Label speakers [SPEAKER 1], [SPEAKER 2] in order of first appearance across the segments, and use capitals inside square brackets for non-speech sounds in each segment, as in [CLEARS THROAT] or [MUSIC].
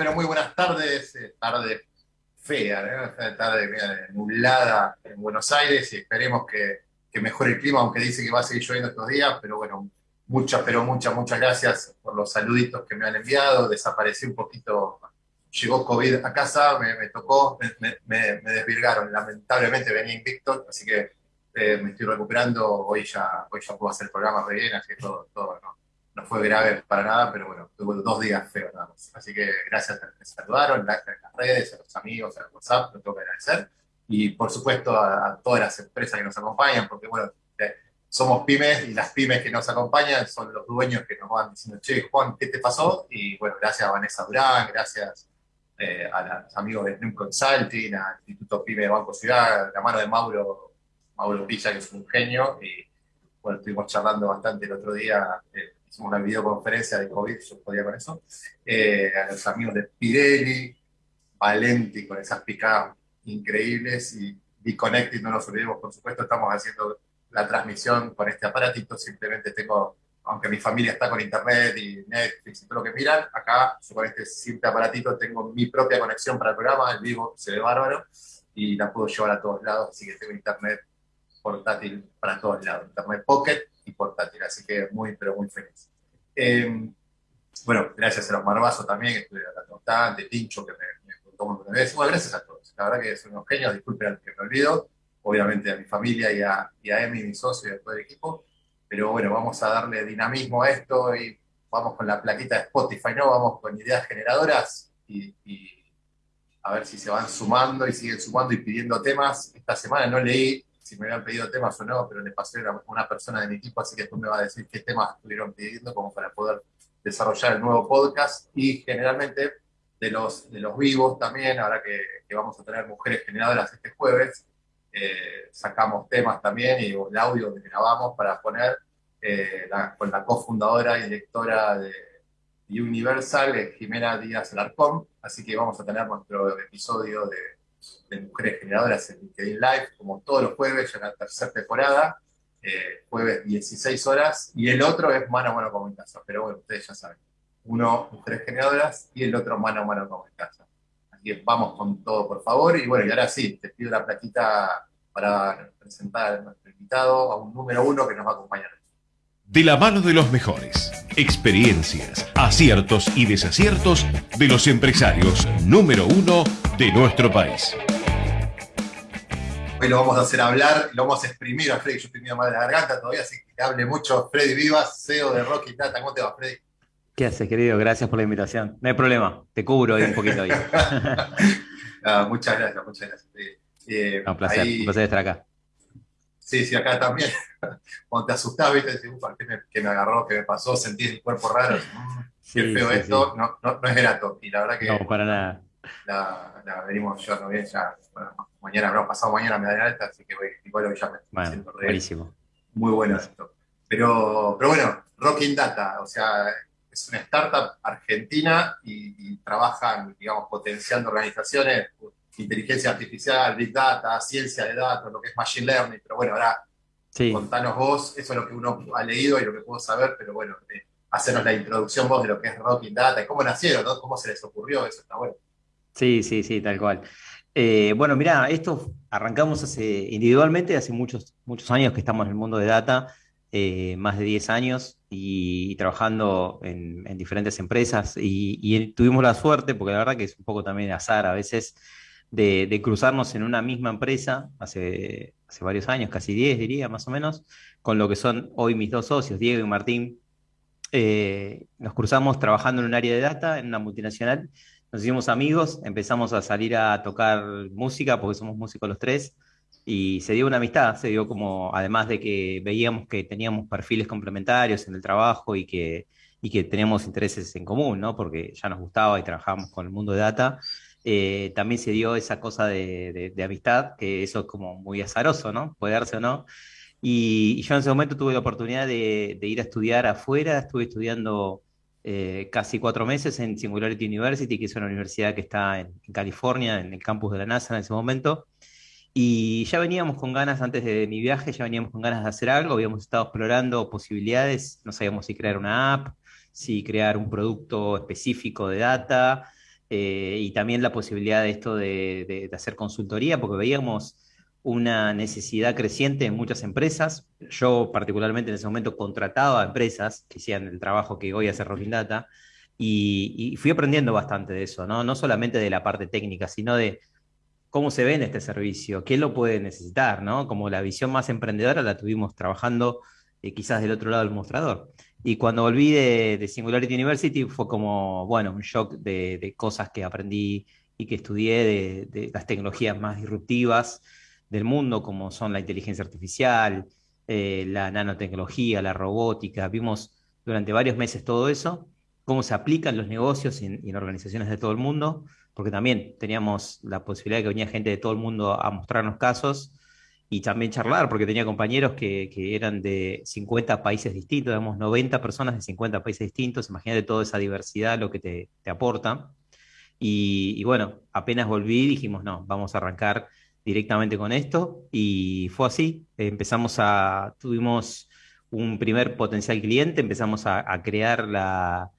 [SPEAKER 1] Pero muy buenas tardes, eh, tarde fea, ¿no? tarde nublada en Buenos Aires y esperemos que, mejore el clima, aunque dice que va a seguir lloviendo estos días, pero bueno, muchas, pero muchas, muchas gracias por los saluditos que me han enviado, desaparecí un poquito, llegó COVID a casa, me, tocó, me, desvirgaron, lamentablemente venía invicto, así que eh, me estoy recuperando, hoy ya, hoy ya puedo hacer el programa re bien, así que todo, todo ¿no? No fue grave para nada, pero bueno, tuve dos días feos nada más. Así que gracias a los que saludaron, en las redes, a los amigos, a WhatsApp, lo tengo que agradecer. Y por supuesto a, todas las empresas que nos acompañan, porque bueno, eh, somos pymes y las pymes que nos acompañan son los dueños que nos van diciendo, che, Juan, ¿qué te pasó? Y bueno, gracias a Vanessa Durán, gracias eh, a los amigos de Slim Consulting, al Instituto Pyme de Banco Ciudad, la mano de Mauro, Mauro Pilla, que es un genio. Y bueno, estuvimos charlando bastante el otro día. Eh, hicimos una videoconferencia de COVID, yo podía con eso, eh, a los amigos de Pirelli, Valenti, con esas picadas increíbles, y Connected, no nos olvidemos, por supuesto, estamos haciendo la transmisión con este aparatito, simplemente tengo, aunque mi familia está con internet y Netflix y todo lo que miran, acá yo con este simple aparatito tengo mi propia conexión para el programa, el vivo se ve bárbaro, y la puedo llevar a todos lados, así que tengo internet portátil para todos lados, internet pocket y así que muy, pero muy feliz. Eh, bueno, gracias a los Marbazo también, que estuve hablando bastante, Tincho, que me, contó un veces. Bueno, gracias a todos. La verdad que son unos genios, disculpen que me olvido, obviamente a mi familia y a, y a Emi, mi socio y a todo el equipo, pero bueno, vamos a darle dinamismo a esto y vamos con la plaquita de Spotify, ¿no? Vamos con ideas generadoras y, y a ver si se van sumando y siguen sumando y pidiendo temas. Esta semana no leí si me habían pedido temas o no, pero le pasé a una persona de mi equipo, así que tú me vas a decir qué temas estuvieron pidiendo como para poder desarrollar el nuevo podcast. Y generalmente de los, de los vivos también, ahora que, vamos a tener mujeres generadoras este jueves, eh, sacamos temas también y el audio que grabamos para poner eh, con la cofundadora y directora de Universal, eh, Jimena Díaz Alarcón, así que vamos a tener nuestro episodio de de Mujeres Generadoras en LinkedIn Live, como todos los jueves, ya en la tercera temporada, eh, jueves 16 horas, y el otro es mano a mano con casa, pero bueno, ustedes ya saben, uno Mujeres Generadoras y el otro mano a mano con casa. Así que vamos con todo, por favor, y bueno, y ahora sí, te pido la platita para presentar a nuestro invitado, a un número uno que nos va a acompañar.
[SPEAKER 2] De la mano de los mejores, experiencias, aciertos y desaciertos de los empresarios número uno de nuestro país.
[SPEAKER 1] Hoy lo vamos a hacer hablar, lo vamos a exprimir a Freddy. Yo estoy medio mal de la garganta todavía, así que hable mucho. Freddy Vivas, CEO de Rocky Data. ¿Cómo te va, Freddy?
[SPEAKER 3] ¿Qué haces, querido? Gracias por la invitación. No hay problema, te cubro ahí un poquito ahí. [LAUGHS]
[SPEAKER 1] Ah, muchas gracias, muchas gracias.
[SPEAKER 3] Eh, un placer, un placer estar acá.
[SPEAKER 1] Sí, sí, acá también. [LAUGHS] Cuando te asustás, viste, decís, ¿qué me, ¿qué me, agarró? ¿Qué me pasó? Sentí el cuerpo raro. [LAUGHS] Mm, qué feo esto. No, no, no, es grato. Y la verdad que.
[SPEAKER 3] No, para nada
[SPEAKER 1] la, la venimos llevando bien ya. Bueno, mañana, habrá pasado mañana me da alta, así que voy, igual ya me
[SPEAKER 3] bueno, siento buenísimo.
[SPEAKER 1] Muy bueno esto. Pero, pero bueno, Rocking Data, o sea, es una startup argentina y, y trabajan, digamos, potenciando organizaciones, inteligencia artificial, big data, ciencia de datos, lo que es machine learning, pero bueno, ahora contanos vos, eso es lo que uno ha leído y lo que puedo saber, pero bueno, eh, hacernos la introducción vos de lo que es Rocking Data y cómo nacieron, ¿no? cómo se les ocurrió, eso está bueno.
[SPEAKER 3] Sí, sí, sí, tal cual. Eh, bueno, mira, esto arrancamos hace, individualmente hace muchos, muchos años que estamos en el mundo de data, eh, más de 10 años y, trabajando en, diferentes empresas y, tuvimos la suerte, porque la verdad que es un poco también azar a veces, de, cruzarnos en una misma empresa hace, hace varios años, casi 10 diría más o menos, con lo que son hoy mis dos socios, Diego y Martín. Eh, nos cruzamos trabajando en un área de data, en una multinacional, nos hicimos amigos, empezamos a salir a tocar música, porque somos músicos los tres, y se dio una amistad, se dio como, además de que veíamos que teníamos perfiles complementarios en el trabajo y que, y que teníamos intereses en común, ¿no? Porque ya nos gustaba y trabajábamos con el mundo de data, eh, también se dio esa cosa de, amistad, que eso es como muy azaroso, ¿no? Puede darse o no. Y, yo en ese momento tuve la oportunidad de, de ir a estudiar afuera, estuve estudiando eh, casi cuatro meses en Singularity University, que es una universidad que está en, California, en el campus de la NASA en ese momento. Y ya veníamos con ganas, antes de mi viaje, ya veníamos con ganas de hacer algo, habíamos estado explorando posibilidades, no sabíamos si crear una app, si crear un producto específico de data, y también la posibilidad de esto de, hacer consultoría, porque veíamos una necesidad creciente en muchas empresas. Yo particularmente en ese momento contrataba a empresas que hacían el trabajo que hoy hace Rocking Data y, fui aprendiendo bastante de eso, ¿no? no solamente de la parte técnica, sino de cómo se ve en este servicio, qué lo puede necesitar, ¿no? Como la visión más emprendedora la tuvimos trabajando eh, quizás del otro lado del mostrador. Y cuando volví de, Singularity University fue como, bueno, un shock de, cosas que aprendí y que estudié de, las tecnologías más disruptivas del mundo, como son la inteligencia artificial, eh, la nanotecnología, la robótica. Vimos durante varios meses todo eso, cómo se aplican los negocios y en organizaciones de todo el mundo porque también teníamos la posibilidad de que venía gente de todo el mundo a mostrarnos casos y también charlar, porque tenía compañeros que, eran de 50 países distintos, digamos 90 personas de 50 países distintos, imagínate toda esa diversidad, lo que te, aporta. Y, bueno, apenas volví, dijimos, no, vamos a arrancar directamente con esto, y fue así, empezamos a, tuvimos un primer potencial cliente, empezamos a crear la,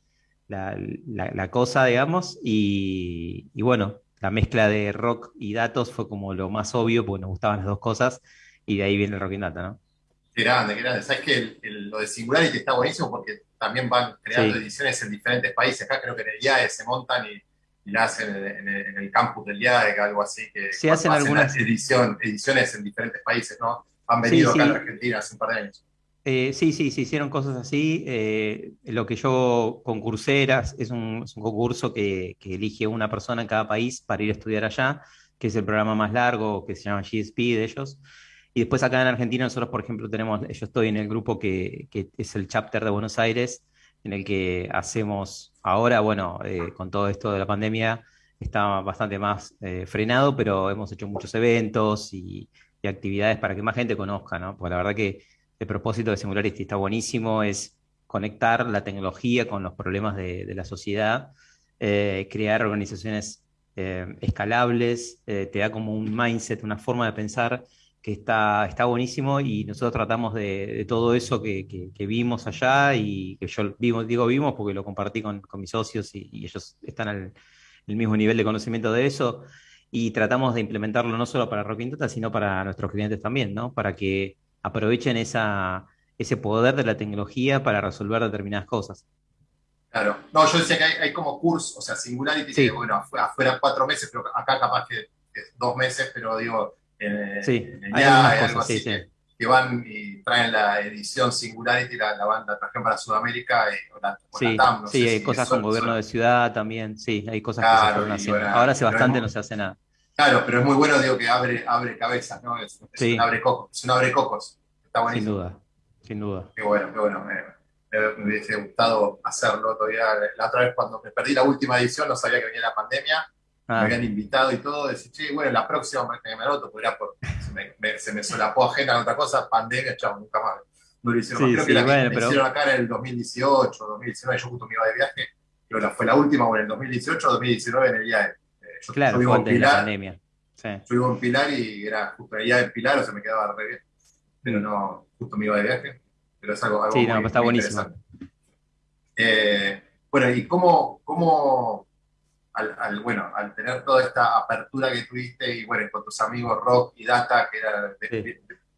[SPEAKER 3] la, cosa, digamos, y, bueno, la mezcla de rock y datos fue como lo más obvio, porque nos gustaban las dos cosas, y de ahí viene el rock y data, ¿no?
[SPEAKER 1] Qué grande, qué grande. Sabes que lo de Singularity está buenísimo porque también van creando ediciones en diferentes países. Acá creo que en el IAE se montan y, la hacen en, el, campus del IAE, algo así. Que
[SPEAKER 3] se hacen, algunas
[SPEAKER 1] edición, ediciones en diferentes países, ¿no? Han venido acá a Argentina hace un par de años.
[SPEAKER 3] Eh, sí, sí, se hicieron cosas así. Eh, lo que yo concursé es un, concurso que, elige una persona en cada país para ir a estudiar allá, que es el programa más largo, que se llama GSP de ellos. Y después acá en Argentina nosotros, por ejemplo, tenemos, yo estoy en el grupo que, es el chapter de Buenos Aires, en el que hacemos ahora, bueno, eh, con todo esto de la pandemia, está bastante más frenado, pero hemos hecho muchos eventos y, y actividades para que más gente conozca, ¿no? Porque la verdad que el propósito de Singularity está buenísimo, es conectar la tecnología con los problemas de, la sociedad, eh, crear organizaciones eh, escalables, eh, te da como un mindset, una forma de pensar que está, está buenísimo y nosotros tratamos de, todo eso que, vimos allá y que yo digo vimos porque lo compartí con, mis socios y, ellos están al el mismo nivel de conocimiento de eso y tratamos de implementarlo no solo para Rock sino para nuestros clientes también, ¿no? Para que aprovechen esa, ese poder de la tecnología para resolver determinadas cosas.
[SPEAKER 1] Claro, no, yo decía que hay, como curso, o sea, Singularity, que bueno, afuera, cuatro meses, pero acá capaz que es dos meses, pero digo,
[SPEAKER 3] sí, hay, algo
[SPEAKER 1] así que, van y traen la edición Singularity, la, la banda trajeron para Sudamérica y,
[SPEAKER 3] la, sí, sí hay cosas con gobierno de ciudad también, sí, hay cosas que se fueron haciendo. Ahora hace bastante no se hace nada.
[SPEAKER 1] Claro, pero es muy bueno, digo, que abre, abre cabezas, ¿no? Es, un abre cocos, es un abre cocos. Está buenísimo.
[SPEAKER 3] Sin duda, sin duda.
[SPEAKER 1] Qué bueno, qué bueno. Me, hubiese gustado hacerlo todavía. La otra vez cuando me perdí la última edición, no sabía que venía la pandemia. Me ah. habían invitado y todo. Decir, sí, bueno, la próxima me, me anoto, porque por, se, me, se me solapó agenda en otra cosa, pandemia, chao, nunca más. No lo hicieron sí, Creo que la bueno, me hicieron acá en el 2018, 2019, yo justo me iba de viaje. Creo que fue la última, o en el 2018 o 2019 en el viaje
[SPEAKER 3] yo, claro, vivo en Pilar, la pandemia.
[SPEAKER 1] Sí. Vivo en Pilar y era justo allá en Pilar, o sea, me quedaba re bien. Pero no, justo me iba de viaje. Pero es algo, algo
[SPEAKER 3] sí, no, muy, está buenísimo.
[SPEAKER 1] Eh, bueno, y cómo, cómo al, bueno, al tener toda esta apertura que tuviste y bueno, con tus amigos Rock y Data, que era,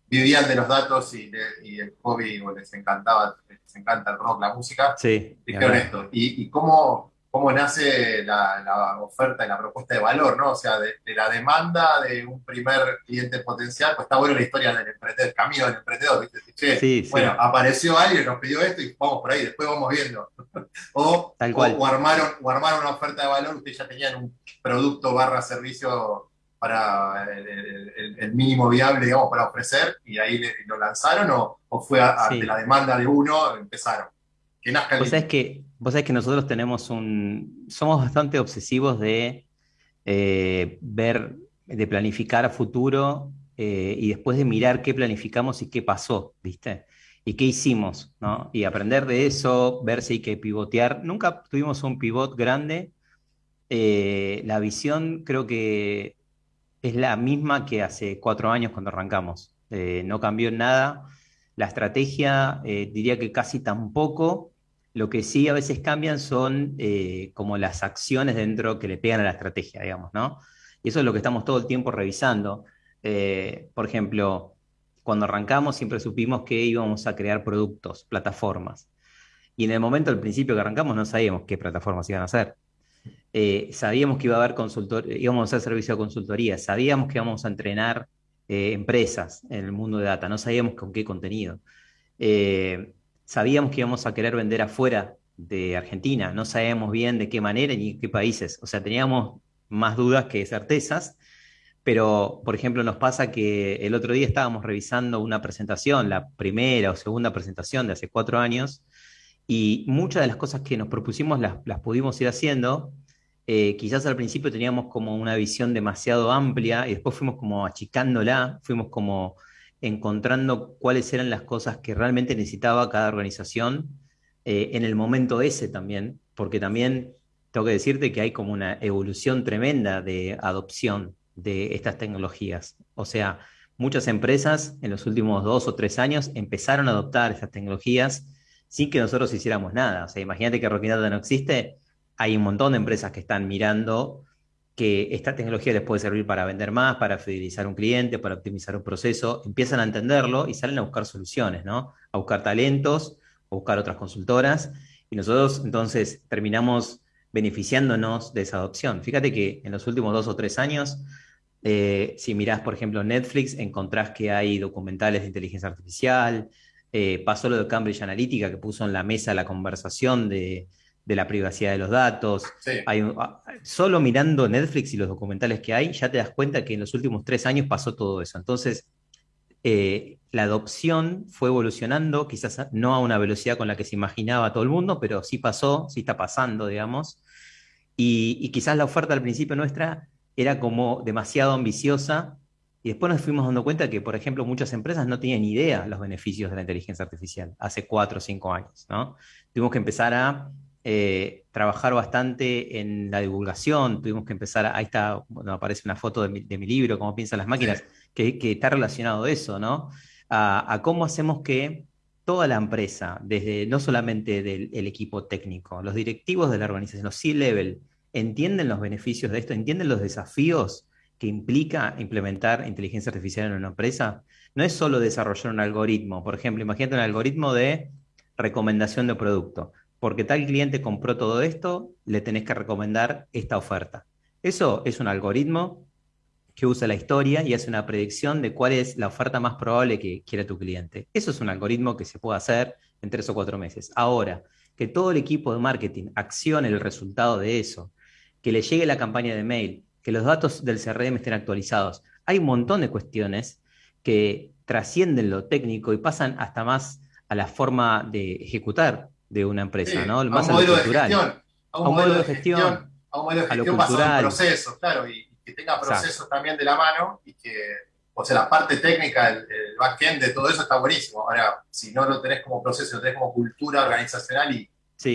[SPEAKER 1] vivían de los datos y, y el hobby, les encantaba, les encanta el rock, la música,
[SPEAKER 3] sí,
[SPEAKER 1] dijeron esto. Y, y cómo, cómo nace la, oferta y la propuesta de valor, ¿no? O sea, de, la demanda de un primer cliente potencial, pues está bueno la historia del emprendedor, el camino del emprendedor, ¿viste? Che, bueno, apareció alguien, nos pidió esto y vamos por ahí, después vamos viendo. [LAUGHS] o, o, armaron, o armaron una oferta de valor, ustedes ya tenían un producto barra servicio para el, mínimo viable, digamos, para ofrecer, y ahí lo lanzaron, o, fue ante la demanda de uno, empezaron.
[SPEAKER 3] Que nazca pues es que Vos sabés que nosotros tenemos un. Somos bastante obsesivos de eh, ver, de planificar a futuro eh, y después de mirar qué planificamos y qué pasó, ¿viste? Y qué hicimos, ¿no? Y aprender de eso, ver si hay que pivotear. Nunca tuvimos un pivot grande. Eh, la visión creo que es la misma que hace cuatro años cuando arrancamos. no cambió nada. La estrategia, diría que casi tampoco Lo que sí a veces cambian son eh, como las acciones dentro que le pegan a la estrategia, digamos, ¿no? Y eso es lo que estamos todo el tiempo revisando. Eh, por ejemplo, cuando arrancamos siempre supimos que íbamos a crear productos, plataformas. Y en el momento, al principio que arrancamos, no sabíamos qué plataformas iban a hacer. Eh, sabíamos que iba a haber consultor, íbamos a hacer servicio de consultoría, sabíamos que íbamos a entrenar empresas en el mundo de data, no sabíamos con qué contenido sabíamos que íbamos a querer vender afuera de Argentina, no sabíamos bien de qué manera ni qué países, o sea, teníamos más dudas que certezas, pero por ejemplo nos pasa que el otro día estábamos revisando una presentación, la primera o segunda presentación de hace cuatro años, y muchas de las cosas que nos propusimos las, pudimos ir haciendo. Eh, quizás al principio teníamos como una visión demasiado amplia y después fuimos como achicándola, fuimos como encontrando cuáles eran las cosas que realmente necesitaba cada organización eh, en el momento ese también, porque también tengo que decirte que hay como una evolución tremenda de adopción de estas tecnologías. O sea, muchas empresas en los últimos dos o tres años empezaron a adoptar estas tecnologías sin que nosotros hiciéramos nada. O sea, imagínate que Data no existe, hay un montón de empresas que están mirando que esta tecnología les puede servir para vender más, para fidelizar un cliente, para optimizar un proceso, empiezan a entenderlo y salen a buscar soluciones, ¿no? A buscar talentos, a buscar otras consultoras, y nosotros entonces terminamos beneficiándonos de esa adopción. Fíjate que en los últimos dos o tres años, eh, si mirás, por ejemplo, Netflix, encontrás que hay documentales de inteligencia artificial, eh, pasó lo de Cambridge Analytica, que puso en la mesa la conversación de, de la privacidad de los datos. Ah, solo mirando Netflix y los documentales que hay, ya te das cuenta que en los últimos tres años pasó todo eso. Entonces, eh, la adopción fue evolucionando, quizás no a una velocidad con la que se imaginaba todo el mundo, pero sí pasó, sí está pasando, digamos. Y, quizás la oferta al principio nuestra era como demasiado ambiciosa y después nos fuimos dando cuenta que, por ejemplo, muchas empresas no tenían idea los beneficios de la inteligencia artificial hace cuatro o cinco años, ¿no? Tuvimos que empezar a eh, trabajar bastante en la divulgación, tuvimos que empezar, ahí está, bueno, aparece una foto de mi, libro, Cómo piensan las máquinas, que, está relacionado a eso, ¿no? A, cómo hacemos que toda la empresa, desde no solamente del equipo técnico, los directivos de la organización, los C-level, entienden los beneficios de esto, entienden los desafíos que implica implementar inteligencia artificial en una empresa. No es solo desarrollar un algoritmo, por ejemplo, imagínate un algoritmo de recomendación de producto porque tal cliente compró todo esto, le tenés que recomendar esta oferta. Eso es un algoritmo que usa la historia y hace una predicción de cuál es la oferta más probable que quiere tu cliente. Eso es un algoritmo que se puede hacer en tres o cuatro meses. Ahora, que todo el equipo de marketing accione el resultado de eso, que le llegue la campaña de mail, que los datos del CRM estén actualizados. Hay un montón de cuestiones que trascienden lo técnico y pasan hasta más a la forma de ejecutar de una empresa, ¿no?
[SPEAKER 1] Más a un modelo de gestión. A un, modelo de gestión. A un modelo de gestión basado en procesos, claro, y, que tenga procesos también de la mano y que, o sea, la parte técnica, el, el backend de todo eso está buenísimo. Ahora, si no lo tenés como proceso, lo tenés como cultura organizacional y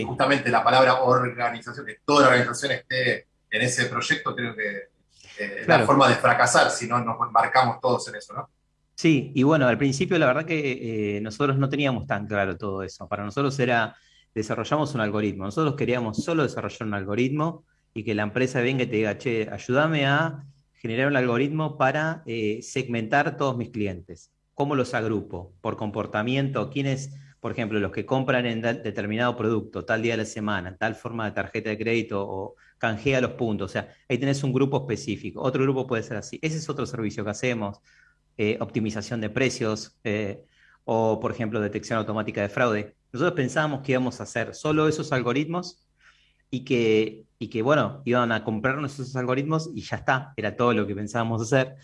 [SPEAKER 1] justamente la palabra organización, que toda la organización esté en ese proyecto, creo que eh, es la forma de fracasar si no nos embarcamos todos en eso, ¿no?
[SPEAKER 3] Sí, y bueno, al principio la verdad que eh, nosotros no teníamos tan claro todo eso. Para nosotros era desarrollamos un algoritmo. Nosotros queríamos solo desarrollar un algoritmo y que la empresa venga y te diga, che, ayúdame a generar un algoritmo para eh, segmentar todos mis clientes. ¿Cómo los agrupo? Por comportamiento, quiénes, por ejemplo, los que compran en determinado producto, tal día de la semana, tal forma de tarjeta de crédito o canjea los puntos. O sea, ahí tenés un grupo específico. Otro grupo puede ser así. Ese es otro servicio que hacemos. Eh, optimización de precios eh, o, por ejemplo, detección automática de fraude. Nosotros pensábamos que íbamos a hacer solo esos algoritmos y que, y que, bueno, iban a comprarnos esos algoritmos y ya está, era todo lo que pensábamos hacer.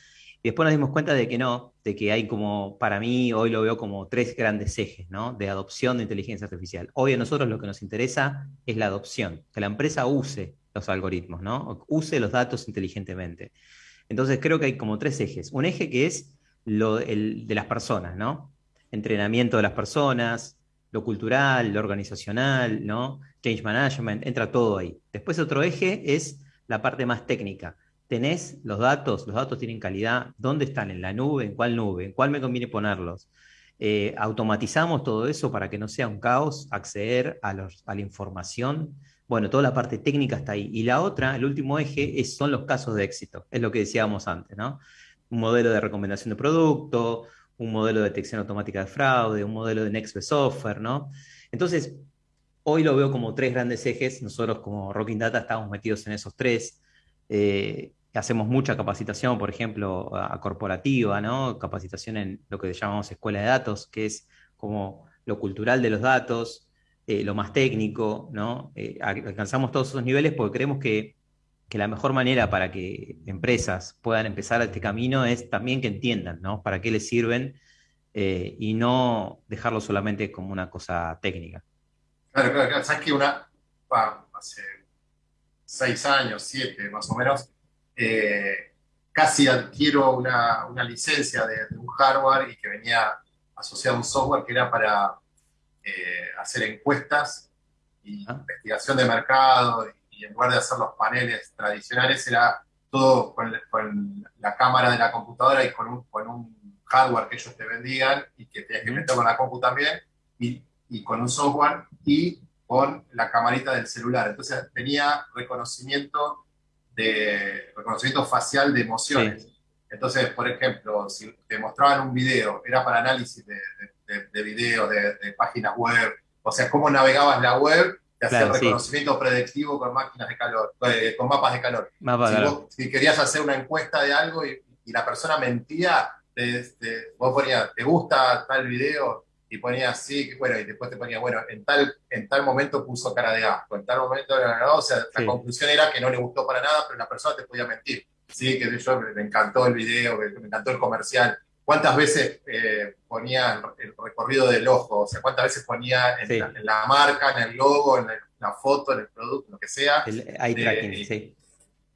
[SPEAKER 3] Y después nos dimos cuenta de que no, de que hay como, para mí, hoy lo veo como tres grandes ejes, ¿no? De adopción de inteligencia artificial. Hoy a nosotros lo que nos interesa es la adopción, que la empresa use los algoritmos, ¿no? Use los datos inteligentemente. Entonces creo que hay como tres ejes. Un eje que es lo el, de las personas, ¿no? Entrenamiento de las personas, lo cultural, lo organizacional, ¿no? Change management, entra todo ahí. Después otro eje es la parte más técnica. Tenés los datos, los datos tienen calidad, ¿dónde están? ¿En la nube? ¿En cuál nube? ¿En cuál me conviene ponerlos? Eh, automatizamos todo eso para que no sea un caos acceder a, la información. Bueno, toda la parte técnica está ahí. Y la otra, el último eje, son los casos de éxito. Es lo que decíamos antes, ¿no? Un modelo de recomendación de producto, un modelo de detección automática de fraude, un modelo de Next Best Offer, ¿no? Entonces, hoy lo veo como tres grandes ejes. Nosotros como Rocking Data estamos metidos en esos tres. Eh, hacemos mucha capacitación, por ejemplo, a corporativa, ¿no? Capacitación en lo que llamamos escuela de datos, que es como lo cultural de los datos, eh, lo más técnico, ¿no? Eh, alcanzamos todos esos niveles porque creemos que, la mejor manera para que empresas puedan empezar este camino es también que entiendan, ¿no? Para qué les sirven eh, y no dejarlo solamente como una cosa técnica.
[SPEAKER 1] Claro, claro, claro. Sabes que una, hace seis años, siete más o menos, eh, casi adquiero una, licencia de, un hardware y que venía asociado a un software que era para eh, hacer encuestas y ah. investigación de mercado y, en lugar de hacer los paneles tradicionales era todo con, la cámara de la computadora y con un, con un, hardware que ellos te vendían y que tenías que meter con la compu también y, y con un software y con la camarita del celular. Entonces tenía reconocimiento de reconocimiento facial de emociones. Entonces, por ejemplo, si te mostraban un video, era para análisis de, de, videos, de, páginas web, o sea, cómo navegabas la web, te hacía reconocimiento predictivo con máquinas de calor, eh, con mapas de calor. si, querías hacer una encuesta de algo y, la persona mentía, vos ponías, ¿te gusta tal video? y ponía así, bueno, y después te ponía, bueno, en tal, en tal momento puso cara de asco, en tal momento era o sea, la conclusión era que no le gustó para nada, pero la persona te podía mentir. Sí, que yo me encantó el video, me encantó el comercial. ¿Cuántas veces eh, ponía el recorrido del ojo? O sea, ¿cuántas veces ponía en, la, marca, en el logo, en la foto, en el producto, lo que sea?
[SPEAKER 3] El eye tracking, sí.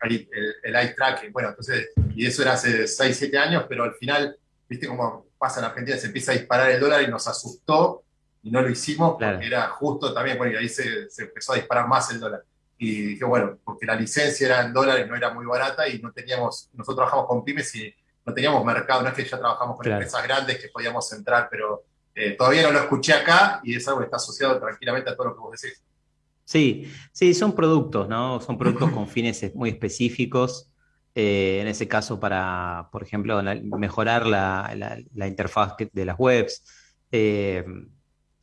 [SPEAKER 1] El, el, eye tracking. Bueno, entonces, y eso era hace 6, 7 años, pero al final, viste como pasa en Argentina, se empieza a disparar el dólar y nos asustó y no lo hicimos porque era justo también, bueno, ahí se, empezó a disparar más el dólar. Y dije, bueno, porque la licencia era en dólares, no era muy barata y no teníamos, nosotros trabajamos con pymes y no teníamos mercado, no es que ya trabajamos con empresas grandes que podíamos entrar, pero eh, todavía no lo escuché acá y es algo que está asociado tranquilamente a todo lo que vos decís.
[SPEAKER 3] Sí, sí, son productos, ¿no? Son productos con fines muy específicos. Eh, en ese caso para, por ejemplo, mejorar la, interfaz de las webs. Eh,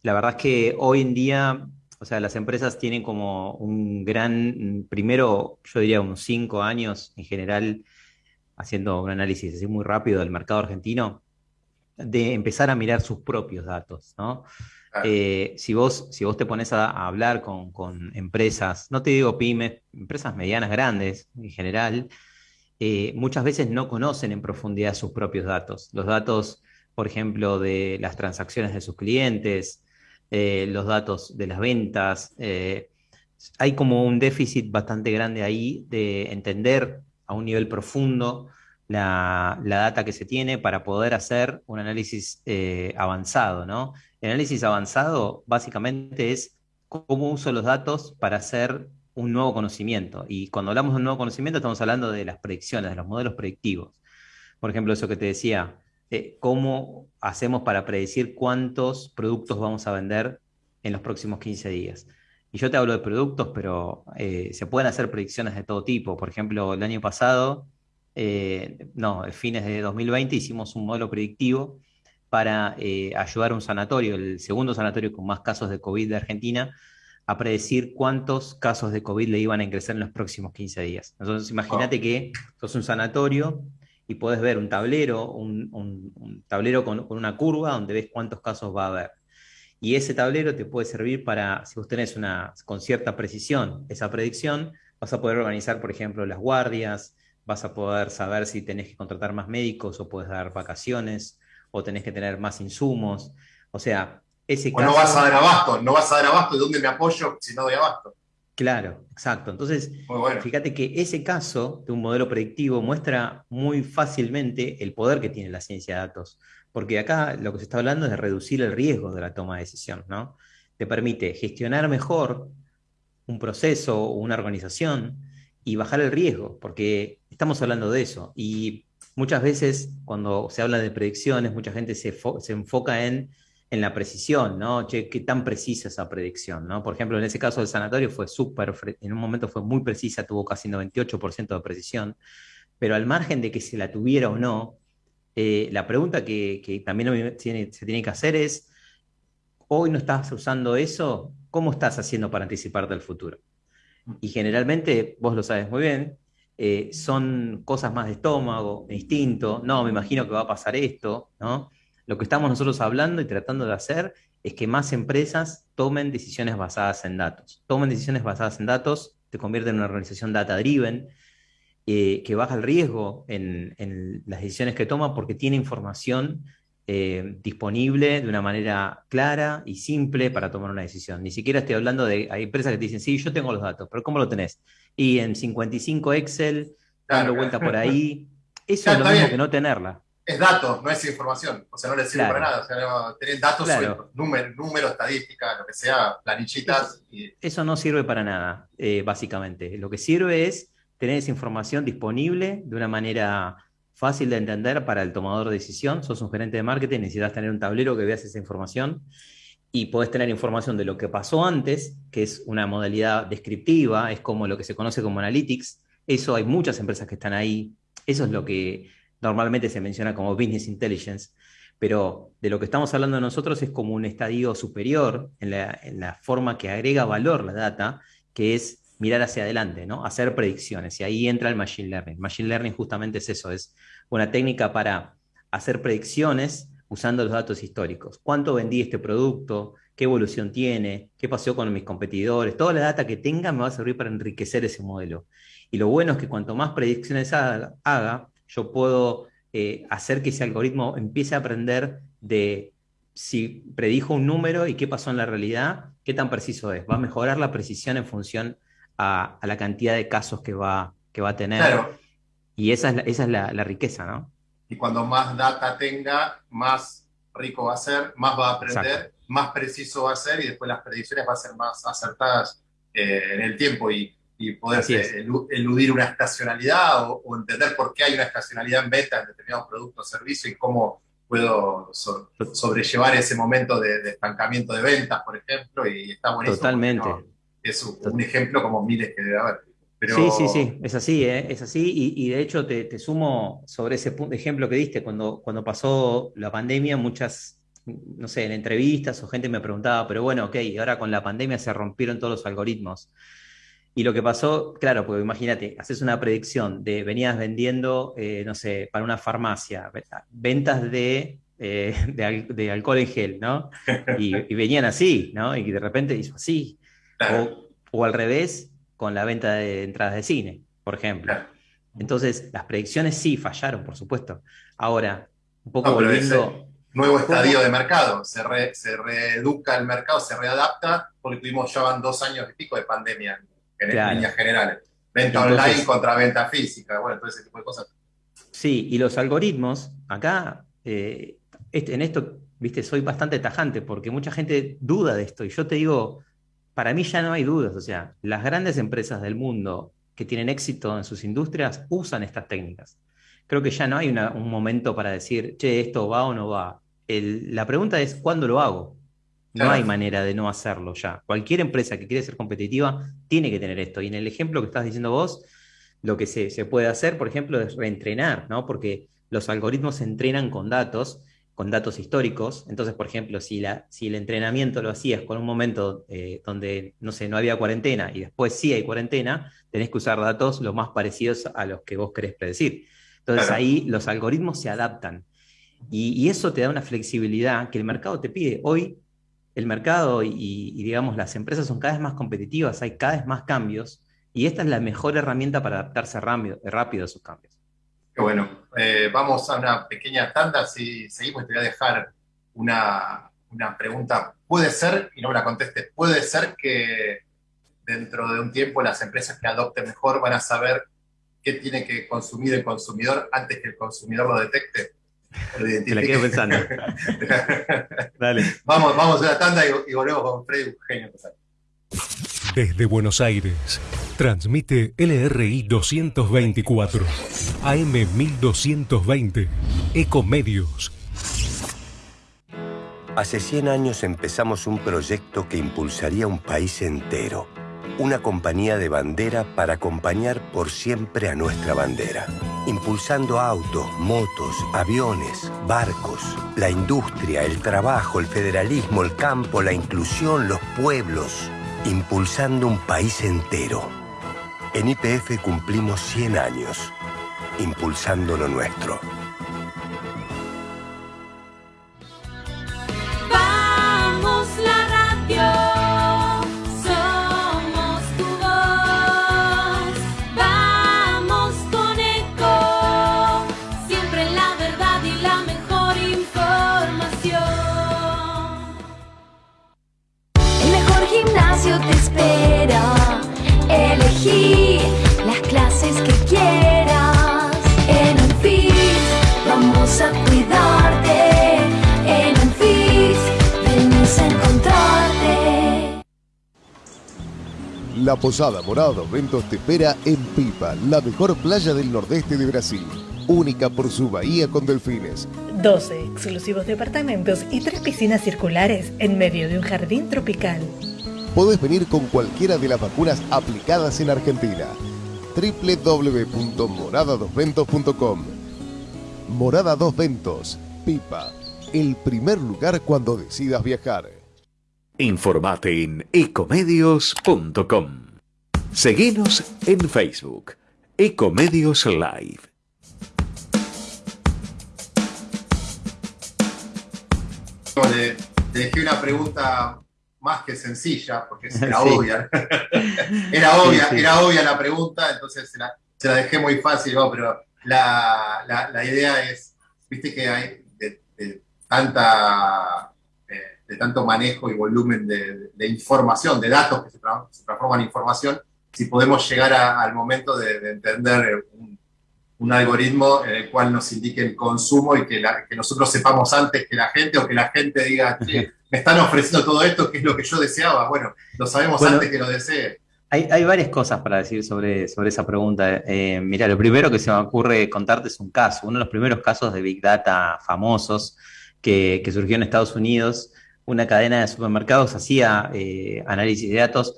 [SPEAKER 3] la verdad es que hoy en día, o sea, las empresas tienen como un gran, primero, yo diría unos cinco años en general, haciendo un análisis así muy rápido del mercado argentino, de empezar a mirar sus propios datos, ¿no? Eh, si, vos, si vos te pones a, hablar con, con, empresas, no te digo pymes, empresas medianas, grandes en general, eh, muchas veces no conocen en profundidad sus propios datos. Los datos, por ejemplo, de las transacciones de sus clientes, eh, los datos de las ventas. Hay como un déficit bastante grande ahí de entender a un nivel profundo la, data que se tiene para poder hacer un análisis avanzado. ¿no? El análisis avanzado básicamente es cómo uso los datos para hacer un nuevo conocimiento. Y cuando hablamos de un nuevo conocimiento estamos hablando de las predicciones, de los modelos predictivos. Por ejemplo, eso que te decía, eh, cómo hacemos para predecir cuántos productos vamos a vender en los próximos 15 días. Y yo te hablo de productos, pero eh, se pueden hacer predicciones de todo tipo. Por ejemplo, el año pasado, eh, no, a fines de 2020 hicimos un modelo predictivo para ayudar a un sanatorio, el segundo sanatorio con más casos de COVID de Argentina, a predecir cuántos casos de COVID le iban a ingresar en los próximos 15 días. Entonces, imagínate que sos un sanatorio y podés ver un tablero, un, tablero con, una curva donde ves cuántos casos va a haber. Y ese tablero te puede servir para, si vos tenés una, con cierta precisión esa predicción, vas a poder organizar, por ejemplo, las guardias, vas a poder saber si tenés que contratar más médicos o puedes dar vacaciones o tenés que tener más insumos. O sea,
[SPEAKER 1] o no vas a dar abasto, no vas a dar abasto, ¿de dónde me apoyo si no doy abasto?
[SPEAKER 3] Claro, exacto. Entonces, fíjate que ese caso de un modelo predictivo muestra muy fácilmente el poder que tiene la ciencia de datos, porque acá lo que se está hablando es de reducir el riesgo de la toma de decisión, ¿no? Te permite gestionar mejor un proceso o una organización y bajar el riesgo, porque estamos hablando de eso. Y muchas veces cuando se habla de predicciones, mucha gente se, se enfoca en, en, la precisión, ¿no? Che, qué tan precisa esa predicción, ¿no? Por ejemplo, en ese caso del sanatorio fue súper, en un momento fue muy precisa, tuvo casi 98% de precisión, pero al margen de que se la tuviera o no, eh, la pregunta que, también se tiene que hacer es, hoy no estás usando eso, ¿cómo estás haciendo para anticiparte al futuro? Y generalmente, vos lo sabes muy bien, eh, son cosas más de estómago, instinto, no, me imagino que va a pasar esto, ¿no? Lo que estamos nosotros hablando y tratando de hacer es que más empresas tomen decisiones basadas en datos. Tomen decisiones basadas en datos, te convierte en una organización data-driven, eh, que baja el riesgo en, en, las decisiones que toma porque tiene información eh, disponible de una manera clara y simple para tomar una decisión. Ni siquiera estoy hablando de, hay empresas que te dicen, sí, yo tengo los datos, pero ¿cómo lo tenés? Y en 55 Excel, dando vuelta por ahí. [LAUGHS] Eso es lo mismo que no tenerla.
[SPEAKER 1] Es datos, no es información. O sea, no le sirve para nada. O sea, tener datos, números, número, estadística, lo que sea, planillitas.
[SPEAKER 3] Eso, no sirve para nada, eh, básicamente. Lo que sirve es tener esa información disponible de una manera fácil de entender para el tomador de decisión. Sos un gerente de marketing, necesitas tener un tablero que veas esa información y podés tener información de lo que pasó antes, que es una modalidad descriptiva, es como lo que se conoce como analytics. Eso hay muchas empresas que están ahí. Eso es lo que normalmente se menciona como business intelligence. Pero de lo que estamos hablando nosotros es como un estadio superior en la, en la forma que agrega valor la data, que es mirar hacia adelante, ¿no? Hacer predicciones. Y ahí entra el Machine Learning. Machine Learning justamente es eso, es una técnica para hacer predicciones usando los datos históricos. ¿Cuánto vendí este producto? ¿Qué evolución tiene? ¿Qué pasó con mis competidores? Toda la data que tenga me va a servir para enriquecer ese modelo. Y lo bueno es que cuanto más predicciones haga, yo puedo eh, hacer que ese algoritmo empiece a aprender de si predijo un número y qué pasó en la realidad, qué tan preciso es. Va a mejorar la precisión en función a, la cantidad de casos que va, que va a tener. Y esa es, la, esa es la, riqueza, ¿no?
[SPEAKER 1] Y cuando más data tenga, más rico va a ser, más va a aprender, más preciso va a ser y después las predicciones van a ser más acertadas eh, en el tiempo y, y poder eludir una estacionalidad o, entender por qué hay una estacionalidad en venta en determinados productos o servicios y cómo puedo sobrellevar ese momento de, estancamiento de ventas, por ejemplo, y está buenísimo.
[SPEAKER 3] Totalmente
[SPEAKER 1] es un ejemplo como miles que debe haber.
[SPEAKER 3] Sí, sí, sí, es así, ¿eh? es así. Y, de hecho te, sumo sobre ese ejemplo que diste, cuando, cuando pasó la pandemia, muchas, no sé, en entrevistas o gente me preguntaba, pero bueno, ok, ahora con la pandemia se rompieron todos los algoritmos. Y lo que pasó, claro, porque imagínate, haces una predicción de venías vendiendo, eh, no sé, para una farmacia, ventas de, eh, de, alcohol en gel, ¿no? Y, y, venían así, ¿no? Y de repente hizo así. O, al revés, con la venta de entradas de cine, por ejemplo. Entonces, las predicciones sí fallaron, por supuesto. Ahora, un poco volviendo.
[SPEAKER 1] Nuevo estadio de mercado, se, se reeduca el mercado, se readapta, porque tuvimos ya van dos años y pico de pandemia en, líneas generales. Venta online contra venta física, bueno, todo ese tipo de cosas.
[SPEAKER 3] Sí, y los algoritmos, acá, eh, en esto, viste, soy bastante tajante, porque mucha gente duda de esto, y yo te digo, para mí ya no hay dudas, o sea, las grandes empresas del mundo que tienen éxito en sus industrias usan estas técnicas. Creo que ya no hay un momento para decir, che, esto va o no va. la pregunta es, ¿cuándo lo hago? No hay manera de no hacerlo ya. Cualquier empresa que quiere ser competitiva tiene que tener esto. Y en el ejemplo que estás diciendo vos, lo que se, se puede hacer, por ejemplo, es reentrenar, ¿no? Porque los algoritmos se entrenan con datos con datos históricos. Entonces, por ejemplo, si, la, si el entrenamiento lo hacías con un momento eh, donde, no sé, no había cuarentena y después sí hay cuarentena, tenés que usar datos lo más parecidos a los que vos querés predecir. Entonces ahí los algoritmos se adaptan. Y, eso te da una flexibilidad que el mercado te pide. Hoy el mercado y, y, digamos las empresas son cada vez más competitivas, hay cada vez más cambios y esta es la mejor herramienta para adaptarse rápido, rápido a esos cambios.
[SPEAKER 1] Qué bueno. Eh, vamos a una pequeña tanda. Si seguimos, te voy a dejar una, pregunta. Puede ser, y no me la contestes, puede ser que dentro de un tiempo las empresas que adopten mejor van a saber qué tiene que consumir el consumidor antes que el consumidor lo detecte.
[SPEAKER 3] Te la quedo pensando. [LAUGHS]
[SPEAKER 1] Dale. Vamos, vamos a una tanda y, volvemos con Freddy Eugenio.
[SPEAKER 4] Desde Buenos Aires, transmite LRI 224, AM 1220, Ecomedios.
[SPEAKER 5] Hace 100 años empezamos un proyecto que impulsaría un país entero. Una compañía de bandera para acompañar por siempre a nuestra bandera. Impulsando autos, motos, aviones, barcos, la industria, el trabajo, el federalismo, el campo, la inclusión, los pueblos impulsando un país entero. En IPF cumplimos 100 años, impulsando lo nuestro.
[SPEAKER 6] Elegí las clases que quieras. En Anfit vamos a cuidarte. En Anfit venimos a encontrarte.
[SPEAKER 7] La Posada Morada Ventos te espera en Pipa, la mejor playa del nordeste de Brasil. Única por su bahía con delfines.
[SPEAKER 8] 12 exclusivos departamentos y tres piscinas circulares en medio de un jardín tropical.
[SPEAKER 7] Podés venir con cualquiera de las vacunas aplicadas en Argentina. www.morada2ventos.com Morada Dos Ventos, Pipa, el primer lugar cuando decidas viajar.
[SPEAKER 2] Informate en ecomedios.com. Seguinos en Facebook, Ecomedios Live.
[SPEAKER 1] Le dejé una pregunta más que sencilla, porque [LAUGHS] era
[SPEAKER 3] Sí.
[SPEAKER 1] obvia. [LAUGHS] era obvia,
[SPEAKER 3] Sí, sí.
[SPEAKER 1] era obvia la pregunta, entonces se la, se la dejé muy fácil, ¿no? pero la, la- la idea es, viste que hay de, de tanta eh, de tanto manejo y volumen de, de información, de datos que se, tra- se transforman en información, si podemos llegar a- al momento de, de entender un, un algoritmo en el cual nos indique el consumo y que, la- que nosotros sepamos antes que la gente o que la gente diga, "Che, [LAUGHS] me están ofreciendo todo esto, que es lo que yo deseaba. Bueno, lo sabemos
[SPEAKER 3] Bueno,
[SPEAKER 1] antes que lo desee.
[SPEAKER 3] Hay, hay varias cosas para decir sobre, sobre esa pregunta. Eh, mira, lo primero que se me ocurre contarte es un caso, uno de los primeros casos de Big Data famosos que, que surgió en Estados Unidos. Una cadena de supermercados hacía eh, análisis de datos.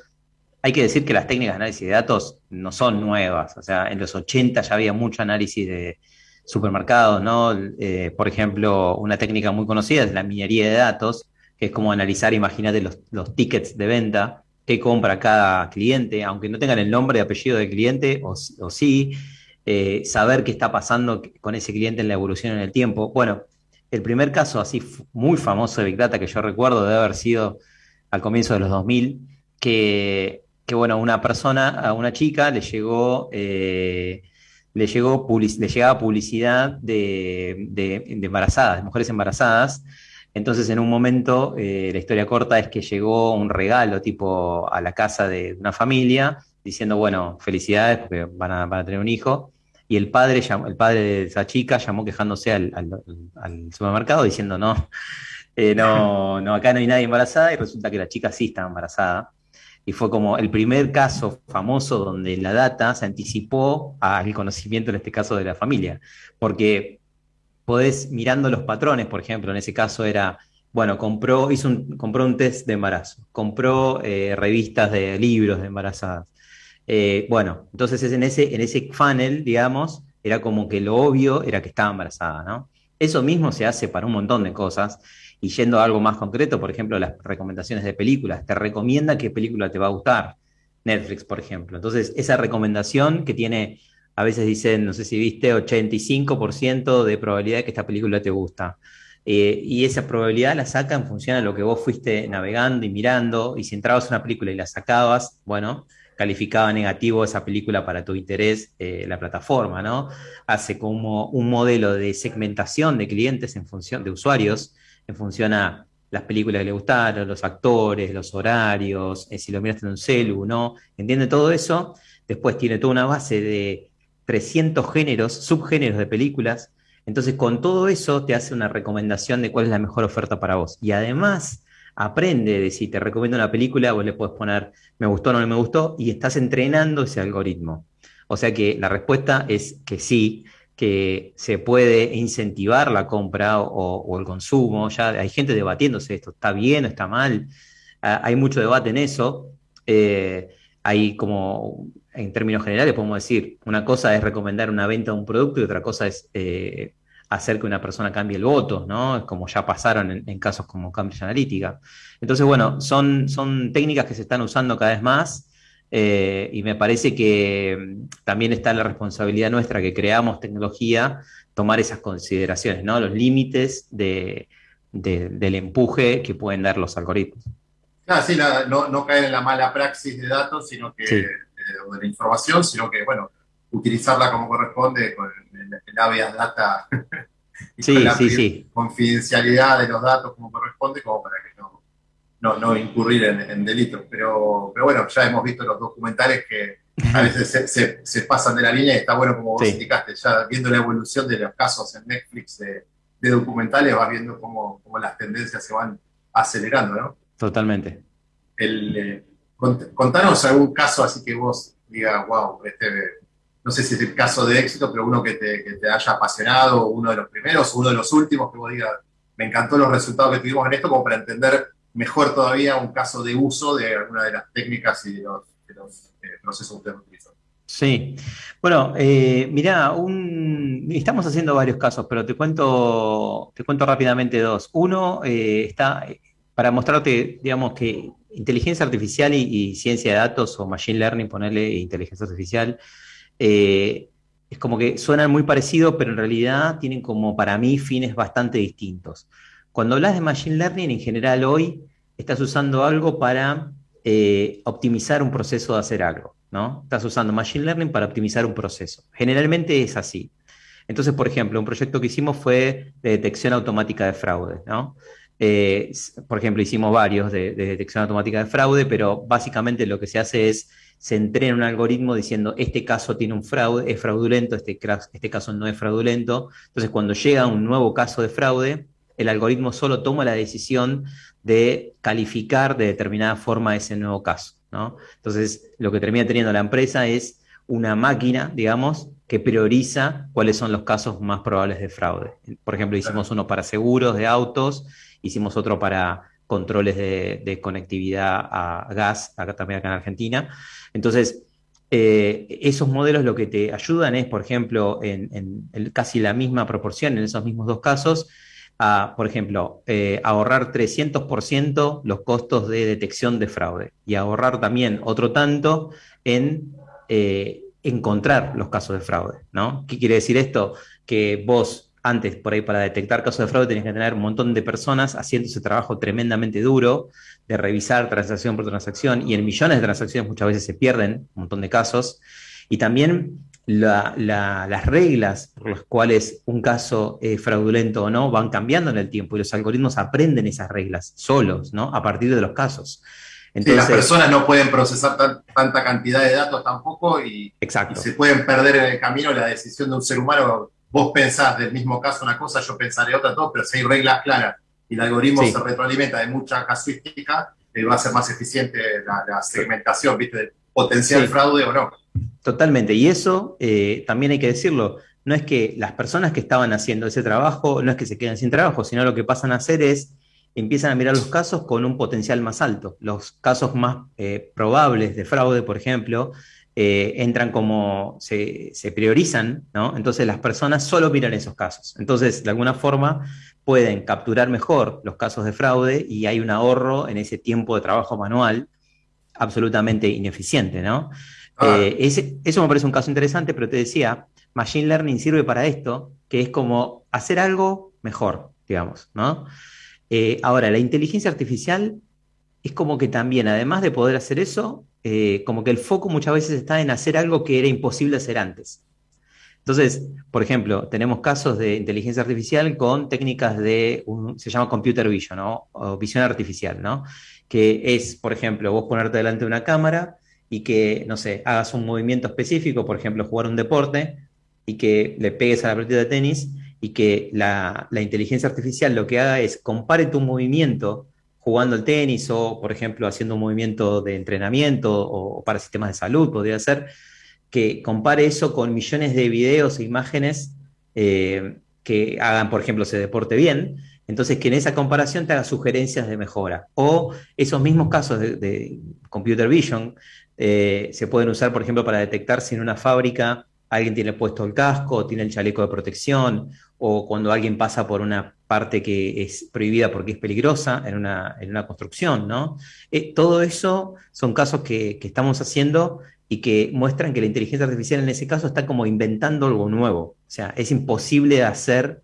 [SPEAKER 3] Hay que decir que las técnicas de análisis de datos no son nuevas. O sea, en los 80 ya había mucho análisis de supermercados, ¿no? Eh, por ejemplo, una técnica muy conocida es la minería de datos, que es como analizar, imagínate, los, tickets de venta qué compra cada cliente, aunque no tengan el nombre y apellido del cliente, o, sí, eh, saber qué está pasando con ese cliente en la evolución en el tiempo. Bueno, el primer caso así muy famoso de Big Data que yo recuerdo debe haber sido al comienzo de los 2000, que, que bueno, una persona, a una chica le llegó... eh, le, llegó le llegaba publicidad de- de embarazadas, de mujeres embarazadas, entonces, en un momento, eh, la historia corta es que llegó un regalo tipo a la casa de una familia diciendo, bueno, felicidades porque van a, tener un hijo. Y el padre, el padre de esa chica llamó quejándose al supermercado diciendo, no, [LAUGHS] eh, no, no, acá no hay nadie embarazada y resulta que la chica sí estaba embarazada. Y fue como el primer caso famoso donde la data se anticipó al conocimiento, en este caso, de la familia. Porque podés, mirando los patrones, por ejemplo, en ese caso era, bueno, compró, hizo un, compró un test de embarazo, compró eh, revistas de libros de embarazadas. Eh, bueno, entonces es en ese, en ese funnel, digamos, era como que lo obvio era que estaba embarazada, ¿no? Eso mismo se hace para un montón de cosas. Y yendo a algo más concreto, por ejemplo, las recomendaciones de películas, te recomienda qué película te va a gustar. Netflix, por ejemplo. Entonces, esa recomendación que tiene, a veces dicen, no sé si viste, 85% de probabilidad de que esta película te gusta. Eh, y esa probabilidad la saca en función a lo que vos fuiste navegando y mirando. Y si entrabas a una película y la sacabas, bueno, calificaba negativo esa película para tu interés eh, la plataforma, ¿no? Hace como un modelo de segmentación de clientes en función de usuarios, en función a las películas que le gustaron, los actores, los horarios, eh, si lo miraste en un celu, ¿no? Entiende todo eso. Después tiene toda una base de 300 géneros, subgéneros de películas. Entonces, con todo eso te hace una recomendación de cuál es la mejor oferta para vos. Y además, aprende de si te recomiendo una película, vos le puedes poner me gustó o no me gustó, y estás entrenando ese algoritmo. O sea que la respuesta es que sí, que se puede incentivar la compra o, el consumo. Ya hay gente debatiéndose esto, ¿está bien o está mal? Ah, hay mucho debate en eso. Eh, hay como, en términos generales, podemos decir, una cosa es recomendar una venta de un producto y otra cosa es eh, hacer que una persona cambie el voto, ¿no? Como ya pasaron en, en casos como Cambridge Analytica. Entonces, bueno, son, son técnicas que se están usando cada vez más eh, y me parece que mm, también está la responsabilidad nuestra que creamos tecnología, tomar esas consideraciones, ¿no? Los límites de, de- del empuje que pueden dar los algoritmos.
[SPEAKER 1] Claro, sí, no, no caer en la mala praxis de datos, sino que,
[SPEAKER 3] Sí.
[SPEAKER 1] O de la información, sino que, bueno, utilizarla como corresponde con el, el habeas data [LAUGHS] y
[SPEAKER 3] Sí,
[SPEAKER 1] con la
[SPEAKER 3] sí, sí.
[SPEAKER 1] confidencialidad de los datos como corresponde, como para que no, no, no incurrir en, en delitos. Pero, pero bueno, ya hemos visto los documentales que a veces se, se- se pasan de la línea y está bueno, como vos indicaste, ya viendo la evolución de los casos en Netflix de, de documentales, vas viendo cómo, cómo las tendencias se van acelerando, ¿no?
[SPEAKER 3] Totalmente.
[SPEAKER 1] el, eh, cont- contanos algún caso así que vos digas, wow, este, no sé si es el caso de éxito, pero uno que te, que te haya apasionado, uno de los primeros, uno de los últimos, que vos digas, me encantó los resultados que tuvimos en esto, como para entender mejor todavía un caso de uso de alguna de las técnicas y de los, eh, procesos que ustedes utilizan.
[SPEAKER 3] Sí. Bueno, eh, mirá, un- estamos haciendo varios casos, pero te cuento, te cuento rápidamente dos. Uno eh, está para mostrarte, digamos, que inteligencia artificial y, ciencia de datos o machine learning, ponerle inteligencia artificial, eh, es como que suenan muy parecidos, pero en realidad tienen como para mí fines bastante distintos. Cuando hablas de machine learning, en general hoy estás usando algo para eh, optimizar un proceso de hacer algo, ¿no? Estás usando machine learning para optimizar un proceso. Generalmente es así. Entonces, por ejemplo, un proyecto que hicimos fue de detección automática de fraude, ¿no? Eh, por ejemplo, hicimos varios de, de detección automática de fraude, pero básicamente lo que se hace es se entrena un algoritmo diciendo este caso tiene un fraude, es fraudulento, este, este caso no es fraudulento. Entonces, cuando llega un nuevo caso de fraude, el algoritmo solo toma la decisión de calificar de determinada forma ese nuevo caso, ¿no? Entonces, lo que termina teniendo la empresa es una máquina, digamos, que prioriza cuáles son los casos más probables de fraude. Por ejemplo, hicimos uno para seguros de autos, hicimos otro para controles de, conectividad a gas, acá también acá en Argentina. Entonces, eh, esos modelos lo que te ayudan es, por ejemplo, en, casi la misma proporción, en esos mismos dos casos, a, por ejemplo, eh, ahorrar 300% los costos de detección de fraude y ahorrar también otro tanto en eh, encontrar los casos de fraude, ¿no? ¿Qué quiere decir esto? Que vos antes, por ahí, para detectar casos de fraude, tenías que tener un montón de personas haciendo ese trabajo tremendamente duro de revisar transacción por transacción y en millones de transacciones muchas veces se pierden un montón de casos. Y también la- la- las reglas por las cuales un caso es fraudulento o no van cambiando en el tiempo y los algoritmos aprenden esas reglas solos, ¿no? A partir de los casos.
[SPEAKER 1] Sí, las personas no pueden procesar tan- tanta cantidad de datos tampoco y,
[SPEAKER 3] Exacto.
[SPEAKER 1] y se pueden perder en el camino la decisión de un ser humano. Vos pensás del mismo caso una cosa, yo pensaré otra, todo, pero si hay reglas claras y el algoritmo
[SPEAKER 3] Sí.
[SPEAKER 1] se retroalimenta de mucha casuística, eh, va a ser más eficiente la, la segmentación, ¿viste? Del potencial
[SPEAKER 3] Sí.
[SPEAKER 1] fraude o no.
[SPEAKER 3] Totalmente. Y eso eh, también hay que decirlo. No es que las personas que estaban haciendo ese trabajo, no es que se queden sin trabajo, sino lo que pasan a hacer es empiezan a mirar los casos con un potencial más alto. Los casos más eh, probables de fraude, por ejemplo, eh, entran como, se, se priorizan, ¿no? Entonces las personas solo miran esos casos. Entonces, de alguna forma, pueden capturar mejor los casos de fraude y hay un ahorro en ese tiempo de trabajo manual absolutamente ineficiente, ¿no?
[SPEAKER 1] Ah.
[SPEAKER 3] Eh, ese- eso me parece un caso interesante, pero te decía, Machine Learning sirve para esto, que es como hacer algo mejor, digamos, ¿no? Eh, ahora, la inteligencia artificial es como que también, además de poder hacer eso, eh, como que el foco muchas veces está en hacer algo que era imposible hacer antes. Entonces, por ejemplo, tenemos casos de inteligencia artificial con técnicas de, un- se llama computer vision, ¿no? O visión artificial, ¿no? Que es, por ejemplo, vos ponerte delante de una cámara y que, no sé, hagas un movimiento específico, por ejemplo, jugar un deporte y que le pegues a la pelota de tenis y que la, la inteligencia artificial lo que haga es compare tu movimiento jugando al tenis o, por ejemplo, haciendo un movimiento de entrenamiento o, para sistemas de salud, podría ser, que compare eso con millones de videos e imágenes eh, que hagan, por ejemplo, ese deporte bien. Entonces, que en esa comparación te haga sugerencias de mejora. O esos mismos casos de, de computer vision eh, se pueden usar, por ejemplo, para detectar si en una fábrica alguien tiene puesto el casco, tiene el chaleco de protección, o cuando alguien pasa por una parte que es prohibida porque es peligrosa en una, en una construcción, ¿no? Eh, todo eso son casos que, que estamos haciendo y que muestran que la inteligencia artificial en ese caso está como inventando algo nuevo. O sea, es imposible hacer,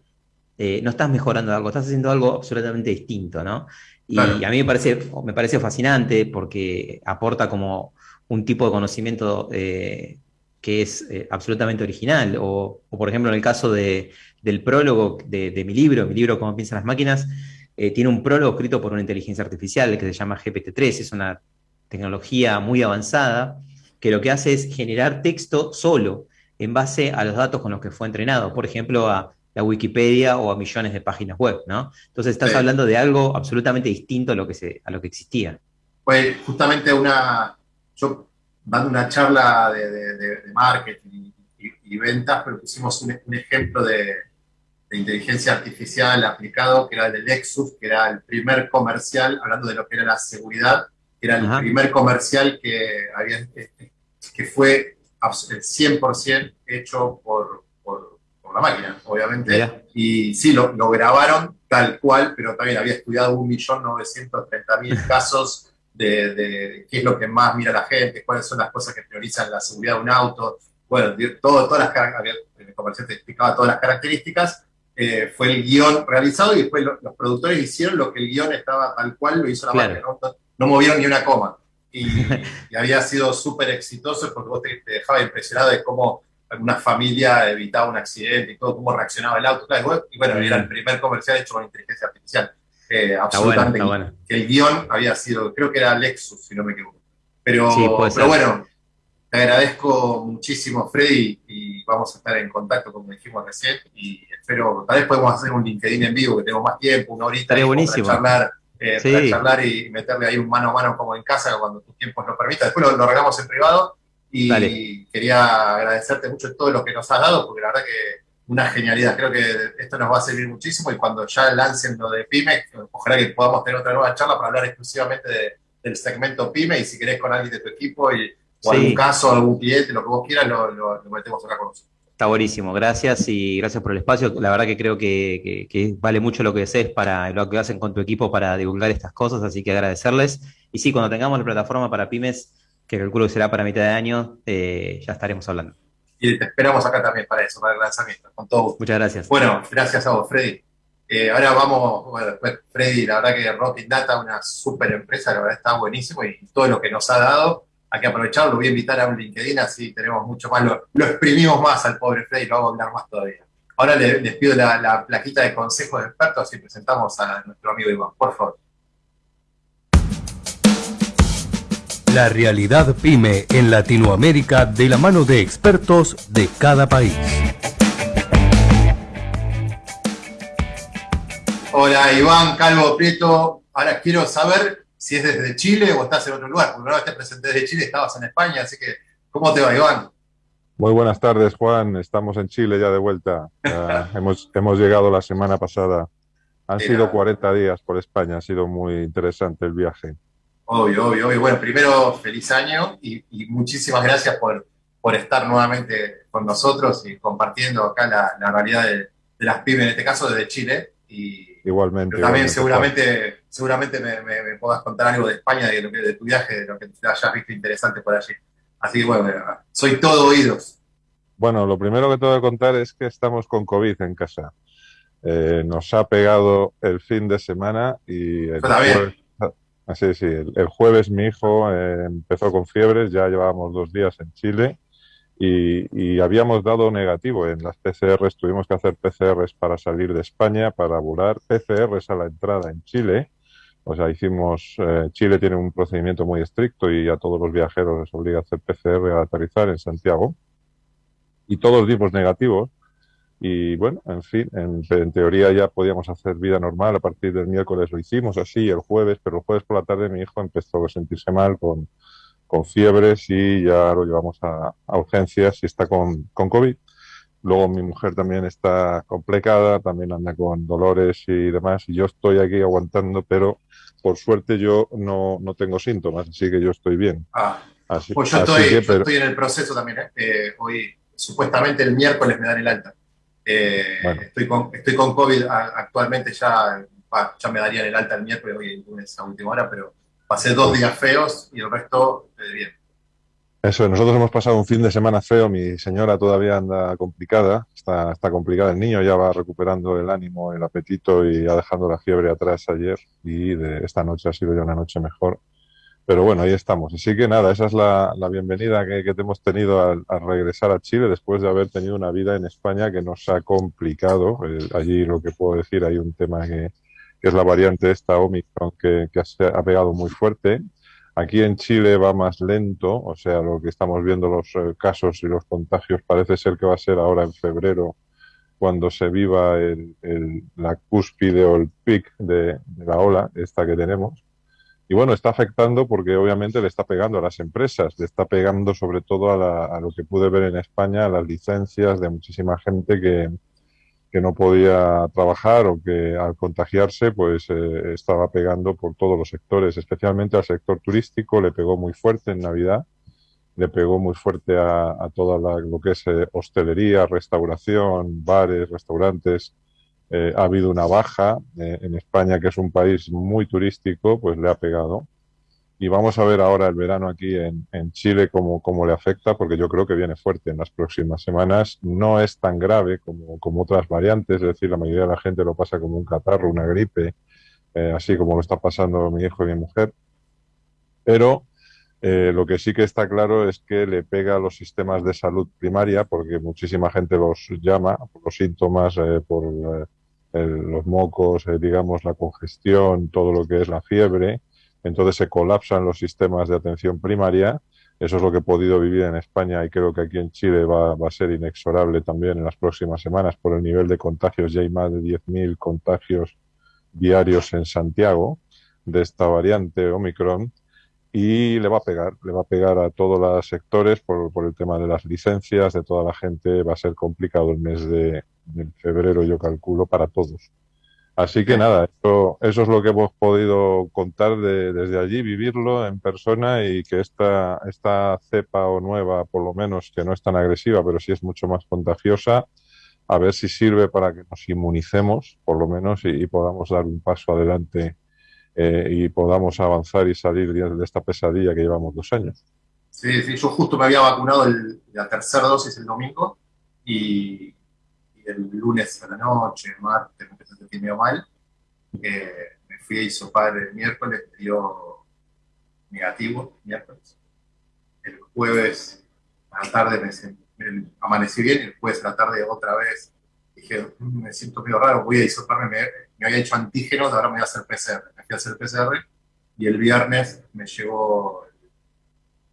[SPEAKER 3] eh, no estás mejorando algo, estás haciendo algo absolutamente distinto, ¿no? Y
[SPEAKER 1] Claro.
[SPEAKER 3] a mí me parece, me parece fascinante porque aporta como un tipo de conocimiento eh, que es eh, absolutamente original. O, o, por ejemplo, en el caso de, del prólogo de, de mi libro, mi libro Cómo piensan las máquinas, eh, tiene un prólogo escrito por una inteligencia artificial que se llama GPT-3, es una tecnología muy avanzada que lo que hace es generar texto solo en base a los datos con los que fue entrenado, por ejemplo, a la Wikipedia o a millones de páginas web, ¿no? Entonces estás
[SPEAKER 1] Sí.
[SPEAKER 3] hablando de algo absolutamente distinto a lo que, se, a lo que existía.
[SPEAKER 1] Fue justamente una, yo dando una charla de, de- de- marketing y, y ventas, pero pusimos un, un ejemplo de, de inteligencia artificial aplicado, que era el de Lexus, que era el primer comercial, hablando de lo que era la seguridad, que era el
[SPEAKER 3] Ajá.
[SPEAKER 1] primer comercial que, había, este, que fue abs- el 100% hecho por, por, por la máquina, obviamente. Y sí, lo, lo grabaron tal cual, pero también había estudiado 1.930.000 casos de, de qué es lo que más mira la gente, cuáles son las cosas que priorizan la seguridad de un auto. Bueno, todo, todas las el comercial te explicaba todas las características. eh, fue el guion realizado y después lo- los productores hicieron lo que el guion estaba tal cual, lo hizo la
[SPEAKER 3] Claro.
[SPEAKER 1] máquina. No, no movieron ni una coma. Y, [LAUGHS] y había sido súper exitoso porque vos te, te dejaba impresionado de cómo una familia evitaba un accidente y todo, cómo reaccionaba el auto. Claro, y bueno, era el primer comercial hecho con inteligencia artificial. Eh,
[SPEAKER 3] Está bueno,
[SPEAKER 1] absolutamente.
[SPEAKER 3] está bueno.
[SPEAKER 1] El guion había sido, creo que era Lexus, si no me equivoco. Pero,
[SPEAKER 3] Sí,
[SPEAKER 1] pero bueno, te agradezco muchísimo, Freddy, y vamos a estar en contacto, como dijimos recién, y espero, tal vez podemos hacer un LinkedIn en vivo, que tengo más tiempo, una horita para charlar, eh,
[SPEAKER 3] Sí.
[SPEAKER 1] para charlar y meterle ahí un mano a mano como en casa cuando tus tiempos lo permitan. Después lo, lo arreglamos en privado y
[SPEAKER 3] Dale.
[SPEAKER 1] quería agradecerte mucho todo lo que nos has dado, porque la verdad que una genialidad. Creo que esto nos va a servir muchísimo y cuando ya lancen lo de PyME, ojalá que podamos tener otra nueva charla para hablar exclusivamente de- del segmento PyME y si querés con alguien de tu equipo y, o
[SPEAKER 3] Sí.
[SPEAKER 1] algún caso, algún cliente, lo que vos quieras, lo, lo- lo metemos acá con nosotros.
[SPEAKER 3] Está buenísimo, gracias y gracias por el espacio. La verdad que creo que, que- que vale mucho lo que haces para lo que hacen con tu equipo para divulgar estas cosas, así que agradecerles. Y sí, cuando tengamos la plataforma para pymes, que calculo que será para mitad de año, eh, ya estaremos hablando.
[SPEAKER 1] Y te esperamos acá también para eso, para el lanzamiento, con todo gusto.
[SPEAKER 3] Muchas gracias.
[SPEAKER 1] Bueno, gracias a vos, Freddy. Eh, ahora vamos, bueno, después Freddy, la verdad que Rocking Data, una súper empresa, la verdad está buenísimo y todo lo que nos ha dado, hay que aprovecharlo, lo voy a invitar a un LinkedIn, así tenemos mucho más, lo, lo exprimimos más al pobre Freddy, lo vamos a hablar más todavía. Ahora le- les pido la, la plaquita de consejos de expertos y presentamos a nuestro amigo Iván, por favor.
[SPEAKER 4] La realidad pyme en Latinoamérica de la mano de expertos de cada país.
[SPEAKER 1] Hola Iván, Calvo Prieto, ahora quiero saber si es desde Chile o estás en otro lugar, porque vez te presenté desde Chile, estabas en España, así que ¿cómo te va Iván?
[SPEAKER 9] Muy buenas tardes, Juan. Estamos en Chile ya de vuelta. Ya [LAUGHS] hemos, hemos llegado la semana pasada. Han sido 40 días por España. Ha sido muy interesante el viaje.
[SPEAKER 1] Obvio, obvio, obvio. Bueno, primero, feliz año y, y muchísimas gracias por, por estar nuevamente con nosotros y compartiendo acá la, la realidad de, de las pymes, en este caso desde Chile. Y
[SPEAKER 9] Igualmente.
[SPEAKER 1] pero también
[SPEAKER 9] igualmente,
[SPEAKER 1] seguramente, seguramente me, me, me puedas contar algo de España, de, lo que, de tu viaje, de lo que hayas visto interesante por allí. Así que bueno, soy todo oídos.
[SPEAKER 9] Bueno, lo primero que tengo que contar es que estamos con COVID en casa. Eh, nos ha pegado el fin de semana y el jueves, ah, sí, el, jueves mi hijo eh, empezó con fiebres, ya llevábamos dos días en Chile y, y habíamos dado negativo en las PCRs, tuvimos que hacer PCRs para salir de España, para volar, PCRs a la entrada en Chile. O sea, hicimos, eh, Chile tiene un procedimiento muy estricto y a todos los viajeros les obliga a hacer PCR al aterrizar en Santiago. Y todos dimos negativos. Y bueno, en fin, en, en teoría ya podíamos hacer vida normal. A partir del miércoles lo hicimos así, el jueves, pero el jueves por la tarde mi hijo empezó a sentirse mal con, con fiebres y ya lo llevamos a, a urgencias y está con, con COVID. Luego mi mujer también está complicada, también anda con dolores y demás, y yo estoy aquí aguantando, pero por suerte yo no, no tengo síntomas, así que yo estoy bien.
[SPEAKER 1] Ah,
[SPEAKER 9] Así,
[SPEAKER 1] pues yo
[SPEAKER 9] así
[SPEAKER 1] estoy,
[SPEAKER 9] que,
[SPEAKER 1] yo
[SPEAKER 9] pero-
[SPEAKER 1] estoy en el proceso también. ¿eh? Eh, hoy, supuestamente el miércoles me dan el alta. Eh,
[SPEAKER 9] Bueno.
[SPEAKER 1] estoy, con, estoy con COVID actualmente, ya, ya me darían el alta el miércoles, hoy el lunes a última hora, pero pasé dos días feos y el resto eh, bien.
[SPEAKER 9] Eso, nosotros hemos pasado un fin de semana feo, mi señora todavía anda complicada, está, está complicada, el niño ya va recuperando el ánimo, el apetito y ha dejado la fiebre atrás ayer y de esta noche ha sido ya una noche mejor. Pero bueno, ahí estamos. Así que nada, esa es la, la bienvenida que, que te hemos tenido al, al regresar a Chile después de haber tenido una vida en España que nos ha complicado. Eh, allí lo que puedo decir, hay un tema que, que es la variante esta Omicron que, que ha, pegado muy fuerte. Aquí en Chile va más lento, o sea, lo que estamos viendo los eh, casos y los contagios parece ser que va a ser ahora en febrero cuando se viva el, el- la cúspide o el pic de, de la ola, esta que tenemos. Y bueno, está afectando porque obviamente le está pegando a las empresas, le está pegando sobre todo a, la- a lo que pude ver en España, a las licencias de muchísima gente que, que no podía trabajar o que al contagiarse pues eh, estaba pegando por todos los sectores, especialmente al sector turístico, le pegó muy fuerte en Navidad, le pegó muy fuerte a, toda la- lo que es eh, hostelería, restauración, bares, restaurantes. Eh, ha habido una baja eh, en España, que es un país muy turístico, pues le ha pegado. Y vamos a ver ahora el verano aquí en, en Chile cómo, cómo le afecta, porque yo creo que viene fuerte en las próximas semanas. No es tan grave como, otras variantes, es decir, la mayoría de la gente lo pasa como un catarro, una gripe, eh, así como lo está pasando mi hijo y mi mujer. Pero eh, lo que sí que está claro es que le pega a los sistemas de salud primaria, porque muchísima gente los llama por los síntomas, eh, por el- los mocos, eh, digamos, la congestión, todo lo que es la fiebre. Entonces se colapsan los sistemas de atención primaria. Eso es lo que he podido vivir en España y creo que aquí en Chile va, va a ser inexorable también en las próximas semanas por el nivel de contagios. Ya hay más de 10.000 contagios diarios en Santiago de esta variante Omicron y le va a pegar, le va a pegar a todos los sectores por, por el tema de las licencias, de toda la gente. Va a ser complicado el mes de, de febrero, yo calculo, para todos. Así que nada, eso, eso es lo que hemos podido contar de- desde allí, vivirlo en persona y que esta, esta cepa o nueva, por lo menos, que no es tan agresiva, pero sí es mucho más contagiosa, a ver si sirve para que nos inmunicemos, por lo menos, y, y podamos dar un paso adelante eh, y podamos avanzar y salir de esta pesadilla que llevamos dos años.
[SPEAKER 1] Sí, sí, yo justo me había vacunado el- la tercera dosis el domingo y el lunes a la noche, martes, me empecé a sentir medio mal. Me fui a hisopar el miércoles, me dio negativo miércoles. El jueves a la tarde me, amanecí bien, el jueves a la tarde otra vez dije, "Mm, me siento medio raro, voy a hisoparme, me, había hecho antígenos, ahora me voy a hacer PCR. Me fui a hacer PCR y el viernes me llegó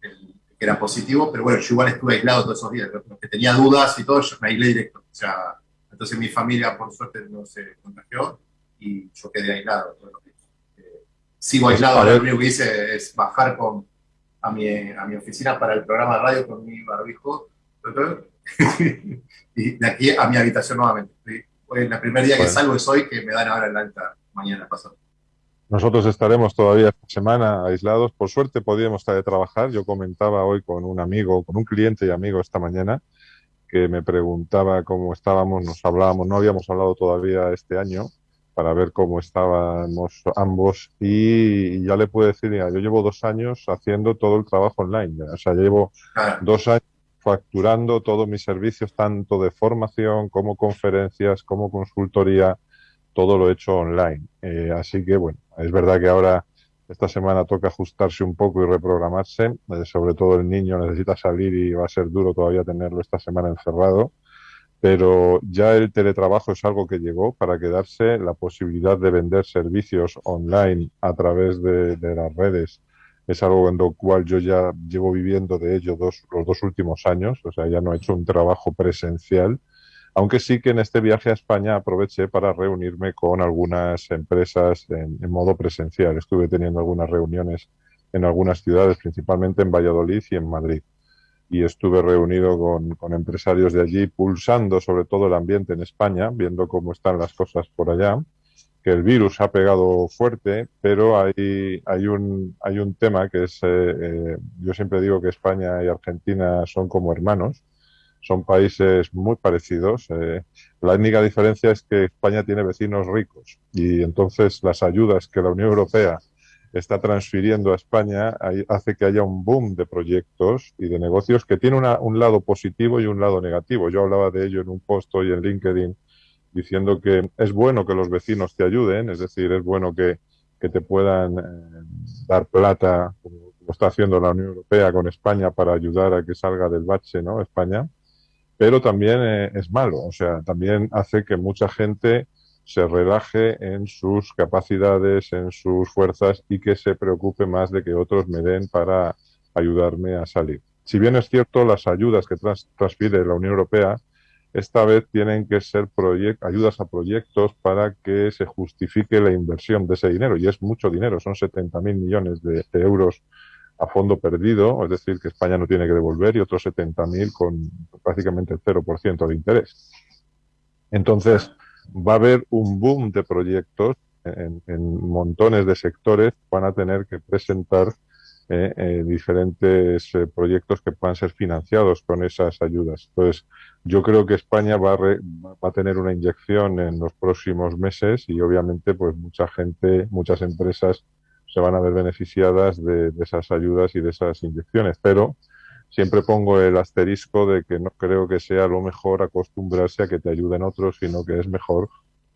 [SPEAKER 1] el- que era positivo, pero bueno, yo igual estuve aislado todos esos días. Los tenía dudas y todo, yo me aislé directo. O sea, entonces mi familia, por suerte, no se contagió y yo quedé aislado todos los días. Eh, sigo aislado, lo único que hice es bajar con, a, mi, a mi oficina para el programa de radio con mi barbijo. [LAUGHS] y de aquí a mi habitación nuevamente. Fui- Fue el primer día que
[SPEAKER 9] Bueno.
[SPEAKER 1] salgo es hoy, que me dan ahora el alta mañana pasado.
[SPEAKER 9] Nosotros estaremos todavía esta semana aislados. Por suerte podíamos trabajar. Yo comentaba hoy con un amigo, con un cliente y amigo esta mañana, que me preguntaba cómo estábamos, nos hablábamos, no habíamos hablado todavía este año para ver cómo estábamos ambos y, ya le puedo decir, mira, yo llevo dos años haciendo todo el trabajo online, ya. o sea, llevo dos años facturando todos mis servicios, tanto de formación como conferencias, como consultoría, todo lo he hecho online. Eh, así que bueno, es verdad que ahora esta semana toca ajustarse un poco y reprogramarse, eh, sobre todo el niño necesita salir y va a ser duro todavía tenerlo esta semana encerrado, pero ya el teletrabajo es algo que llegó para quedarse, la posibilidad de vender servicios online a través de, de las redes es algo en lo cual yo ya llevo viviendo de ello dos, los dos últimos años, o sea, ya no he hecho un trabajo presencial, aunque sí que en este viaje a España aproveché para reunirme con algunas empresas en, modo presencial. Estuve teniendo algunas reuniones en algunas ciudades, principalmente en Valladolid y en Madrid. Y estuve reunido con, empresarios de allí, pulsando sobre todo el ambiente en España, viendo cómo están las cosas por allá que el virus ha pegado fuerte, pero hay, hay, un, hay un tema que es, eh, eh, yo siempre digo que España y Argentina son como hermanos, son países muy parecidos. eh, la única diferencia es que España tiene vecinos ricos y entonces las ayudas que la Unión Europea está transfiriendo a España hace que haya un boom de proyectos y de negocios que tiene una- un lado positivo y un lado negativo. Yo hablaba de ello en un post hoy en LinkedIn diciendo que es bueno que los vecinos te ayuden, es decir, es bueno que, que te puedan eh, dar plata, como, como está haciendo la Unión Europea con España para ayudar a que salga del bache, ¿no? España. Pero también eh, es malo, o sea, también hace que mucha gente se relaje en sus capacidades, en sus fuerzas y que se preocupe más de que otros me den para ayudarme a salir. Si bien es cierto, las ayudas que trans- la Unión Europea esta vez tienen que ser ayudas a proyectos para que se justifique la inversión de ese dinero. Y es mucho dinero, son 70.000 millones de euros a fondo perdido, es decir, que España no tiene que devolver, y otros 70.000 con prácticamente el 0% de interés. Entonces, va a haber un boom de proyectos en, en montones de sectores, van a tener que presentar eh, eh, diferentes eh, proyectos que puedan ser financiados con esas ayudas. Entonces, yo creo que España va a, re- va a tener una inyección en los próximos meses y obviamente pues mucha gente, muchas empresas se van a ver beneficiadas de, esas ayudas y de esas inyecciones. Pero siempre pongo el asterisco de que no creo que sea lo mejor acostumbrarse a que te ayuden otros, sino que es mejor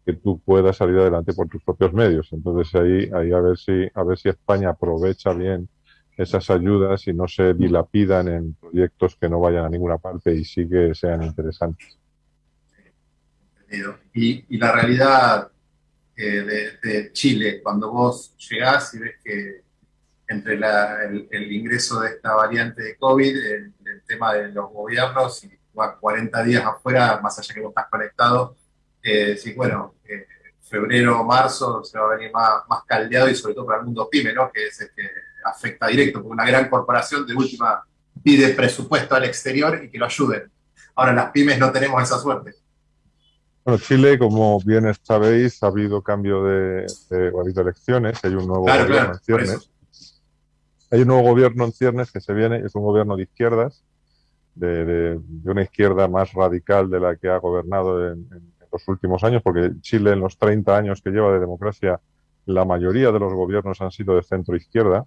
[SPEAKER 9] que tú puedas salir adelante por tus propios medios. Entonces ahí, ahí a ver si, a ver si España aprovecha bien esas ayudas y no se dilapidan en proyectos que no vayan a ninguna parte y sí que sean interesantes.
[SPEAKER 1] Y la realidad eh, de, de Chile, cuando vos llegás y ves que entre la- el, el ingreso de esta variante de COVID, el, el tema de los gobiernos, y vas 40 días afuera, más allá que vos estás conectado, eh, decís, bueno, eh, febrero, marzo se va a venir más, más caldeado y sobre todo para el mundo pyme, ¿no? Que es el que afecta directo, porque una gran corporación de última pide presupuesto al exterior y que lo ayuden. Ahora las pymes no tenemos esa suerte.
[SPEAKER 9] Bueno, Chile, como bien sabéis, ha habido cambio de, de- ha habido elecciones, hay un nuevo
[SPEAKER 1] Claro,
[SPEAKER 9] gobierno
[SPEAKER 1] claro,
[SPEAKER 9] en ciernes. Hay un nuevo gobierno en ciernes que se viene, es un gobierno de izquierdas, de, de- de una izquierda más radical de la que ha gobernado en, en- en los últimos años, porque Chile en los 30 años que lleva de democracia, la mayoría de los gobiernos han sido de centro izquierda.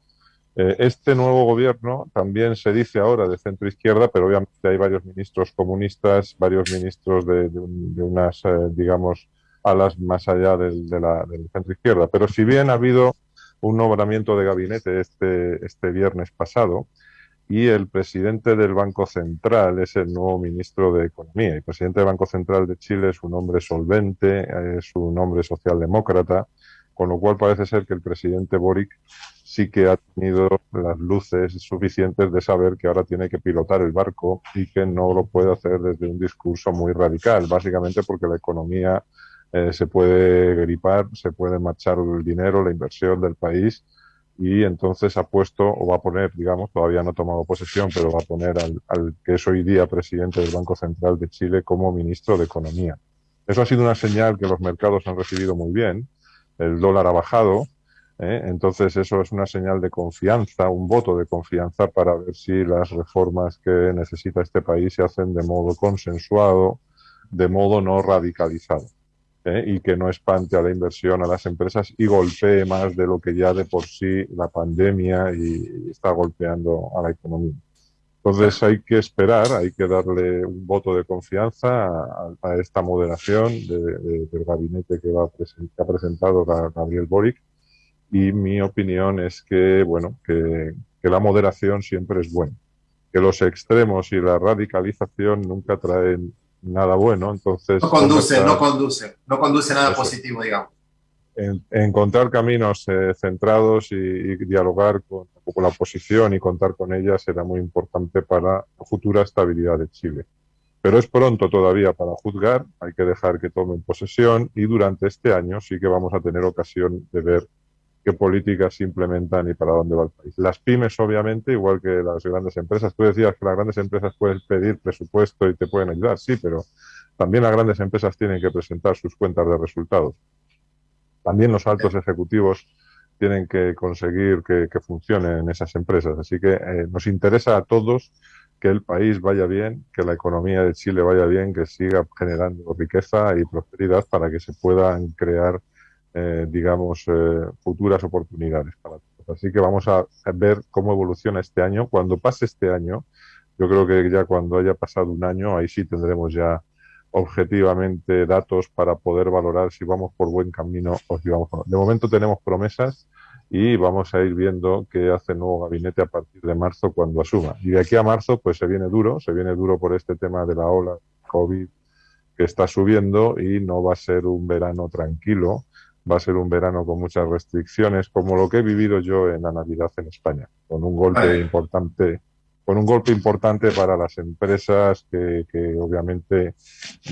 [SPEAKER 9] Eh, este nuevo gobierno también se dice ahora de centro izquierda, pero obviamente hay varios ministros comunistas, varios ministros de, de de unas, eh, digamos, alas más allá del, del centro izquierda. Pero si bien ha habido un nombramiento de gabinete este, este viernes pasado, y el presidente del Banco Central es el nuevo ministro de Economía. El presidente del Banco Central de Chile es un hombre solvente, es un hombre socialdemócrata, con lo cual parece ser que el presidente Boric sí que ha tenido las luces suficientes de saber que ahora tiene que pilotar el barco y que no lo puede hacer desde un discurso muy radical, básicamente porque la economía eh, se puede gripar, se puede marchar el dinero, la inversión del país y entonces ha puesto o va a poner, digamos, todavía no ha tomado posesión, pero va a poner al, al que es hoy día presidente del Banco Central de Chile como ministro de Economía. Eso ha sido una señal que los mercados han recibido muy bien. El dólar ha bajado, ¿eh? entonces eso es una señal de confianza, un voto de confianza para ver si las reformas que necesita este país se hacen de modo consensuado, de modo no radicalizado. ¿eh? y que no espante a la inversión, a las empresas y golpee más de lo que ya de por sí la pandemia y está golpeando a la economía. Entonces hay que esperar, hay que darle un voto de confianza a, a esta moderación de- de- del gabinete que, va que ha presentado Ga- Gabriel Boric y mi opinión es que, bueno, que, que la moderación siempre es buena, que los extremos y la radicalización nunca traen nada bueno, entonces
[SPEAKER 1] No conduce, no conduce, no conduce nada
[SPEAKER 9] Eso.
[SPEAKER 1] positivo, digamos.
[SPEAKER 9] En- encontrar caminos eh, centrados y, dialogar con, con la oposición y contar con ella será muy importante para la futura estabilidad de Chile. Pero es pronto todavía para juzgar, hay que dejar que tomen posesión y durante este año sí que vamos a tener ocasión de ver qué políticas se implementan y para dónde va el país. Las pymes, obviamente, igual que las grandes empresas. Tú decías que las grandes empresas pueden pedir presupuesto y te pueden ayudar, sí, pero también las grandes empresas tienen que presentar sus cuentas de resultados. También los altos ejecutivos tienen que conseguir que, que funcionen esas empresas. Así que eh, nos interesa a todos que el país vaya bien, que la economía de Chile vaya bien, que siga generando riqueza y prosperidad para que se puedan crear, eh, digamos, eh, futuras oportunidades para todos. Así que vamos a ver cómo evoluciona este año. Cuando pase este año, yo creo que ya cuando haya pasado un año, ahí sí tendremos ya objetivamente datos para poder valorar si vamos por buen camino o si vamos por... De momento tenemos promesas y vamos a ir viendo qué hace el nuevo gabinete a partir de marzo cuando asuma. Y de aquí a marzo pues se viene duro, se viene duro por este tema de la ola COVID que está subiendo y no va a ser un verano tranquilo, va a ser un verano con muchas restricciones, como lo que he vivido yo en la Navidad en España, con un golpe importante con un golpe importante para las empresas que, obviamente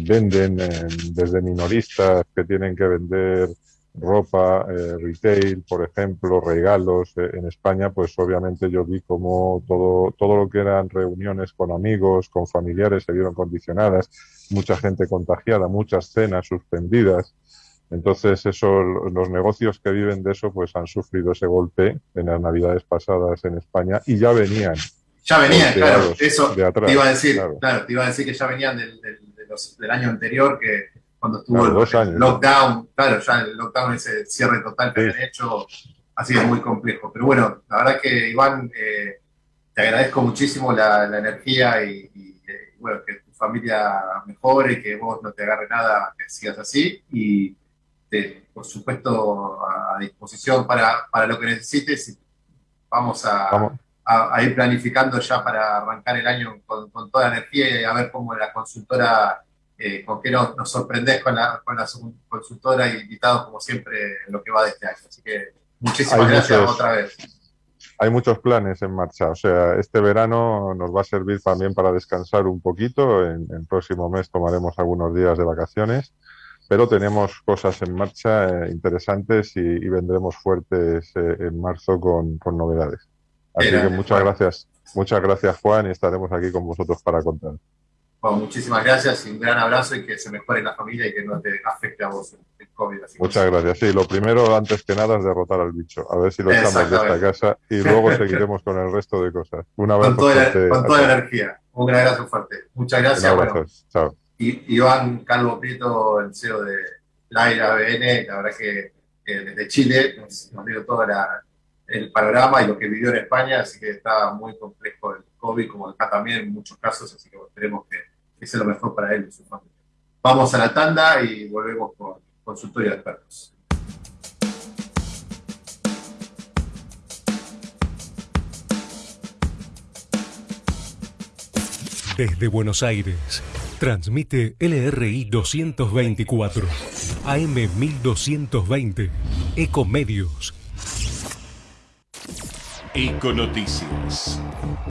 [SPEAKER 9] venden eh, desde minoristas que tienen que vender ropa, eh, retail, por ejemplo, regalos eh, en España, pues obviamente yo vi como todo, todo lo que eran reuniones con amigos, con familiares se vieron condicionadas, mucha gente contagiada, muchas cenas suspendidas. Entonces, eso, los negocios que viven de eso, pues han sufrido ese golpe en las navidades pasadas en España y ya venían
[SPEAKER 1] Ya venían, claro, eso
[SPEAKER 9] de atrás,
[SPEAKER 1] te iba a decir,
[SPEAKER 9] claro.
[SPEAKER 1] claro. te iba a decir que ya venían del, del- de los- del año anterior, que cuando estuvo
[SPEAKER 9] Claro,
[SPEAKER 1] el,
[SPEAKER 9] dos años.
[SPEAKER 1] el lockdown, claro, ya el lockdown, ese cierre total que
[SPEAKER 9] Sí.
[SPEAKER 1] habían hecho, ha sido muy complejo. Pero bueno, la verdad que Iván, eh, te agradezco muchísimo la, la energía y, y, eh, bueno, que tu familia mejore, que vos no te agarre nada, que sigas así y te- por supuesto a, a disposición para, para lo que necesites. Vamos a,
[SPEAKER 9] Vamos.
[SPEAKER 1] A, a ir planificando ya para arrancar el año con, con toda energía y a ver cómo la consultora, eh, con qué nos, nos sorprendés con la, con la su- consultora y invitados como siempre en lo que va de este año. Así que muchísimas
[SPEAKER 9] Hay
[SPEAKER 1] gracias
[SPEAKER 9] muchos-
[SPEAKER 1] otra vez.
[SPEAKER 9] Hay muchos planes en marcha, o sea, este verano nos va a servir también para descansar un poquito. En el próximo mes tomaremos algunos días de vacaciones, pero tenemos cosas en marcha eh, interesantes y, y vendremos fuertes eh, en marzo con, con novedades. Así
[SPEAKER 1] Era,
[SPEAKER 9] que muchas gracias, muchas gracias Juan y estaremos aquí con vosotros para contar.
[SPEAKER 1] Bueno, muchísimas gracias y un gran abrazo y que se mejore la familia y que no te afecte a vos el, COVID. Así
[SPEAKER 9] Muchas gracias. Sí, lo primero, antes que nada, es derrotar al bicho. A ver si lo echamos de esta casa y luego seguiremos con el resto de cosas. Un abrazo
[SPEAKER 1] Con toda,
[SPEAKER 9] fuerte
[SPEAKER 1] con toda energía. Un gran abrazo fuerte. Muchas
[SPEAKER 9] Un
[SPEAKER 1] gracias.
[SPEAKER 9] abrazo.
[SPEAKER 1] Bueno,
[SPEAKER 9] Chao.
[SPEAKER 1] y, Iván Calvo Prieto, el CEO de Laira ABN, la verdad que eh, desde Chile nos, nos dio todo la- el panorama y lo que vivió en España, así que está muy complejo el COVID, como acá también en muchos casos, así que esperemos que, que sea lo mejor para él y su familia. Vamos a la tanda y volvemos con consultorio de expertos.
[SPEAKER 10] Desde Buenos Aires, transmite LRI 224, AM 1220, Ecomedios.
[SPEAKER 2] Econoticias.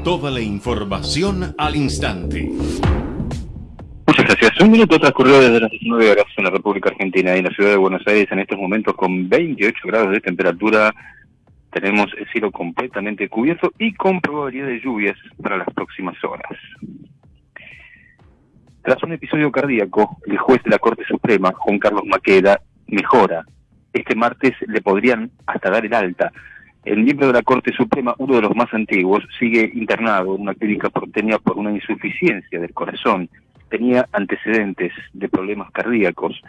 [SPEAKER 2] Toda la información al instante.
[SPEAKER 11] Muchas gracias. Un minuto transcurrió desde las 19 horas en la República Argentina y en la ciudad de Buenos Aires en estos momentos con 28 grados de temperatura. Tenemos el cielo completamente cubierto y con probabilidad de lluvias para las próximas horas. Tras un episodio cardíaco, el juez de la Corte Suprema, Juan Carlos Maqueda, mejora. Este martes le podrían hasta dar el alta. El miembro de la Corte Suprema, uno de los más antiguos, sigue internado en una clínica porteña por una insuficiencia del corazón. Tenía antecedentes de problemas cardíacos.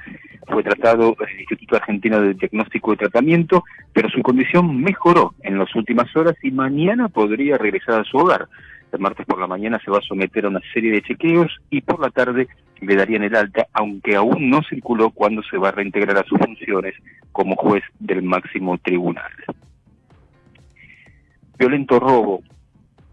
[SPEAKER 11] Fue tratado en el Instituto Argentino de Diagnóstico y Tratamiento, pero su condición mejoró en las últimas horas y mañana podría regresar a su hogar. El martes por la mañana se va a someter a una serie de chequeos y por la tarde le darían el alta, aunque aún no circuló cuándo se va a reintegrar a sus funciones como juez del máximo tribunal. Violento robo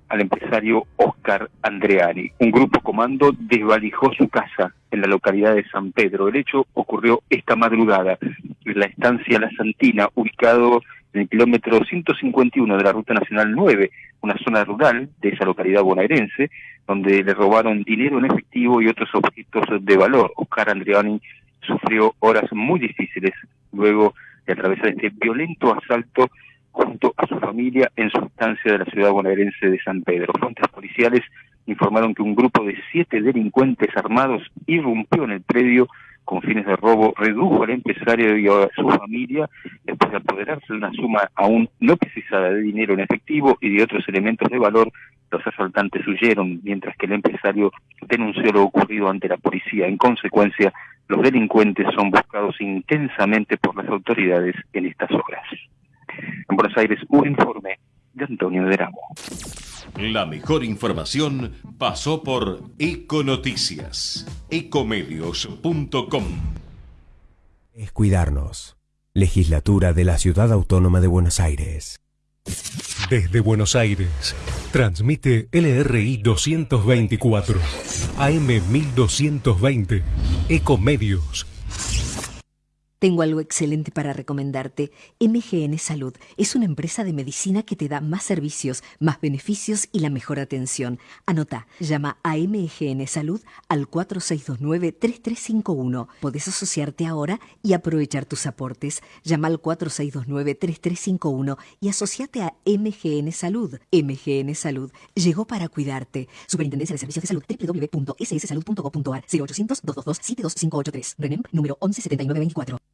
[SPEAKER 11] al empresario Oscar Andreani. Un grupo comando desvalijó su casa en la localidad de San Pedro. El hecho ocurrió esta madrugada en la estancia La Santina, ubicado en el kilómetro 151 de la Ruta Nacional 9, una zona rural de esa localidad bonaerense, donde le robaron dinero en efectivo y otros objetos de valor. Oscar Andriani sufrió horas muy difíciles luego de atravesar este violento asalto junto a su familia en su estancia de la ciudad bonaerense de San Pedro. Fuentes policiales informaron que un grupo de siete delincuentes armados irrumpió en el predio con fines de robo, redujo al empresario y a su familia después de apoderarse de una suma aún no precisada de dinero en efectivo y de otros elementos de valor. Los asaltantes huyeron mientras que el empresario denunció lo ocurrido ante la policía. En consecuencia, los delincuentes son buscados intensamente por las autoridades en estas horas. En Buenos Aires, un informe de Antonio Deramo.
[SPEAKER 2] La mejor información pasó por Econoticias, ecomedios.com.
[SPEAKER 12] Es cuidarnos. Legislatura de la Ciudad Autónoma de Buenos Aires.
[SPEAKER 10] Desde Buenos Aires, transmite LRI 224, AM 1220, Ecomedios.
[SPEAKER 13] Tengo algo excelente para recomendarte. MGN Salud es una empresa de medicina que te da más servicios, más beneficios y la mejor atención. Anota, llama a MGN Salud al 4629-3351. Podés asociarte ahora y aprovechar tus aportes. Llama al 4629-3351 y asociate a MGN Salud. MGN Salud llegó para cuidarte. Superintendencia de Servicios de Salud www.sssalud.gov.ar 0800-222-72583. RENEM número 117924.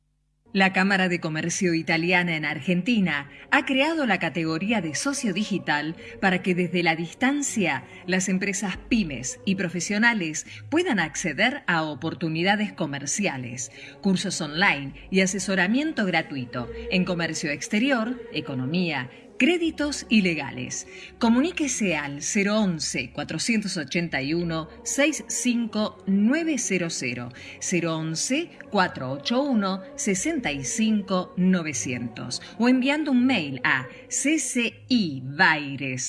[SPEAKER 14] La Cámara de Comercio Italiana en Argentina ha creado la categoría de socio digital para que desde la distancia las empresas pymes y profesionales puedan acceder a oportunidades comerciales, cursos online y asesoramiento gratuito en comercio exterior, economía, créditos y legales. Comuníquese al 011 481 65900 011 481 65 900 o enviando un mail a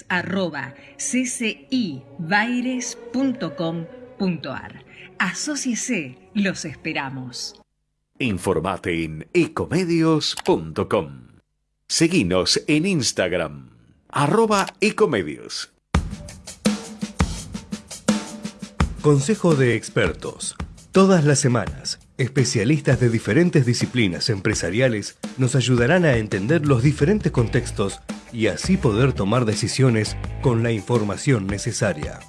[SPEAKER 14] arroba ccibaires.com.ar. Asociese, los esperamos.
[SPEAKER 2] Informate en ecomedios.com. Seguinos en Instagram, arroba ecomedios.
[SPEAKER 4] Consejo de expertos. Todas las semanas, especialistas de diferentes disciplinas empresariales nos ayudarán a entender los diferentes contextos y así poder tomar decisiones con la información necesaria.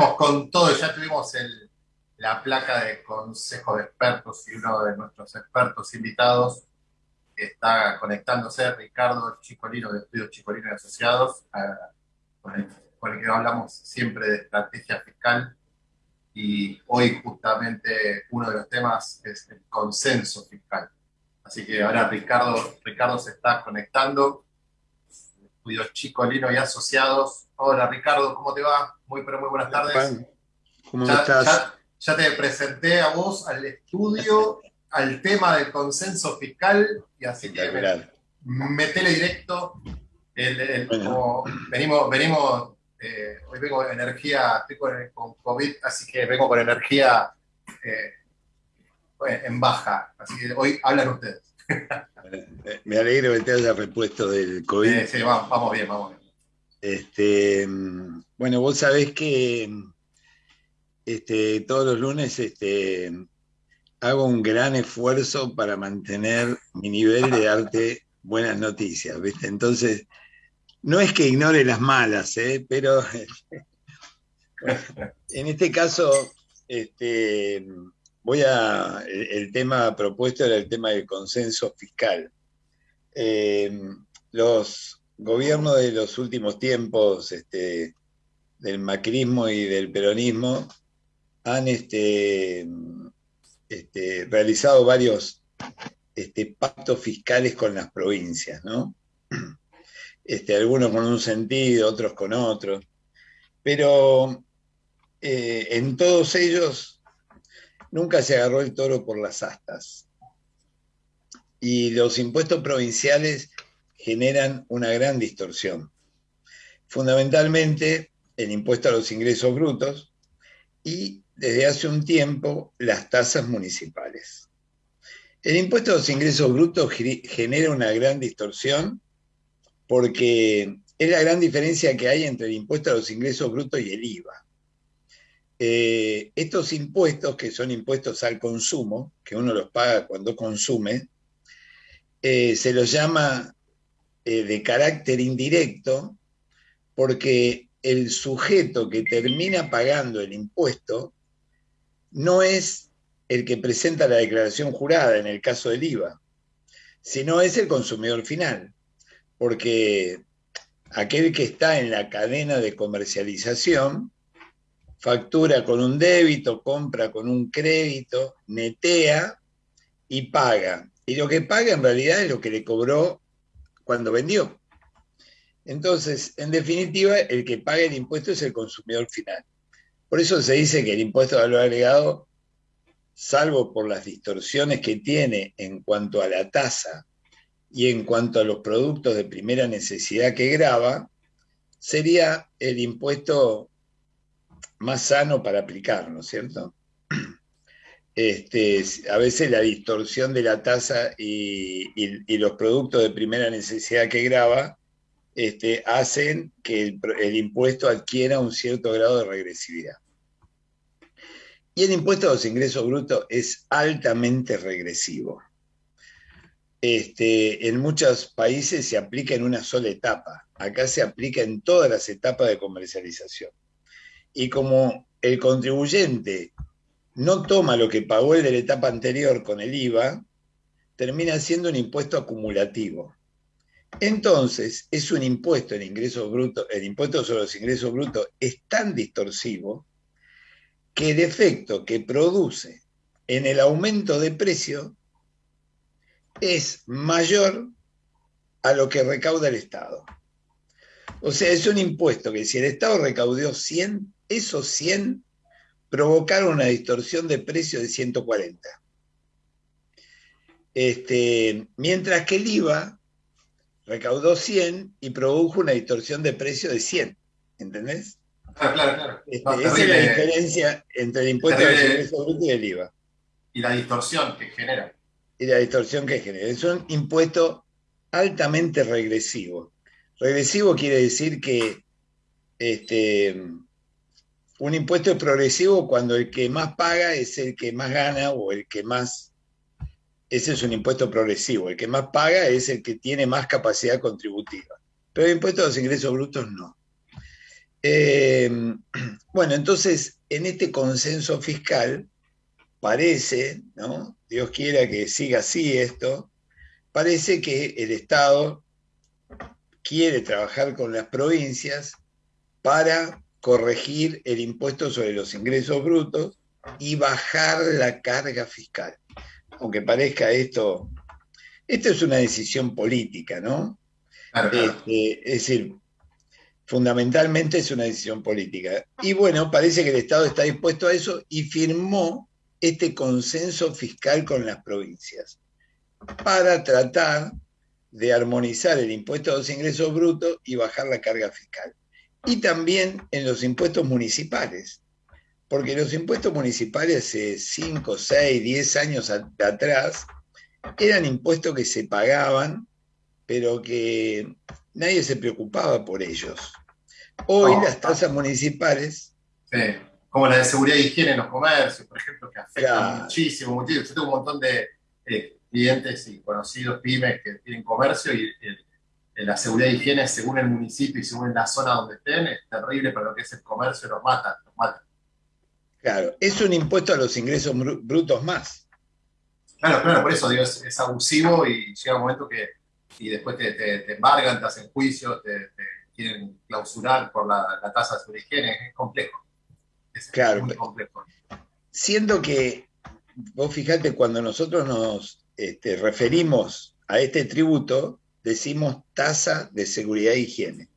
[SPEAKER 1] Volvemos con todo, ya tuvimos el, la placa de consejo de expertos y uno de nuestros expertos invitados está conectándose, Ricardo Chicolino de Estudios Chicolino y Asociados, a- con, el, con el que hablamos siempre de estrategia fiscal y hoy justamente uno de los temas es el consenso fiscal. Así que ahora Ricardo, Ricardo se está conectando. Estudios Chicolino y Asociados. Hola Ricardo, ¿cómo te va? Muy pero muy buenas tardes.
[SPEAKER 15] ¿cómo
[SPEAKER 1] Ya-
[SPEAKER 15] estás?
[SPEAKER 1] ya- ya te presenté a vos, al estudio, al tema del consenso fiscal y así que me- metele directo. El- el-
[SPEAKER 15] Bueno.
[SPEAKER 1] como venimos, venimos eh, hoy vengo de energía, estoy con, con COVID, así que vengo con energía eh, en baja. Así que hoy hablan ustedes. [LAUGHS]
[SPEAKER 15] Me alegro que te hayas repuesto del COVID.
[SPEAKER 1] Eh, sí, vamos, vamos bien, vamos bien.
[SPEAKER 15] Este, bueno, vos sabés que este, todos los lunes este, hago un gran esfuerzo para mantener mi nivel de darte buenas noticias, ¿viste? Entonces, no es que ignore las malas, ¿eh? pero [LAUGHS] en este caso, este, voy a. El, tema propuesto era el tema del consenso fiscal. Eh, los gobiernos de los últimos tiempos, este, del macrismo y del peronismo, han este, este, realizado varios este, pactos fiscales con las provincias, ¿no? Este, algunos con un sentido, otros con otro. Pero eh, en todos ellos nunca se agarró el toro por las astas. Y los impuestos provinciales generan una gran distorsión. Fundamentalmente el impuesto a los ingresos brutos y desde hace un tiempo las tasas municipales. El impuesto a los ingresos brutos ge- genera una gran distorsión porque es la gran diferencia que hay entre el impuesto a los ingresos brutos y el IVA. Eh, estos impuestos, que son impuestos al consumo, que uno los paga cuando consume, eh, se los llama eh, de carácter indirecto porque el sujeto que termina pagando el impuesto no es el que presenta la declaración jurada en el caso del IVA, sino es el consumidor final, porque aquel que está en la cadena de comercialización factura con un débito, compra con un crédito, netea y paga. Y lo que paga en realidad es lo que le cobró cuando vendió. Entonces, en definitiva, el que paga el impuesto es el consumidor final. Por eso se dice que el impuesto de valor agregado, salvo por las distorsiones que tiene en cuanto a la tasa y en cuanto a los productos de primera necesidad que grava, sería el impuesto más sano para aplicar, ¿no es cierto? [CLEARS THROAT] Este, a veces la distorsión de la tasa y, los productos de primera necesidad que grava este, hacen que el, el impuesto adquiera un cierto grado de regresividad. Y el impuesto a los ingresos brutos es altamente regresivo. Este, en muchos países se aplica en una sola etapa. Acá se aplica en todas las etapas de comercialización. Y como el contribuyente no toma lo que pagó el de la etapa anterior con el IVA, termina siendo un impuesto acumulativo. Entonces, es un impuesto el ingreso bruto, el impuesto sobre los ingresos brutos es tan distorsivo que el efecto que produce en el aumento de precio es mayor a lo que recauda el Estado. O sea, es un impuesto que si el Estado recaudó 100, esos 100 provocaron una distorsión de precio de 140. Este, mientras que el IVA recaudó 100 y produjo una distorsión de precio de 100. ¿Entendés?
[SPEAKER 1] Claro, claro, claro.
[SPEAKER 15] Este,
[SPEAKER 1] No,
[SPEAKER 15] esa es la diferencia entre el impuesto
[SPEAKER 1] Terrible.
[SPEAKER 15] ingresos brutos y el IVA.
[SPEAKER 1] Y la distorsión que genera.
[SPEAKER 15] y la distorsión que genera. Es un impuesto altamente regresivo. Regresivo quiere decir que este, un impuesto es progresivo cuando el que más paga es el que más gana o el que más... Ese es un impuesto progresivo. El que más paga es el que tiene más capacidad contributiva. Pero el impuesto a los ingresos brutos no. Eh, [CLEARS THROAT] Bueno, entonces, en este consenso fiscal, parece, ¿no? Dios quiera que siga así esto, parece que el Estado quiere trabajar con las provincias para corregir el impuesto sobre los ingresos brutos y bajar la carga fiscal. Aunque parezca esto, esto es una decisión política, ¿no? Este, es decir, fundamentalmente es una decisión política. Y bueno, parece que el Estado está dispuesto a eso y firmó este consenso fiscal con las provincias para tratar de armonizar el impuesto a los ingresos brutos y bajar la carga fiscal. Y también en los impuestos municipales, porque los impuestos municipales hace 5, 6, 10 años a- atrás eran impuestos que se pagaban, pero que nadie se preocupaba por ellos. Hoy las tasas municipales
[SPEAKER 1] Sí, como la de seguridad y higiene en los comercios, por ejemplo, que afecta
[SPEAKER 15] Claro.
[SPEAKER 1] muchísimo, muchísimo. Yo tengo un montón de eh, clientes y conocidos pymes que tienen comercio y el- la seguridad y higiene, según el municipio y según la zona donde estén, es terrible para lo que es el comercio, los matan, los matan.
[SPEAKER 15] Claro, es un impuesto a los ingresos bru- brutos más.
[SPEAKER 1] Claro, claro, por eso digo, es, es abusivo y llega un momento que y después te, te, te embargan, te hacen juicio, te, te quieren clausurar por la, la tasa de seguridad y higiene, es complejo. Es
[SPEAKER 15] Claro.
[SPEAKER 1] muy complejo.
[SPEAKER 15] Siendo que, vos fijate, cuando nosotros nos este, referimos a este tributo, decimos tasa de seguridad e higiene.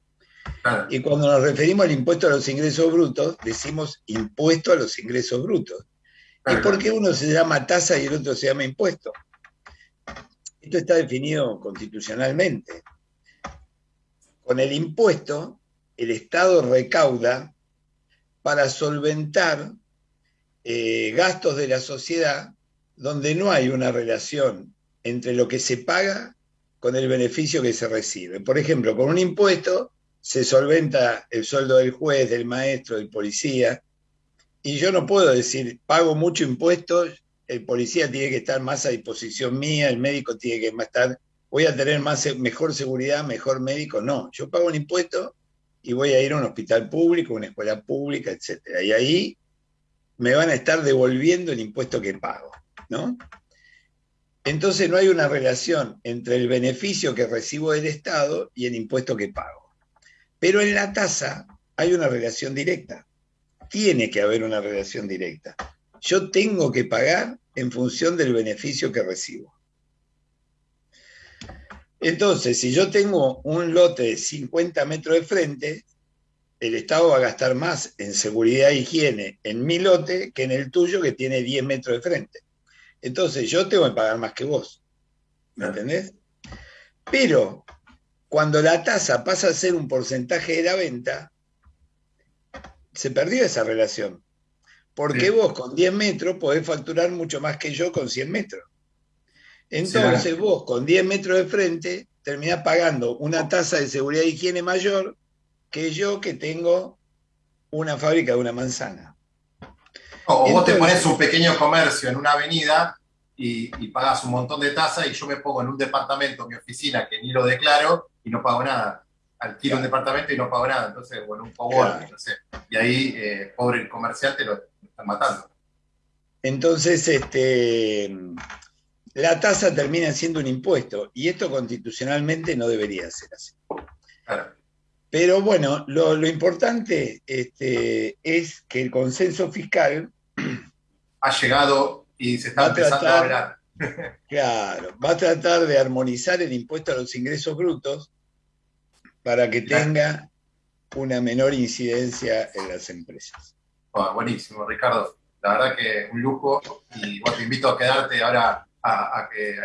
[SPEAKER 15] Y cuando nos referimos al impuesto a los ingresos brutos, decimos impuesto a los ingresos brutos. ¿Y por qué uno se llama tasa y el otro se llama impuesto? Esto está definido constitucionalmente. Con el impuesto, el Estado recauda para solventar eh, gastos de la sociedad donde no hay una relación entre lo que se paga con el beneficio que se recibe. Por ejemplo, con un impuesto se solventa el sueldo del juez, del maestro, del policía, y yo no puedo decir, pago mucho impuesto, el policía tiene que estar más a disposición mía, el médico tiene que estar, voy a tener más, mejor seguridad, mejor médico. No, yo pago un impuesto y voy a ir a un hospital público, una escuela pública, etcétera. Y ahí me van a estar devolviendo el impuesto que pago, ¿no? Entonces no hay una relación entre el beneficio que recibo del Estado y el impuesto que pago. Pero en la tasa hay una relación directa. Tiene que haber una relación directa. Yo tengo que pagar en función del beneficio que recibo. Entonces, si yo tengo un lote de 50 metros de frente, el Estado va a gastar más en seguridad e higiene en mi lote que en el tuyo que tiene 10 metros de frente. Entonces, yo tengo que pagar más que vos. ¿Me entendés? Pero cuando la tasa pasa a ser un porcentaje de la venta, se perdió esa relación. Porque vos con 10 metros podés facturar mucho más que yo con 100 metros. Entonces vos con 10 metros de frente terminás pagando una tasa de seguridad e higiene mayor que yo que tengo una fábrica de una manzana.
[SPEAKER 1] O vos te pones un pequeño comercio en una avenida y, y pagas un montón de tasas y yo me pongo en un departamento, mi oficina, que ni lo declaro y no pago nada. Alquilo un departamento y no pago nada. Entonces, bueno, un coworking,
[SPEAKER 15] Claro.
[SPEAKER 1] no sé. Y ahí, eh, pobre comerciante, lo, lo están matando.
[SPEAKER 15] Entonces, este, la tasa termina siendo un impuesto y esto constitucionalmente no debería ser así. Pero bueno, lo, lo importante este, es que el consenso fiscal
[SPEAKER 1] Ha llegado y se está
[SPEAKER 15] a
[SPEAKER 1] empezando a hablar. [LAUGHS] [LAUGHS]
[SPEAKER 15] Claro, va a tratar de armonizar el impuesto a los ingresos brutos para que tenga una menor incidencia en las empresas.
[SPEAKER 1] Ah, buenísimo, Ricardo. La verdad que un lujo. Y bueno, te invito a quedarte ahora a, a que-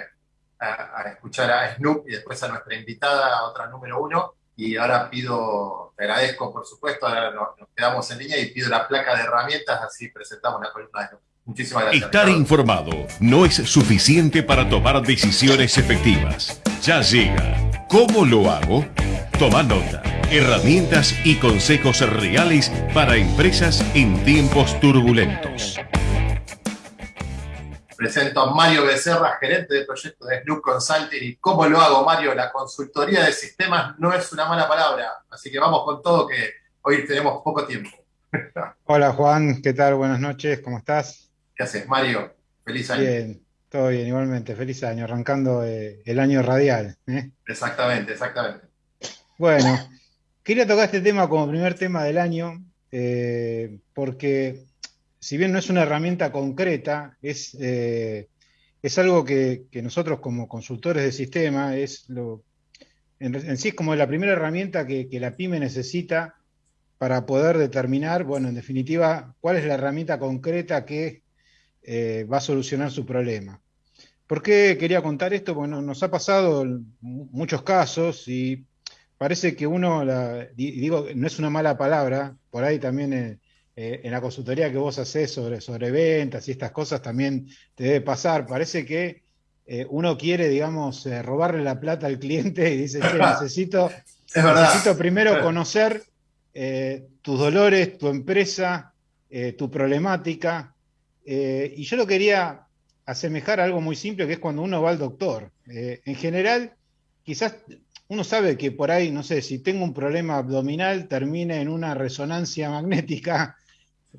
[SPEAKER 1] a- a escuchar a Snoop y después a nuestra invitada, a otra número uno. Y ahora pido, te agradezco por supuesto, ahora nos, nos quedamos en línea y pido la placa de herramientas, así presentamos la columna de. Muchísimas gracias.
[SPEAKER 2] Estar
[SPEAKER 1] Ricardo.
[SPEAKER 2] informado no es suficiente para tomar decisiones efectivas. Ya llega. ¿Cómo lo hago? Toma nota. Herramientas y consejos reales para empresas en tiempos turbulentos.
[SPEAKER 1] Presento a Mario Becerra, gerente del proyecto de Snoop Consulting. ¿Y cómo lo hago, Mario? La consultoría de sistemas no es una mala palabra. Así que vamos con todo, que hoy tenemos poco tiempo. [LAUGHS]
[SPEAKER 16] Hola Juan, ¿qué tal? Buenas noches, ¿cómo estás?
[SPEAKER 1] ¿Qué haces, Mario? Feliz año.
[SPEAKER 16] Bien, todo bien, igualmente, feliz año, arrancando eh, el año radial. ¿eh?
[SPEAKER 1] Exactamente, exactamente.
[SPEAKER 16] Bueno, quería tocar este tema como primer tema del año, eh, porque si bien no es una herramienta concreta, es, eh, es algo que, nosotros como consultores de sistema, es lo, en, sí es como la primera herramienta que, la pyme necesita para poder determinar, bueno, en definitiva, cuál es la herramienta concreta que eh, va a solucionar su problema. ¿Por qué quería contar esto? Bueno, nos ha pasado muchos casos y parece que uno, digo, no es una mala palabra, por ahí también eh, eh, en la consultoría que vos hacés sobre, sobre ventas y estas cosas también te debe pasar. Parece que eh, uno quiere, digamos, eh, robarle la plata al cliente y dice, che, [LAUGHS] necesito, necesito primero conocer tus dolores, tu empresa, tu problemática. y yo lo quería asemejar a algo muy simple, que es cuando uno va al doctor. En general, quizás uno sabe que por ahí, no sé, si tengo un problema abdominal, termine en una resonancia magnética,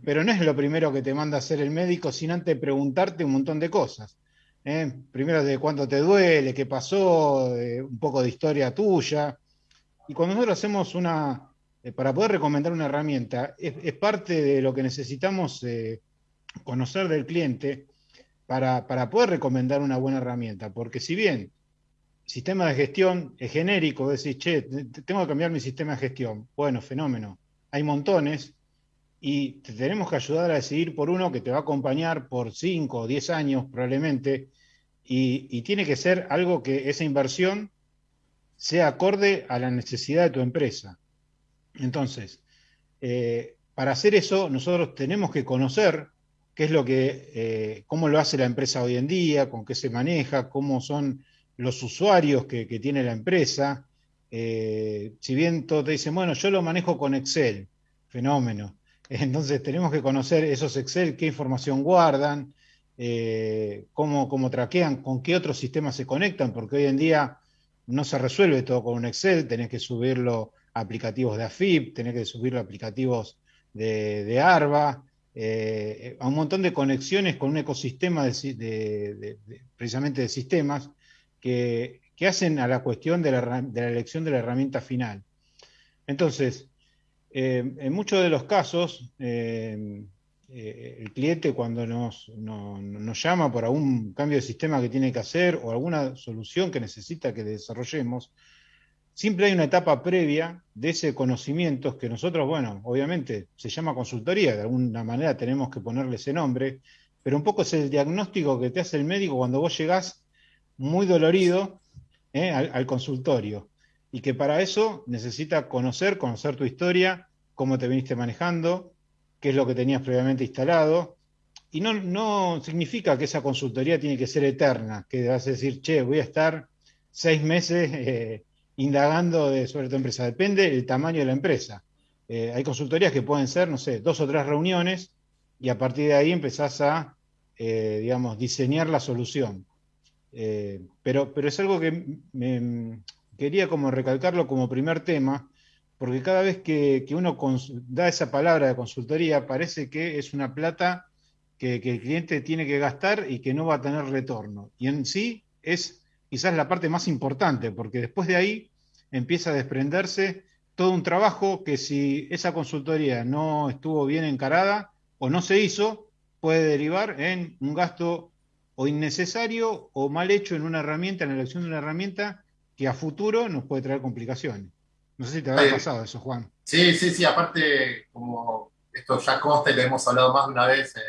[SPEAKER 16] pero no es lo primero que te manda a hacer el médico, sin antes preguntarte un montón de cosas. ¿eh? Primero de cuánto te duele, qué pasó, un poco de historia tuya. Y cuando nosotros hacemos una, eh, para poder recomendar una herramienta, es, parte de lo que necesitamos eh, conocer del cliente para, para poder recomendar una buena herramienta. Porque si bien sistema de gestión es genérico, decís, che, te- tengo que cambiar mi sistema de gestión. Bueno, fenómeno. Hay montones y te tenemos que ayudar a decidir por uno que te va a acompañar por 5 o 10 años probablemente y, tiene que ser algo que esa inversión sea acorde a la necesidad de tu empresa. Entonces, eh, para hacer eso, nosotros tenemos que conocer qué es lo que, eh, cómo lo hace la empresa hoy en día, con qué se maneja, cómo son los usuarios que, que tiene la empresa. Eh, si bien todos te dicen, bueno, yo lo manejo con Excel, fenómeno. Entonces tenemos que conocer esos Excel, qué información guardan, eh, cómo, cómo traquean, con qué otros sistemas se conectan, porque hoy en día no se resuelve todo con un Excel, tenés que subirlo a aplicativos de AFIP, tenés que subirlo a aplicativos de, de ARBA, eh, a un montón de conexiones con un ecosistema de, precisamente de sistemas que, que hacen a la cuestión de la elección de la herramienta final. Entonces, eh, en muchos de los casos, eh, eh, el cliente cuando nos, no- nos llama por algún cambio de sistema que tiene que hacer o alguna solución que necesita que desarrollemos, siempre hay una etapa previa de ese conocimiento que nosotros, bueno, obviamente se llama consultoría, de alguna manera tenemos que ponerle ese nombre, pero un poco es el diagnóstico que te hace el médico cuando vos llegás muy dolorido al consultorio y que para eso necesita conocer, conocer tu historia, cómo te viniste manejando, qué es lo que tenías previamente instalado. Y no, no significa que esa consultoría tiene que ser eterna, que vas a decir, che, voy a estar seis meses [LAUGHS] eh, indagando sobre tu empresa. Depende del tamaño de la empresa. Eh, hay consultorías que pueden ser, no sé, dos o tres reuniones y a partir de ahí empezás a, eh, digamos, diseñar la solución. Pero, pero es algo que me, quería como recalcarlo como primer tema, porque cada vez que, que uno da esa palabra de consultoría, parece que es una plata que, que el cliente tiene que gastar y que no va a tener retorno. Y en sí es quizás la parte más importante, porque después de ahí empieza a desprenderse todo un trabajo que si esa consultoría no estuvo bien encarada o no se hizo, puede derivar en un gasto o innecesario o mal hecho en una herramienta, en la elección de una herramienta que a futuro nos puede traer complicaciones. No sé si te habrá
[SPEAKER 1] Sí.
[SPEAKER 16] pasado eso, Juan.
[SPEAKER 1] Sí, sí, sí, aparte, como esto ya consta y lo hemos hablado más de una vez eh,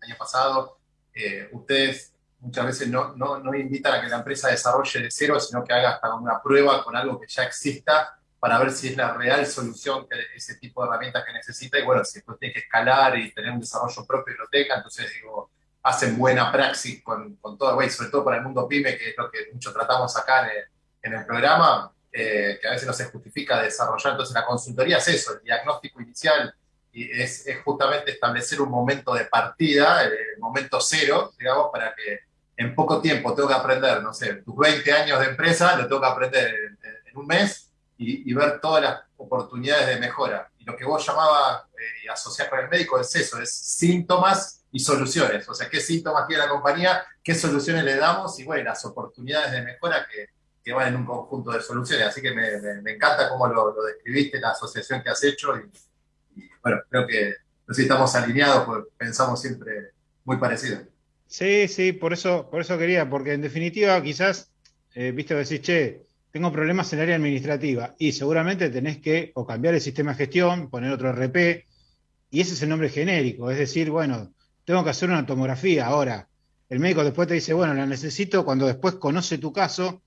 [SPEAKER 1] el año pasado, eh, ustedes muchas veces no, no, no invitan a que la empresa desarrolle de cero, sino que haga hasta una prueba con algo que ya exista para ver si es la real solución que ese tipo de herramientas que necesita y bueno, si después tiene que escalar y tener un desarrollo propio y lo tenga, entonces digo, hacen buena praxis con, con todo, güey, sobre todo para el mundo pyme, que es lo que mucho tratamos acá en el, en el programa, eh, que a veces no se justifica desarrollar. Entonces la consultoría es eso, el diagnóstico inicial y es, es justamente establecer un momento de partida, el, el momento cero, digamos, para que en poco tiempo tengo que aprender, no sé, tus 20 años de empresa, lo tengo que aprender en, en un mes y, y ver todas las oportunidades de mejora. Y lo que vos llamabas eh, y asociás con el médico es eso, es síntomas y soluciones. O sea, qué síntomas tiene la compañía, qué soluciones le damos y bueno, las oportunidades de mejora que, que van en un conjunto de soluciones. Así que me, encanta cómo lo, describiste, la asociación que has hecho y, bueno, creo que no sé si estamos alineados, porque pensamos siempre muy parecido.
[SPEAKER 16] Sí, sí, por eso, por eso quería, porque en definitiva quizás, eh, viste, decís, che, tengo problemas en el área administrativa y seguramente tenés que o cambiar el sistema de gestión, poner otro RP, y ese es el nombre genérico, es decir, bueno, tengo que hacer una tomografía ahora. El médico después te dice, bueno, la necesito, cuando después conoce tu caso,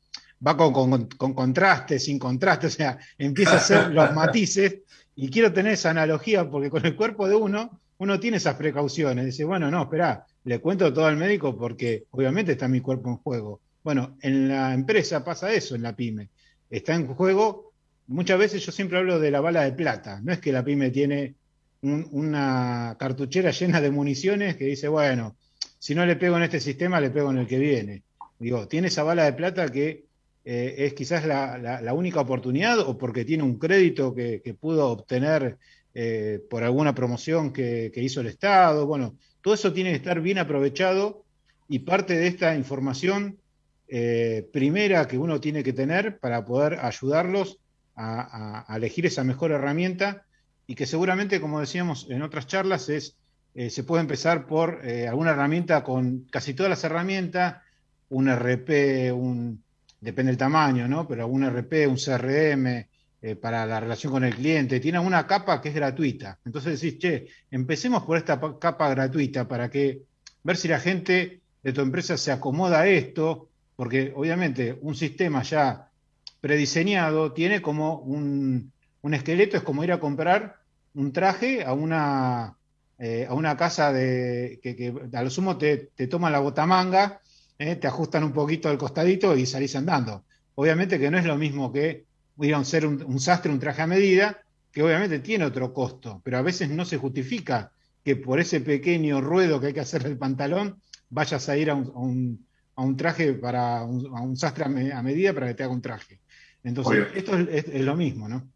[SPEAKER 16] va con, con, con contraste, sin contraste, o sea, empieza a hacer los [LAUGHS] matices y quiero tener esa analogía porque con el cuerpo de uno, uno tiene esas precauciones. Dice, bueno, no, espera, le cuento todo al médico porque obviamente está mi cuerpo en juego. Bueno, en la empresa pasa eso, en la pyme. Está en juego, muchas veces yo siempre hablo de la bala de plata. No es que la pyme tiene un- una cartuchera llena de municiones que dice, bueno, si no le pego en este sistema, le pego en el que viene. Digo, tiene esa bala de plata que eh, es quizás la, la- única oportunidad o porque tiene un crédito que, que pudo obtener eh, por alguna promoción que, que hizo el Estado. Bueno, todo eso tiene que estar bien aprovechado y parte de esta información eh, primera que uno tiene que tener para poder ayudarlos a, a- elegir esa mejor herramienta y que seguramente, como decíamos en otras charlas, es, se puede empezar por alguna herramienta con casi todas las herramientas, un RP, un, depende del tamaño, ¿no? Pero algún RP, un CRM eh, para la relación con el cliente, tiene una capa que es gratuita. Entonces decís, che, empecemos por esta pa- capa gratuita para que ver si la gente de tu empresa se acomoda a esto, porque obviamente un sistema ya prediseñado tiene como un, un esqueleto, es como ir a comprar un traje a una, eh, a una casa de, que, que a lo sumo te, te toman la botamanga, eh, te ajustan un poquito al costadito y salís andando. Obviamente que no es lo mismo que ir a un- ser un, un sastre, un traje a medida, que obviamente tiene otro costo, pero a veces no se justifica que por ese pequeño ruedo que hay que hacer del pantalón vayas a ir a un, a un- a un traje para un, a un sastre a, me- a medida para que te haga un traje. Entonces,
[SPEAKER 1] Obvio.
[SPEAKER 16] esto es, es- es lo mismo, ¿no?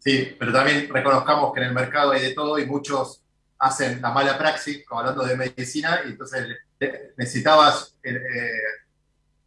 [SPEAKER 1] Sí, pero también reconozcamos que en el mercado hay de todo y muchos hacen la mala praxis, hablando de medicina, y entonces necesitabas eh, eh,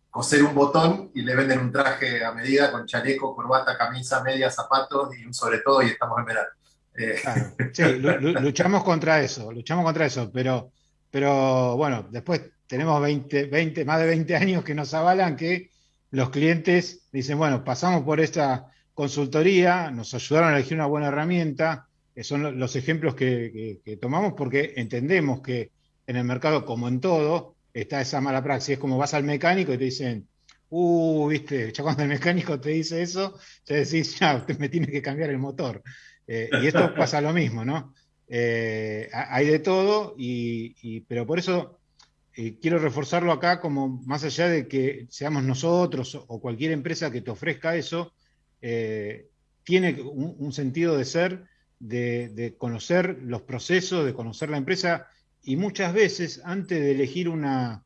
[SPEAKER 1] coser un botón y le venden un traje a medida con chaleco, corbata, camisa, media, zapatos y un sobre todo y estamos en verano. Eh, [LAUGHS]
[SPEAKER 16] Sí, lu- lu- luchamos contra eso, luchamos contra eso, pero, pero bueno, después tenemos 20, 20, más de 20 años que nos avalan que los clientes dicen, bueno, pasamos por esta consultoría, nos ayudaron a elegir una buena herramienta, que son lo- los ejemplos que, que- que tomamos porque entendemos que en el mercado, como en todo, está esa mala praxis. Es como vas al mecánico y te dicen, uh, viste, ya cuando el mecánico te dice eso, te decís, ya, te- me tiene que cambiar el motor. Eh, y esto [LAUGHS] pasa lo mismo, ¿no? Eh, ha- hay de todo, y, y- pero por eso eh, quiero reforzarlo acá como más allá de que seamos nosotros o- cualquier empresa que te ofrezca eso, tiene un, un sentido de ser, de, de conocer los procesos, de conocer la empresa, y muchas veces antes de elegir una,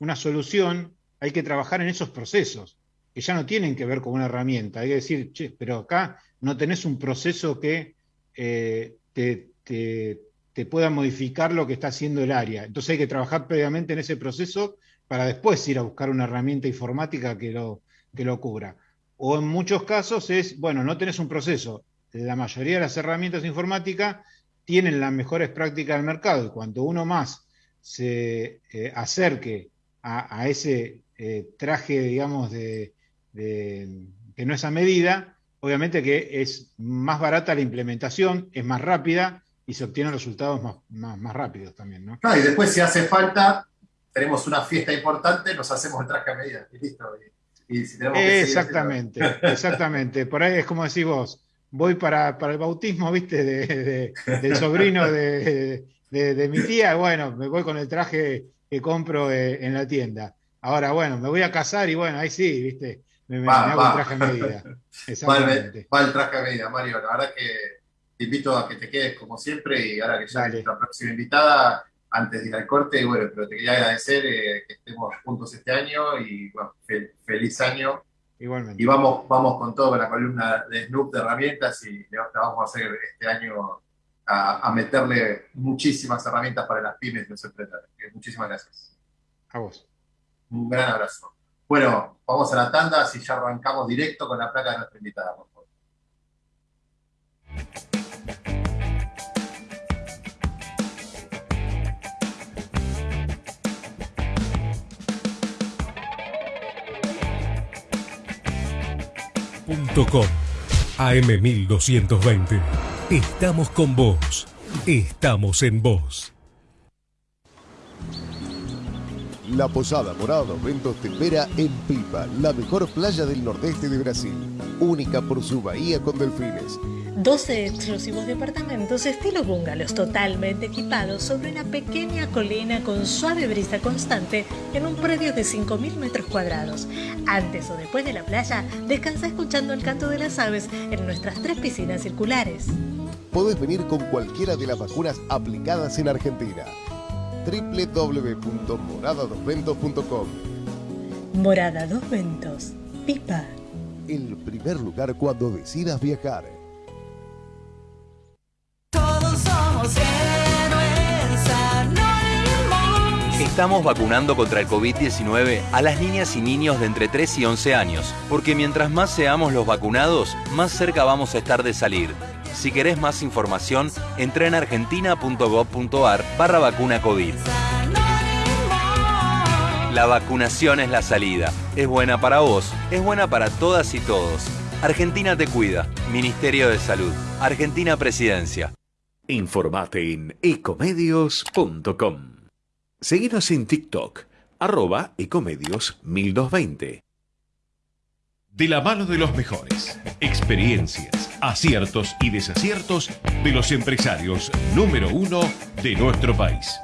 [SPEAKER 16] una solución hay que trabajar en esos procesos, que ya no tienen que ver con una herramienta. Hay que decir, che, pero acá no tenés un proceso que eh, te, te- te pueda modificar lo que está haciendo el área. Entonces hay que trabajar previamente en ese proceso para después ir a buscar una herramienta informática que lo, que lo cubra. O en muchos casos es, bueno, no tenés un proceso. La mayoría de las herramientas informáticas tienen las mejores prácticas del mercado y cuanto uno más se eh, acerque a, a ese eh, traje, digamos, de, de- que no es a medida, obviamente que es más barata la implementación, es más rápida y se obtienen resultados más, más, más rápidos también, ¿no?
[SPEAKER 1] no, y después si hace falta, tenemos una fiesta importante, nos hacemos el traje a medida y listo. Y, y si tenemos que seguir
[SPEAKER 16] Exactamente, exactamente. Por ahí es como decís vos, voy para, para el bautismo, viste, de, de- del sobrino de, de- mi tía, bueno, me voy con el traje que compro eh, en la tienda. Ahora, bueno, me voy a casar y bueno, ahí sí, viste, me, me-
[SPEAKER 1] Va,
[SPEAKER 16] me hago
[SPEAKER 1] va.
[SPEAKER 16] el traje a medida. [LAUGHS]
[SPEAKER 1] Va el,
[SPEAKER 16] Exactamente.
[SPEAKER 1] va el traje a medida, Mario. La verdad que te invito a que te quedes como siempre y ahora que ya
[SPEAKER 16] Dale.
[SPEAKER 1] es la próxima invitada, antes de ir al corte, bueno, pero te quería agradecer eh, que estemos juntos este año y bueno, fel- feliz año
[SPEAKER 16] Igualmente.
[SPEAKER 1] Y vamos, vamos con todo con la columna de Snoop de herramientas y le vamos a hacer este año a, a meterle muchísimas herramientas para las pymes y los emprendedores. Muchísimas gracias.
[SPEAKER 16] A vos.
[SPEAKER 1] Un gran abrazo. Bueno, vamos a la tanda, así ya arrancamos directo con la placa de nuestra invitada, por favor.
[SPEAKER 10] .com AM1220. Estamos con vos. Estamos en vos.
[SPEAKER 7] La Posada Morado Ventos te espera en Pipa, la mejor playa del nordeste de Brasil, única por su bahía con delfines.
[SPEAKER 8] 12 exclusivos departamentos estilo bungalows totalmente equipados sobre una pequeña colina con suave brisa constante en un predio de 5.000 metros cuadrados. Antes o después de la playa, descansa escuchando el canto de las aves en nuestras tres piscinas circulares.
[SPEAKER 7] Podés venir con cualquiera de las vacunas aplicadas en Argentina. www.moradadosventos.com
[SPEAKER 8] Morada Dos Ventos, Pipa.
[SPEAKER 7] El primer lugar cuando decidas viajar.
[SPEAKER 17] Estamos vacunando contra el COVID-19 a las niñas y niños de entre 3 y 11 años, porque mientras más seamos los vacunados, más cerca vamos a estar de salir. Si querés más información, entra en argentina.gov.ar barra vacuna COVID. La vacunación es la salida. Es buena para vos, es buena para todas y todos. Argentina te cuida. Ministerio de Salud. Argentina Presidencia.
[SPEAKER 2] Informate en ecomedios.com. Seguinos en TikTok, arroba ecomedios 1220. De la mano de los mejores, experiencias, aciertos y desaciertos de los empresarios número uno de nuestro país.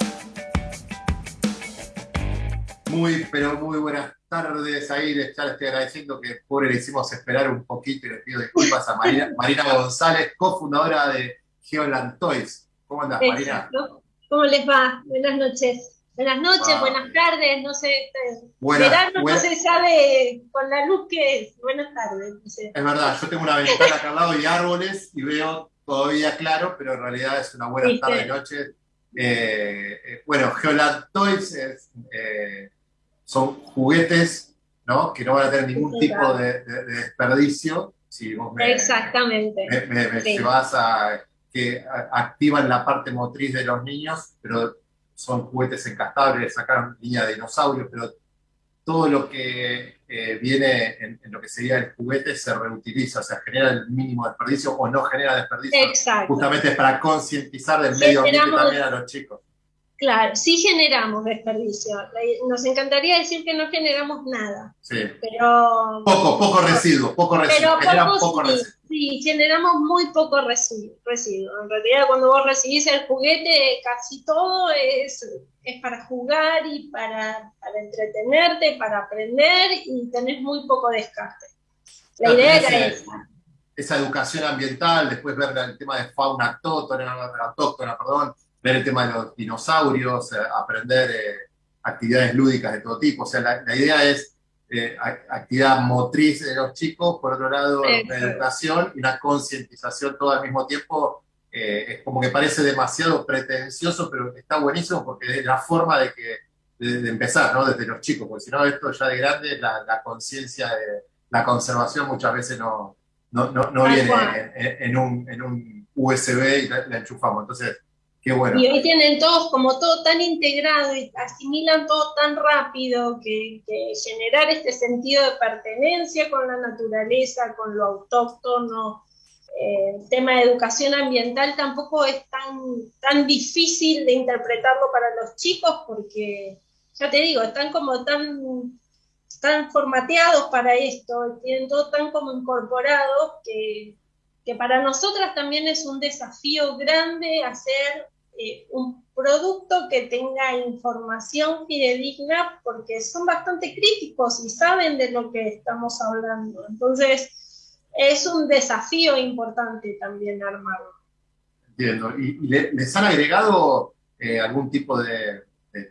[SPEAKER 1] Muy, pero muy buenas tardes. Ahí les ya les estoy agradeciendo que pobre le hicimos esperar un poquito y le pido disculpas a Marina, [LAUGHS] Marina González, cofundadora de Geoland Toys. ¿Cómo andás, Marina?
[SPEAKER 18] Exacto. ¿Cómo les va? Buenas noches. Buenas noches,
[SPEAKER 1] Ah.
[SPEAKER 18] buenas tardes, no sé. eh,
[SPEAKER 1] Buenas-
[SPEAKER 18] verano
[SPEAKER 1] buenas-
[SPEAKER 18] no se sabe con la luz que es. Buenas tardes. no sé.
[SPEAKER 1] Es verdad, yo tengo una ventana acá al lado y árboles y veo todavía claro, pero en realidad es una buena tarde, noche. Eh, eh, bueno, Geoland Toys es, eh, son juguetes ¿no? que no van a tener ningún
[SPEAKER 18] Sí,
[SPEAKER 1] tipo
[SPEAKER 18] claro.
[SPEAKER 1] de, de- de desperdicio. Si vos me,
[SPEAKER 18] Exactamente.
[SPEAKER 1] me, me- me
[SPEAKER 18] Sí.
[SPEAKER 1] llevas a que activan la parte motriz de los niños, pero son juguetes encastables, sacaron línea de dinosaurios, pero todo lo que eh, viene en, en lo que sería el juguete se reutiliza, o sea, genera el mínimo desperdicio o no genera desperdicio.
[SPEAKER 18] Exacto.
[SPEAKER 1] Justamente es para concientizar del medio ambiente también a los chicos.
[SPEAKER 18] Claro, sí generamos desperdicio. Nos encantaría decir que no generamos nada,
[SPEAKER 1] Sí.
[SPEAKER 18] pero.
[SPEAKER 1] Poco, poco residuo, poco residuo,
[SPEAKER 18] Pero poco
[SPEAKER 1] residuo.
[SPEAKER 18] Sí, generamos muy poco residuo, residuo. En realidad, cuando vos recibís el juguete, casi todo es, es para jugar y para, para entretenerte, para aprender y tenés muy poco descarte. La idea era esa.
[SPEAKER 1] esa educación ambiental, después ver el tema de fauna autóctona, autóctona, perdón, ver el tema de los dinosaurios, eh, aprender eh, actividades lúdicas de todo tipo. O sea, la, la idea es eh, actividad motriz de los chicos, por otro lado, una educación y una concientización todo al mismo tiempo. eh, es como que parece demasiado pretencioso, pero está buenísimo porque es la forma de que de, de empezar, ¿no? Desde los chicos, porque si no, esto ya de grande, la, la conciencia de la conservación muchas veces no, no, no, no viene en un, en un USB y la, la enchufamos. Entonces,
[SPEAKER 18] Y hoy tienen todos como todo tan integrado y asimilan todo tan rápido que, que generar este sentido de pertenencia con la naturaleza, con lo autóctono, eh, el tema de educación ambiental tampoco es tan, tan difícil de interpretarlo para los chicos porque, ya te digo, están como tan, tan formateados para esto, tienen todo tan como incorporado que, que para nosotras también es un desafío grande hacer eh, un producto que tenga información fidedigna porque son bastante críticos y saben de lo que estamos hablando. Entonces, es un desafío importante también armarlo.
[SPEAKER 1] Entiendo. ¿Y, y le- les han agregado eh, algún tipo de,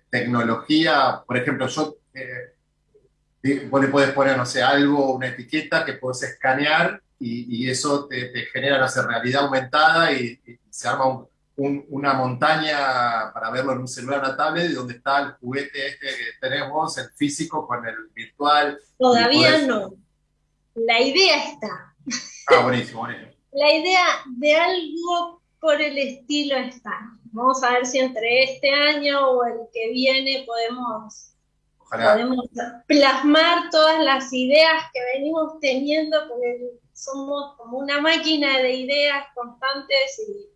[SPEAKER 1] tecnología? Por ejemplo, yo eh, vos le podés poner, no sé, algo, una etiqueta que podés escanear y, eso te, te genera, no sé, realidad aumentada y, y se arma un- un- una montaña para verlo en un celular, una tablet, y donde está el juguete este que tenés vos, el físico con el virtual.
[SPEAKER 18] Todavía no. La idea está.
[SPEAKER 1] Ah, buenísimo, buenísimo. [LAUGHS]
[SPEAKER 18] La idea de algo por el estilo está. Vamos a ver si entre este año o el que viene podemos,
[SPEAKER 1] Ojalá.
[SPEAKER 18] podemos plasmar todas las ideas que venimos teniendo, porque somos como una máquina de ideas constantes y,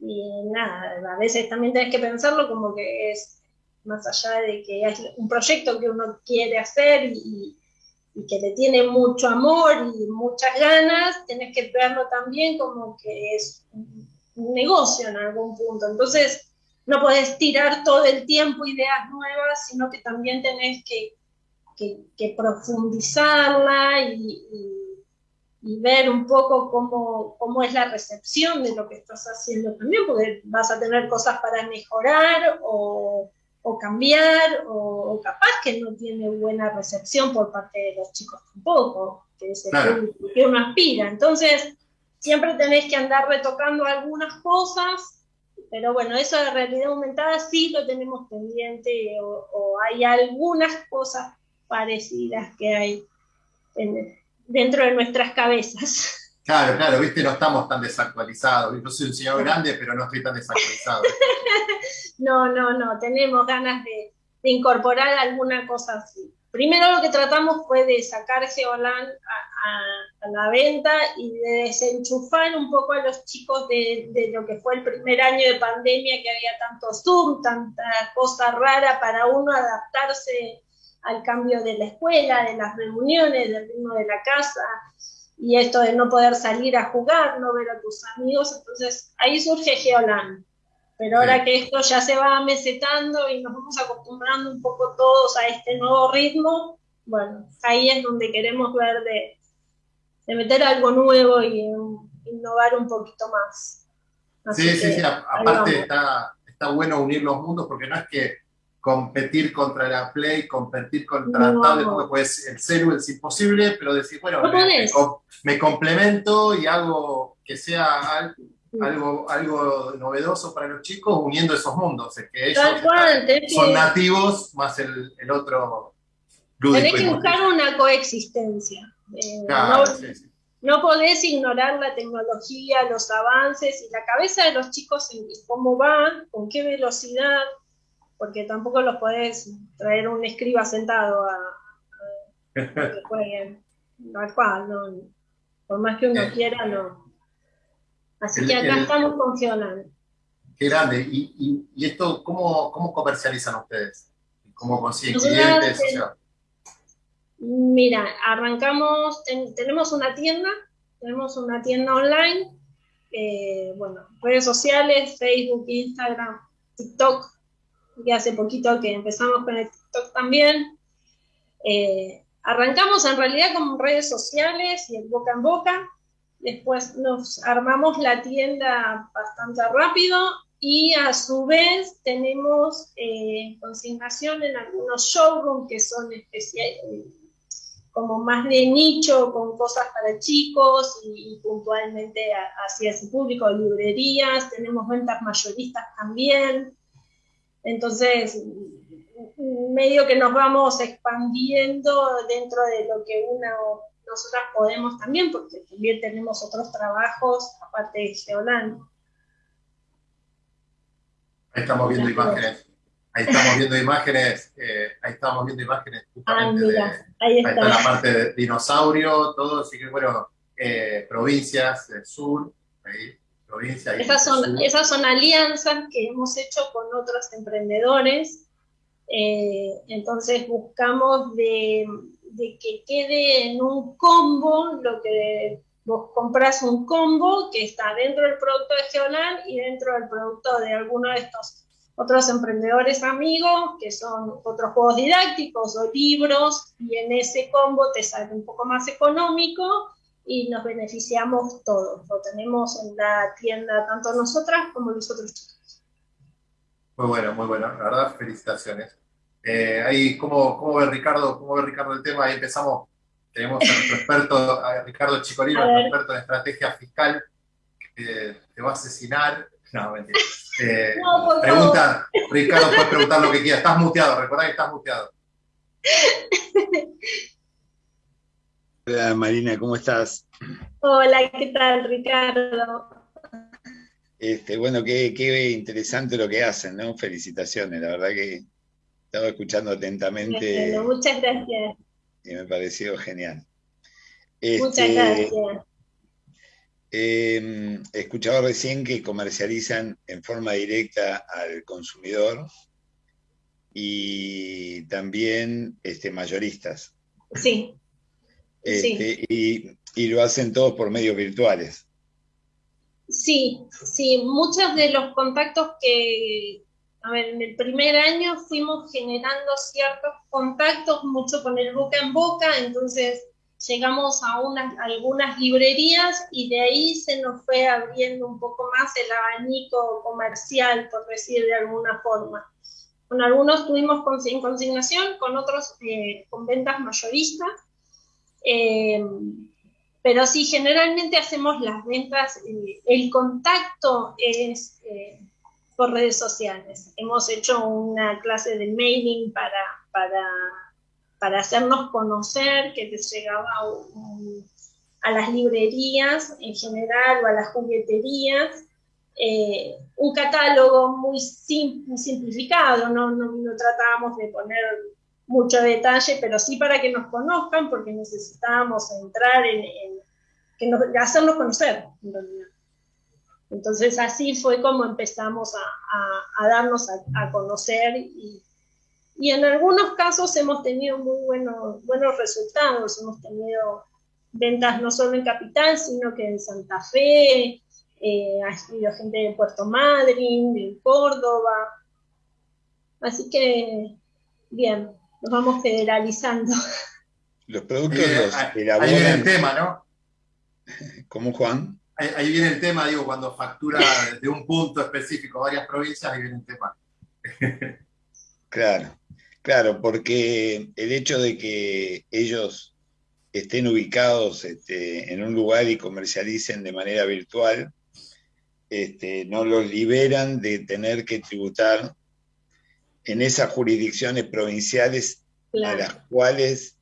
[SPEAKER 18] y nada, a veces también tenés que pensarlo como que es más allá de que es un proyecto que uno quiere hacer y, que le tiene mucho amor y muchas ganas, tenés que verlo también como que es un negocio en algún punto. Entonces, no podés tirar todo el tiempo ideas nuevas, sino que también tenés que, que- profundizarla y- y ver un poco cómo, cómo es la recepción de lo que estás haciendo también, porque vas a tener cosas para mejorar o, o cambiar, o, o capaz que no tiene buena recepción por parte de los chicos tampoco, que es el
[SPEAKER 1] Claro.
[SPEAKER 18] que uno aspira. Entonces, siempre tenés que andar retocando algunas cosas, pero bueno, eso de realidad aumentada sí lo tenemos pendiente o, o hay algunas cosas parecidas que hay en- dentro de nuestras cabezas.
[SPEAKER 1] Claro, claro, viste, no estamos tan desactualizados. Yo soy un señor grande, pero no estoy tan desactualizado. [LAUGHS]
[SPEAKER 18] No, no, no, tenemos ganas de, de incorporar alguna cosa así. Primero lo que tratamos fue de sacar Geolan a, a- a la venta y de desenchufar un poco a los chicos de, de lo que fue el primer año de pandemia, que había tanto Zoom, tanta cosa rara para uno adaptarse al cambio de la escuela, de las reuniones, del ritmo de la casa, y esto de no poder salir a jugar, no ver a tus amigos. Entonces ahí surge Geolan. Pero ahora que esto ya se va mesetando y nos vamos acostumbrando un poco todos a este nuevo ritmo, bueno, ahí es donde queremos ver de, de meter algo nuevo y um, innovar un poquito más. Así
[SPEAKER 1] Sí, sí,
[SPEAKER 18] que
[SPEAKER 1] sí. Aparte está bueno unir los mundos porque no es que competir contra la Play, competir contra
[SPEAKER 18] No.
[SPEAKER 1] tablet, porque pues el celu es imposible, pero decir, bueno,
[SPEAKER 18] No
[SPEAKER 1] me, complemento y hago que sea al- algo, algo novedoso para los chicos uniendo esos mundos, es que ellos
[SPEAKER 18] Tal cual,
[SPEAKER 1] están- son
[SPEAKER 18] que-
[SPEAKER 1] nativos más el, el otro.
[SPEAKER 18] Tenés que buscar una coexistencia. Eh,
[SPEAKER 1] Claro,
[SPEAKER 18] no,
[SPEAKER 1] sí, sí.
[SPEAKER 18] no podés ignorar la tecnología, los avances y la cabeza de los chicos en cómo van, con qué velocidad, porque tampoco los podés traer un escriba sentado a, a que jueguen. [LAUGHS] Tal cual, no. Por más que uno quiera, no. Así
[SPEAKER 1] El-
[SPEAKER 18] que acá
[SPEAKER 1] el-
[SPEAKER 18] estamos funcionando.
[SPEAKER 1] Qué grande. ¿Y, y, y esto cómo, cómo comercializan ustedes? ¿Cómo consiguen clientes? O
[SPEAKER 18] eh,
[SPEAKER 1] sea,
[SPEAKER 18] Mira, arrancamos, ten- tenemos una tienda, tenemos una tienda online, eh, bueno, redes sociales, Facebook, Instagram, TikTok, que hace poquito que empezamos con el TikTok también. Eh, arrancamos en realidad con redes sociales y el boca en boca, después nos armamos la tienda bastante rápido y a su vez tenemos eh, consignación en algunos showrooms que son especiales como más de nicho, con cosas para chicos y, y puntualmente hacia ese público, librerías, tenemos ventas mayoristas también. Entonces, medio que nos vamos expandiendo dentro de lo que uno, nosotras podemos también, porque también tenemos otros trabajos aparte de Geolan.
[SPEAKER 1] ahí estamos viendo imágenes. Ahí estamos viendo imágenes. eh, ahí estamos viendo imágenes
[SPEAKER 18] Ah,
[SPEAKER 1] de,
[SPEAKER 18] mira, ahí
[SPEAKER 1] Ahí está la
[SPEAKER 18] está.
[SPEAKER 1] parte de dinosaurio, todo, así que bueno, eh, provincias del sur, ahí, provincia.
[SPEAKER 18] Esas son, esas son alianzas que hemos hecho con otros emprendedores. Eh, entonces buscamos de, de que quede en un combo lo que vos compras un combo que está dentro del producto de Geolan y dentro del producto de alguno de estos otros emprendedores amigos, que son otros juegos didácticos o libros, y en ese combo te sale un poco más económico y nos beneficiamos todos. Lo tenemos en la tienda tanto nosotras como los otros chicos.
[SPEAKER 1] Muy bueno, muy bueno, la verdad, felicitaciones. Eh, ahí, ¿cómo, ¿cómo ve Ricardo, cómo ve Ricardo el tema? Ahí empezamos, tenemos a nuestro experto, a Ricardo Chicolino, nuestro experto en estrategia fiscal, que te va a asesinar. No, mentira. Eh,
[SPEAKER 18] No, por
[SPEAKER 1] pregunta, Ricardo, puedes preguntar lo que quieras. Estás muteado, recordá que estás muteado. [LAUGHS]
[SPEAKER 15] Hola Marina, ¿cómo estás?
[SPEAKER 18] Hola, ¿qué tal, Ricardo?
[SPEAKER 15] Este, bueno, qué, qué interesante lo que hacen, ¿no? Felicitaciones, la verdad que estaba escuchando atentamente
[SPEAKER 18] Bueno, muchas gracias.
[SPEAKER 15] y me pareció genial.
[SPEAKER 18] Muchas
[SPEAKER 15] Este,
[SPEAKER 18] gracias.
[SPEAKER 15] eh, he escuchado recién que comercializan en forma directa al consumidor y también este, mayoristas.
[SPEAKER 18] Sí,
[SPEAKER 15] Este, y, y lo hacen todos por medios virtuales.
[SPEAKER 18] sí, sí. Muchos de los contactos que, a ver, en el primer año fuimos generando ciertos contactos, mucho con el boca en boca, entonces llegamos a unas, algunas librerías y de ahí se nos fue abriendo un poco más el abanico comercial, por decir de alguna forma. Con algunos tuvimos consi- consignación, con otros eh, con ventas mayoristas. Eh, pero sí, generalmente hacemos las ventas, eh, el contacto es eh, por redes sociales. Hemos hecho una clase de mailing para, para, para hacernos conocer, que te llegaba a las librerías en general o a las jugueterías. eh, un catálogo muy sim- simplificado, no, no, no tratábamos de poner mucho detalle, pero sí para que nos conozcan, porque necesitábamos entrar en, que nos, hacernos conocer. Entonces así fue como empezamos a, darnos a, conocer y, y en algunos casos hemos tenido muy buenos, buenos resultados, hemos tenido ventas no solo en Capital, sino que en Santa Fe, eh, ha sido gente de Puerto Madryn, de Córdoba, así que bien, nos vamos federalizando. [LAUGHS]
[SPEAKER 15] Los productos
[SPEAKER 1] Eh,
[SPEAKER 15] los
[SPEAKER 1] ahí- ahí viene el tema, ¿no?
[SPEAKER 15] ¿Cómo, Juan?
[SPEAKER 1] Ahí, ahí viene el tema, digo, cuando factura de un punto específico varias provincias, ahí viene el tema. [LAUGHS]
[SPEAKER 15] Claro, claro, porque el hecho de que ellos estén ubicados este, en un lugar y comercialicen de manera virtual, este, no los liberan de tener que tributar en esas jurisdicciones provinciales a las cuales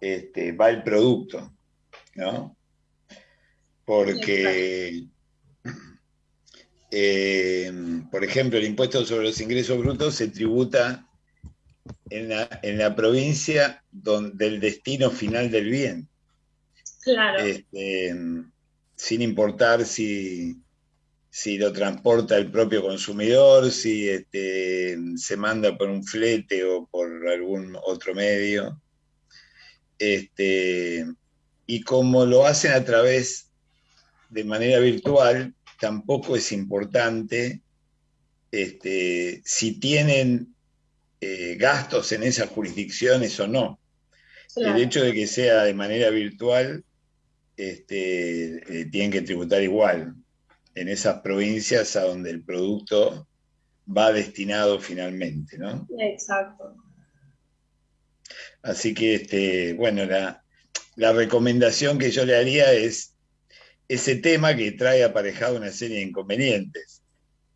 [SPEAKER 15] este, va el producto, ¿no? Porque, eh, [CLEARS THROAT] por ejemplo, el impuesto sobre los ingresos brutos se tributa en la, en la provincia don- del destino final del bien,
[SPEAKER 18] Claro,
[SPEAKER 15] este, sin importar si, si lo transporta el propio consumidor, si este, se manda por un flete o por algún otro medio. Este, y como lo hacen a través de manera virtual, tampoco es importante este, si tienen eh, gastos en esas jurisdicciones o no.
[SPEAKER 18] Claro.
[SPEAKER 15] El hecho de que sea de manera virtual, este, eh, tienen que tributar igual en esas provincias a donde el producto va destinado finalmente, ¿no?
[SPEAKER 18] exacto.
[SPEAKER 15] Así que, este, bueno, la, la recomendación que yo le haría es ese tema que trae aparejado una serie de inconvenientes,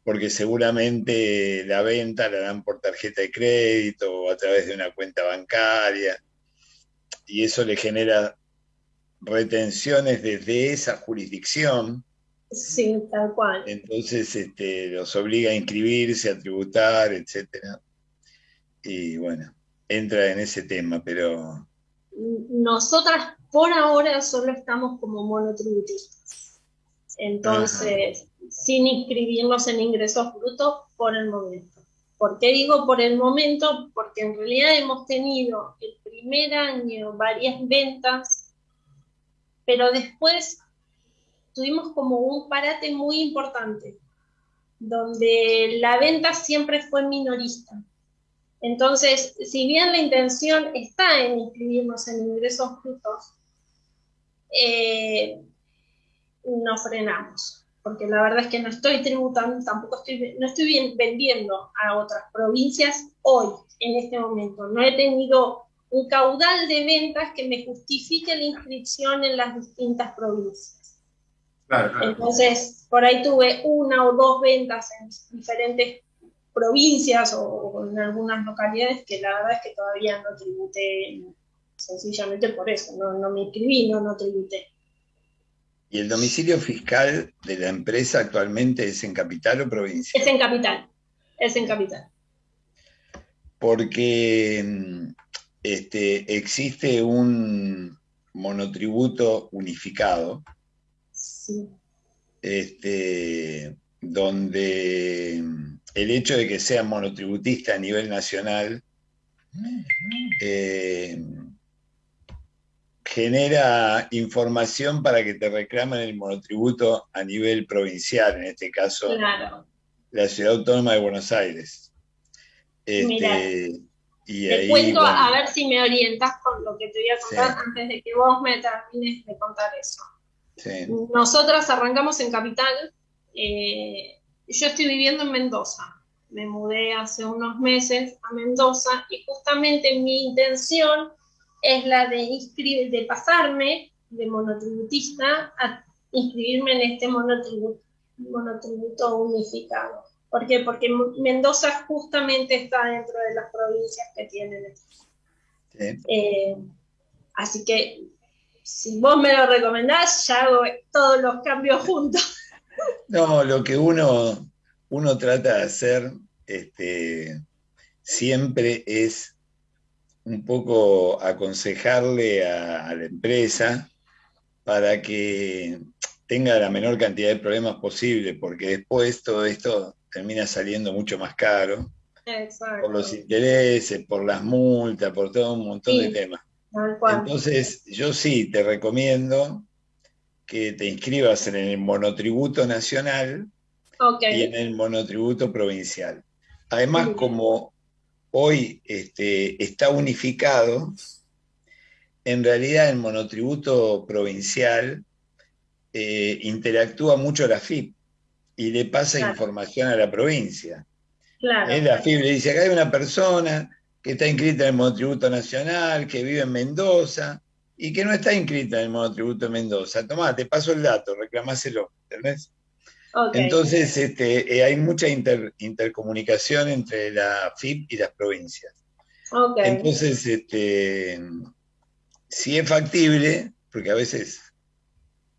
[SPEAKER 15] porque seguramente la venta la dan por tarjeta de crédito o a través de una cuenta bancaria, y eso le genera retenciones desde esa jurisdicción,
[SPEAKER 18] Sí, tal cual.
[SPEAKER 15] entonces este, los obliga a inscribirse, a tributar, etcétera. Y bueno, entra en ese tema, pero
[SPEAKER 18] Nosotras por ahora solo estamos como monotributistas. Entonces, sin inscribirnos en ingresos brutos por el momento. ¿Por qué digo por el momento? Porque en realidad hemos tenido el primer año varias ventas, pero después tuvimos como un parate muy importante, donde la venta siempre fue minorista. Entonces, si bien la intención está en inscribirnos en ingresos brutos, eh, nos frenamos, porque la verdad es que no estoy tributando, tampoco estoy, no estoy vendiendo a otras provincias hoy, en este momento. No he tenido un caudal de ventas que me justifique la inscripción en las distintas provincias.
[SPEAKER 1] Claro, claro.
[SPEAKER 18] Entonces, por ahí tuve una o dos ventas en diferentes provincias o, o en algunas localidades que la verdad es que todavía no tributé, sencillamente por eso, no, no me inscribí, no, no tributé.
[SPEAKER 15] ¿Y el domicilio fiscal de la empresa actualmente es en capital o provincia?
[SPEAKER 18] Es en capital, es en capital.
[SPEAKER 15] Porque este, existe un monotributo unificado,
[SPEAKER 18] Sí.
[SPEAKER 15] este, donde el hecho de que sea monotributista a nivel nacional eh, genera información para que te reclamen el monotributo a nivel provincial, en este caso
[SPEAKER 18] Claro.
[SPEAKER 15] la Ciudad Autónoma de Buenos Aires. Este,
[SPEAKER 18] Mirá.
[SPEAKER 15] y
[SPEAKER 18] Te
[SPEAKER 15] ahí,
[SPEAKER 18] cuento
[SPEAKER 15] bueno,
[SPEAKER 18] a ver si me orientas con lo que te voy a contar antes de que vos me termines de contar eso.
[SPEAKER 15] Sí.
[SPEAKER 18] Nosotras arrancamos en Capital. eh, yo estoy viviendo en Mendoza. Me mudé hace unos meses a Mendoza y justamente mi intención es la de, inscribir, de pasarme de monotributista a inscribirme en este monotributo, monotributo unificado. ¿Por qué? Porque Mendoza justamente está dentro de las provincias que tienen
[SPEAKER 15] sí.
[SPEAKER 18] Eh, así que si vos me lo recomendás, ya hago todos los cambios juntos. [LAUGHS]
[SPEAKER 15] No, lo que uno, uno trata de hacer este, siempre es un poco aconsejarle a, a la empresa para que tenga la menor cantidad de problemas posible, porque después todo esto termina saliendo mucho más caro
[SPEAKER 18] Exacto.
[SPEAKER 15] por los intereses, por las multas, por todo un montón
[SPEAKER 18] Sí.
[SPEAKER 15] de temas.
[SPEAKER 18] Tal cual.
[SPEAKER 15] Entonces, yo sí te recomiendo que te inscribas en el monotributo nacional y en el monotributo provincial. Además, como hoy este, está unificado, en realidad el monotributo provincial eh, interactúa mucho la FIP y le pasa
[SPEAKER 18] Claro.
[SPEAKER 15] información a la provincia.
[SPEAKER 18] Claro.
[SPEAKER 15] Eh, La FIP le dice, acá hay una persona que está inscrita en el monotributo nacional, que vive en Mendoza y que no está inscrita en el monotributo de Mendoza. Tomá, te paso el dato, reclamáselo, ¿entendés? Entonces, este, eh, hay mucha inter- intercomunicación entre la FIP y las provincias. Entonces, este, si es factible, porque a veces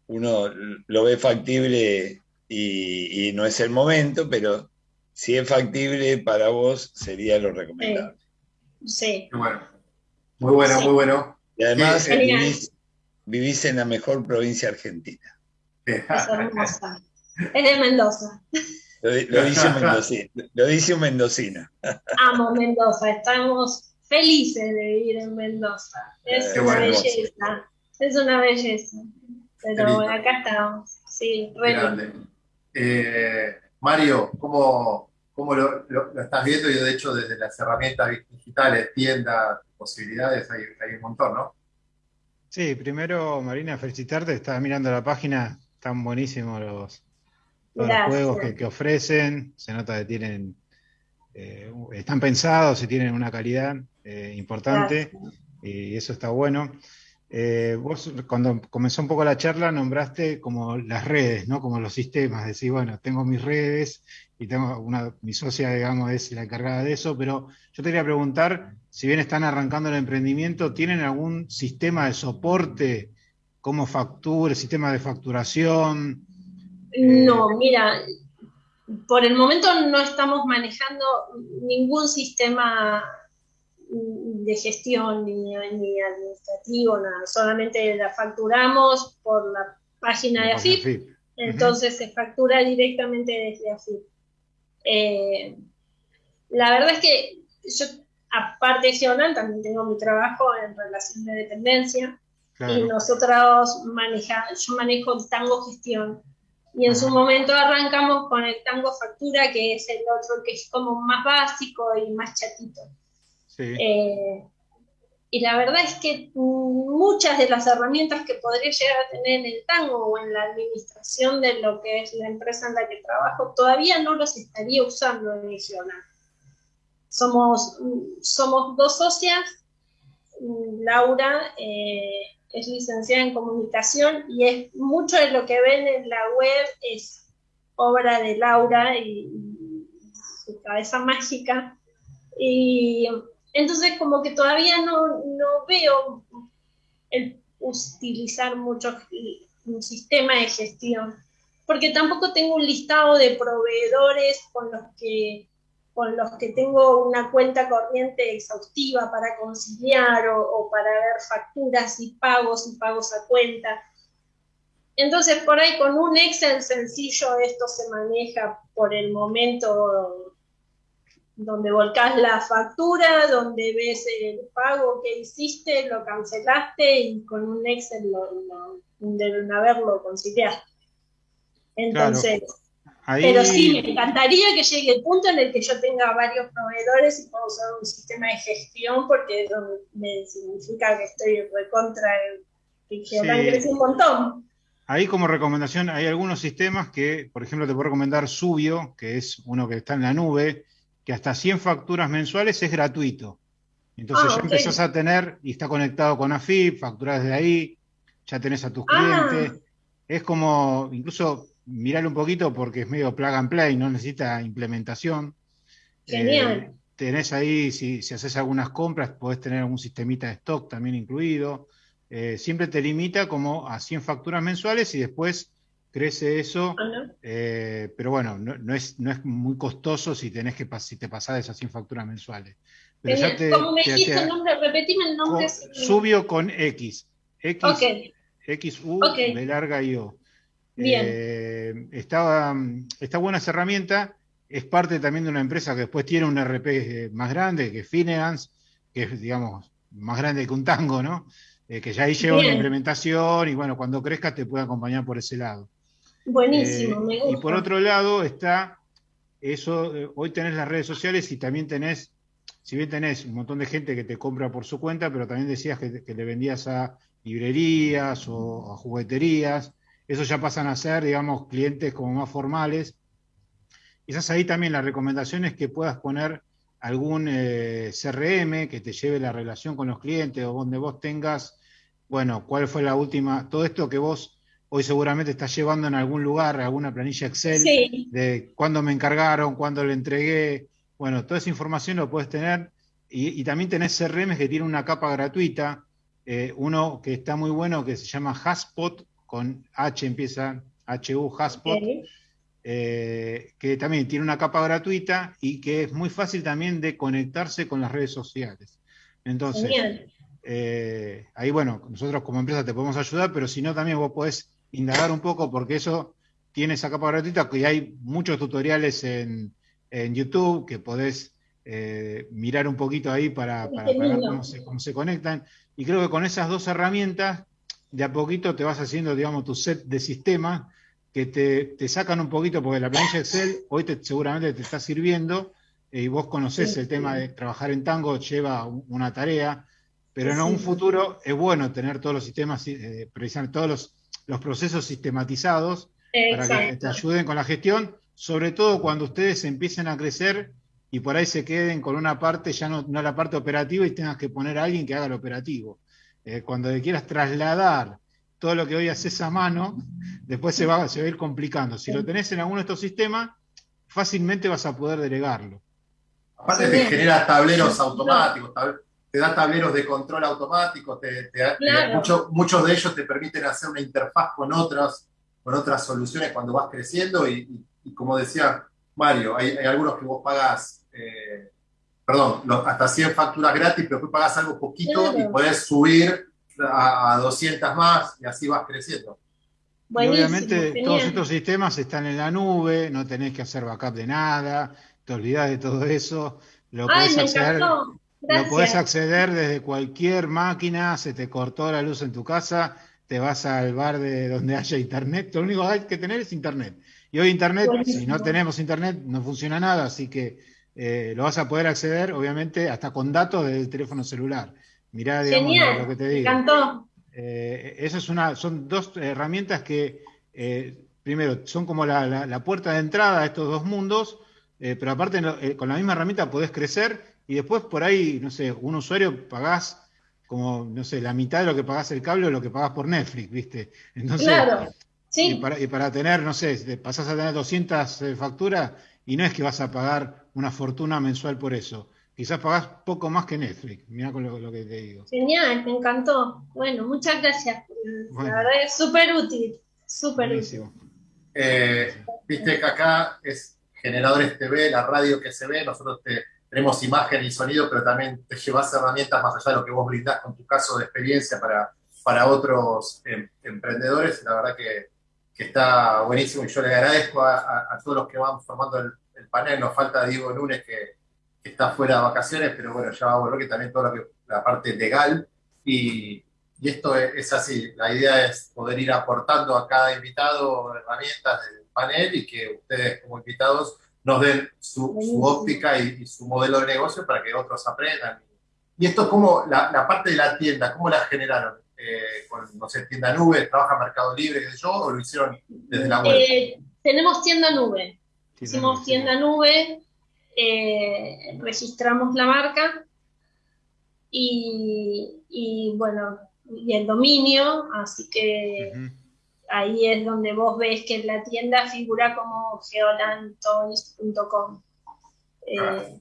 [SPEAKER 15] uno lo ve factible y, y no es el momento, pero si es factible para vos, sería lo recomendable.
[SPEAKER 18] Sí.
[SPEAKER 1] Qué bueno. Muy bueno,
[SPEAKER 18] Sí.
[SPEAKER 1] muy bueno.
[SPEAKER 15] Y además
[SPEAKER 1] Sí,
[SPEAKER 15] vivís, vivís en la mejor provincia argentina.
[SPEAKER 18] Es hermosa. Es de Mendoza.
[SPEAKER 15] Lo, lo dice un mendocino. Lo dice un mendocino.
[SPEAKER 18] Amo Mendoza. Estamos felices de vivir en Mendoza. Es
[SPEAKER 15] Qué
[SPEAKER 18] una
[SPEAKER 15] bueno.
[SPEAKER 18] belleza. Es una belleza. Pero acá estamos. Sí, re.
[SPEAKER 1] Eh, Mario, ¿cómo, cómo lo, lo- lo estás viendo? Yo, de hecho, desde las herramientas digitales, tiendas, posibilidades, hay, hay un montón, ¿no?
[SPEAKER 16] Sí, primero, Marina, felicitarte. Estaba mirando la página, están buenísimos los, juegos que, que ofrecen. Se nota que tienen, eh, están pensados y tienen una calidad eh, importante y eso está bueno. Eh, vos, cuando comenzó un poco la charla, nombraste como las redes, ¿no? Como los sistemas. Decís, bueno, tengo mis redes y tengo una, mi socia, digamos, es la encargada de eso, pero yo te quería preguntar, si bien están arrancando el emprendimiento, ¿tienen algún sistema de soporte? ¿Cómo factura, sistema de facturación?
[SPEAKER 18] No, mira, por el momento no estamos manejando ningún sistema de gestión ni, ni administrativo, nada. Solamente la facturamos por la página de AFIP,
[SPEAKER 16] FIP.
[SPEAKER 18] entonces se factura directamente desde AFIP. Eh, la verdad es que yo, aparte de Geonal, también tengo mi trabajo en relación de dependencia y
[SPEAKER 16] Claro.
[SPEAKER 18] nosotros manejamos, yo manejo el tango gestión y en su momento arrancamos con el tango factura que es el otro que es como más básico y más chatito.
[SPEAKER 16] Sí.
[SPEAKER 18] Eh, y la verdad es que muchas de las herramientas que podría llegar a tener en el tango o en la administración de lo que es la empresa en la que trabajo, todavía no los estaría usando en Misionar. Somos, somos dos socias, Laura eh, es licenciada en comunicación y es mucho de lo que ven en la web es obra de Laura y, y su cabeza mágica. Y entonces como que todavía no, no veo el utilizar mucho un sistema de gestión, porque tampoco tengo un listado de proveedores con los que con los que tengo una cuenta corriente exhaustiva para conciliar o, o para ver facturas y pagos y pagos a cuenta. Entonces, por ahí con un Excel sencillo esto se maneja por el momento donde volcás la factura, donde ves el pago que hiciste, lo cancelaste y con un Excel lo, lo, una vez lo conciliaste. Entonces,
[SPEAKER 16] Ahí-
[SPEAKER 18] pero sí, me encantaría que llegue el punto en el que yo tenga varios proveedores y pueda usar un sistema de gestión porque eso me significa que estoy recontra, Geolan
[SPEAKER 16] Sí.
[SPEAKER 18] crece un montón.
[SPEAKER 16] Ahí como recomendación hay algunos sistemas que, por ejemplo, te puedo recomendar Subio, que es uno que está en la nube, que hasta 100 facturas mensuales es gratuito. Entonces
[SPEAKER 18] Ah,
[SPEAKER 16] ya empezás a tener, y está conectado con AFIP, facturas desde ahí, ya tenés a tus
[SPEAKER 18] Ah.
[SPEAKER 16] clientes. Es como, incluso, mirarlo un poquito porque es medio plug and play, no necesita implementación.
[SPEAKER 18] Genial.
[SPEAKER 16] Eh, tenés ahí, si, si haces algunas compras, podés tener algún sistemita de stock también incluido. Eh, siempre te limita como a 100 facturas mensuales y después crece eso. eh, pero bueno, no, no es, no es muy costoso si tenés que si te pasás de esas 100 facturas mensuales. Pero ya te,
[SPEAKER 18] ¿Cómo me
[SPEAKER 16] te-
[SPEAKER 18] dijiste
[SPEAKER 16] te-
[SPEAKER 18] el nombre? Repetime el nombre.
[SPEAKER 16] con- Subio con X. X. X, U,
[SPEAKER 18] Ok.
[SPEAKER 16] B larga y O.
[SPEAKER 18] Bien.
[SPEAKER 16] Eh, está, está buena esa herramienta. Es parte también de una empresa que después tiene un RP eh, más grande, que es Finance, que es, digamos, más grande que un tango, ¿no? Eh, que ya ahí lleva una implementación y bueno, cuando crezcas te puede acompañar por ese lado.
[SPEAKER 18] Buenísimo,
[SPEAKER 16] Eh,
[SPEAKER 18] me gusta.
[SPEAKER 16] y por otro lado está eso, eh, hoy tenés las redes sociales y también tenés, si bien tenés un montón de gente que te compra por su cuenta, pero también decías que, que le vendías a librerías o a jugueterías, eso ya pasan a ser, digamos, clientes como más formales. Quizás ahí también la recomendación es que puedas poner algún eh, CRM que te lleve la relación con los clientes o donde vos tengas, bueno, cuál fue la última, todo esto que vos hoy seguramente estás llevando en algún lugar, alguna planilla Excel
[SPEAKER 18] Sí.
[SPEAKER 16] de cuándo me encargaron, cuándo le entregué, bueno, toda esa información lo puedes tener. Y, y también tenés CRM que tiene una capa gratuita, eh, uno que está muy bueno que se llama Haspot, con H empieza, HU Haspot, eh, que también tiene una capa gratuita y que es muy fácil también de conectarse con las redes sociales. Entonces, eh, ahí bueno, nosotros como empresa te podemos ayudar, pero si no también vos podés indagar un poco porque eso tiene esa capa gratuita, que hay muchos tutoriales en, en YouTube que podés eh, mirar un poquito ahí para, para- ver cómo se, cómo se conectan. Y creo que con esas dos herramientas, de a poquito te vas haciendo, digamos, tu set de sistemas que te, te sacan un poquito, porque la planilla Excel hoy te, seguramente te está sirviendo eh, y vos conocés
[SPEAKER 18] Sí,
[SPEAKER 16] el tema de trabajar en tango, lleva un- una tarea, pero en un futuro es bueno tener todos los sistemas, eh, precisamente todos los, los procesos sistematizados para que te ayuden con la gestión, sobre todo cuando ustedes empiecen a crecer y por ahí se queden con una parte, ya no, no la parte operativa y tengas que poner a alguien que haga el operativo. Eh, cuando le quieras trasladar todo lo que hoy haces a mano, después se va, se va a ir complicando. Si lo tenés en alguno de estos sistemas, fácilmente vas a poder delegarlo.
[SPEAKER 1] Aparte te genera tableros automáticos, tab- te da tableros de control automáticos, te, te da-
[SPEAKER 18] Claro.
[SPEAKER 1] mucho- muchos de ellos te permiten hacer una interfaz con otras, con otras soluciones cuando vas creciendo y, y- y como decía Mario, hay, hay algunos que vos pagás, eh, perdón, hasta 100 facturas gratis, pero después pagás algo poquito
[SPEAKER 18] Claro.
[SPEAKER 1] y podés subir a, a 200 más y así vas creciendo.
[SPEAKER 16] Y obviamente
[SPEAKER 18] genial.
[SPEAKER 16] todos estos sistemas están en la nube, no tenés que hacer backup de nada, te olvidás de todo eso, lo
[SPEAKER 18] Ay,
[SPEAKER 16] podés
[SPEAKER 18] encantó.
[SPEAKER 16] Lo podés acceder desde cualquier máquina, se te cortó la luz en tu casa, te vas al bar de donde haya internet, lo único que hay que tener es internet. Y hoy internet,
[SPEAKER 18] Buenísimo.
[SPEAKER 16] si no tenemos internet, no funciona nada, así que eh, lo vas a poder acceder, obviamente, hasta con datos del teléfono celular. Mirá, digamos,
[SPEAKER 18] Genial,
[SPEAKER 16] lo que te
[SPEAKER 18] me
[SPEAKER 16] digo.
[SPEAKER 18] encantó.
[SPEAKER 16] Eh, eso es una, son dos herramientas que, eh, primero, son como la, la- la puerta de entrada a estos dos mundos, eh, pero aparte con la misma herramienta podés crecer y después por ahí, no sé, un usuario pagás como, no sé, la mitad de lo que pagás el cable o lo que pagás por Netflix, ¿viste? Entonces,
[SPEAKER 18] Claro,
[SPEAKER 16] y
[SPEAKER 18] sí.
[SPEAKER 16] para, y para tener, no sé, pasás a tener 200 eh, facturas y no es que vas a pagar una fortuna mensual por eso. Quizás pagás poco más que Netflix. Mirá con lo, lo que te digo.
[SPEAKER 18] Genial, me encantó. Bueno, muchas gracias.
[SPEAKER 16] Bueno.
[SPEAKER 18] La verdad es súper útil, súper útil.
[SPEAKER 1] Eh, Viste que acá es Generadores TV, la radio que se ve, nosotros te- tenemos imagen y sonido, pero también te llevas herramientas más allá de lo que vos brindás con tu caso de experiencia para, para otros em, emprendedores. La verdad que, que está buenísimo y yo le agradezco a, a- a todos los que van formando el, el panel. Nos falta Diego Núñez que, que está fuera de vacaciones, pero bueno, ya va a volver, que también toda que, la parte legal. Y, y esto es, es así, la idea es poder ir aportando a cada invitado herramientas del panel y que ustedes como invitados nos den su, su óptica y, y su modelo de negocio para que otros aprendan. Y esto como la, la parte de la tienda, ¿cómo la generaron? Eh, con, no sé, tienda nube, trabaja Mercado Libre, qué sé yo, o lo hicieron desde la web.
[SPEAKER 18] Eh, tenemos tienda nube. Hicimos tienda nube, eh, registramos la marca y, y, bueno, y el dominio, así que ahí es donde vos ves que la tienda figura como geolantoys.com. Eh,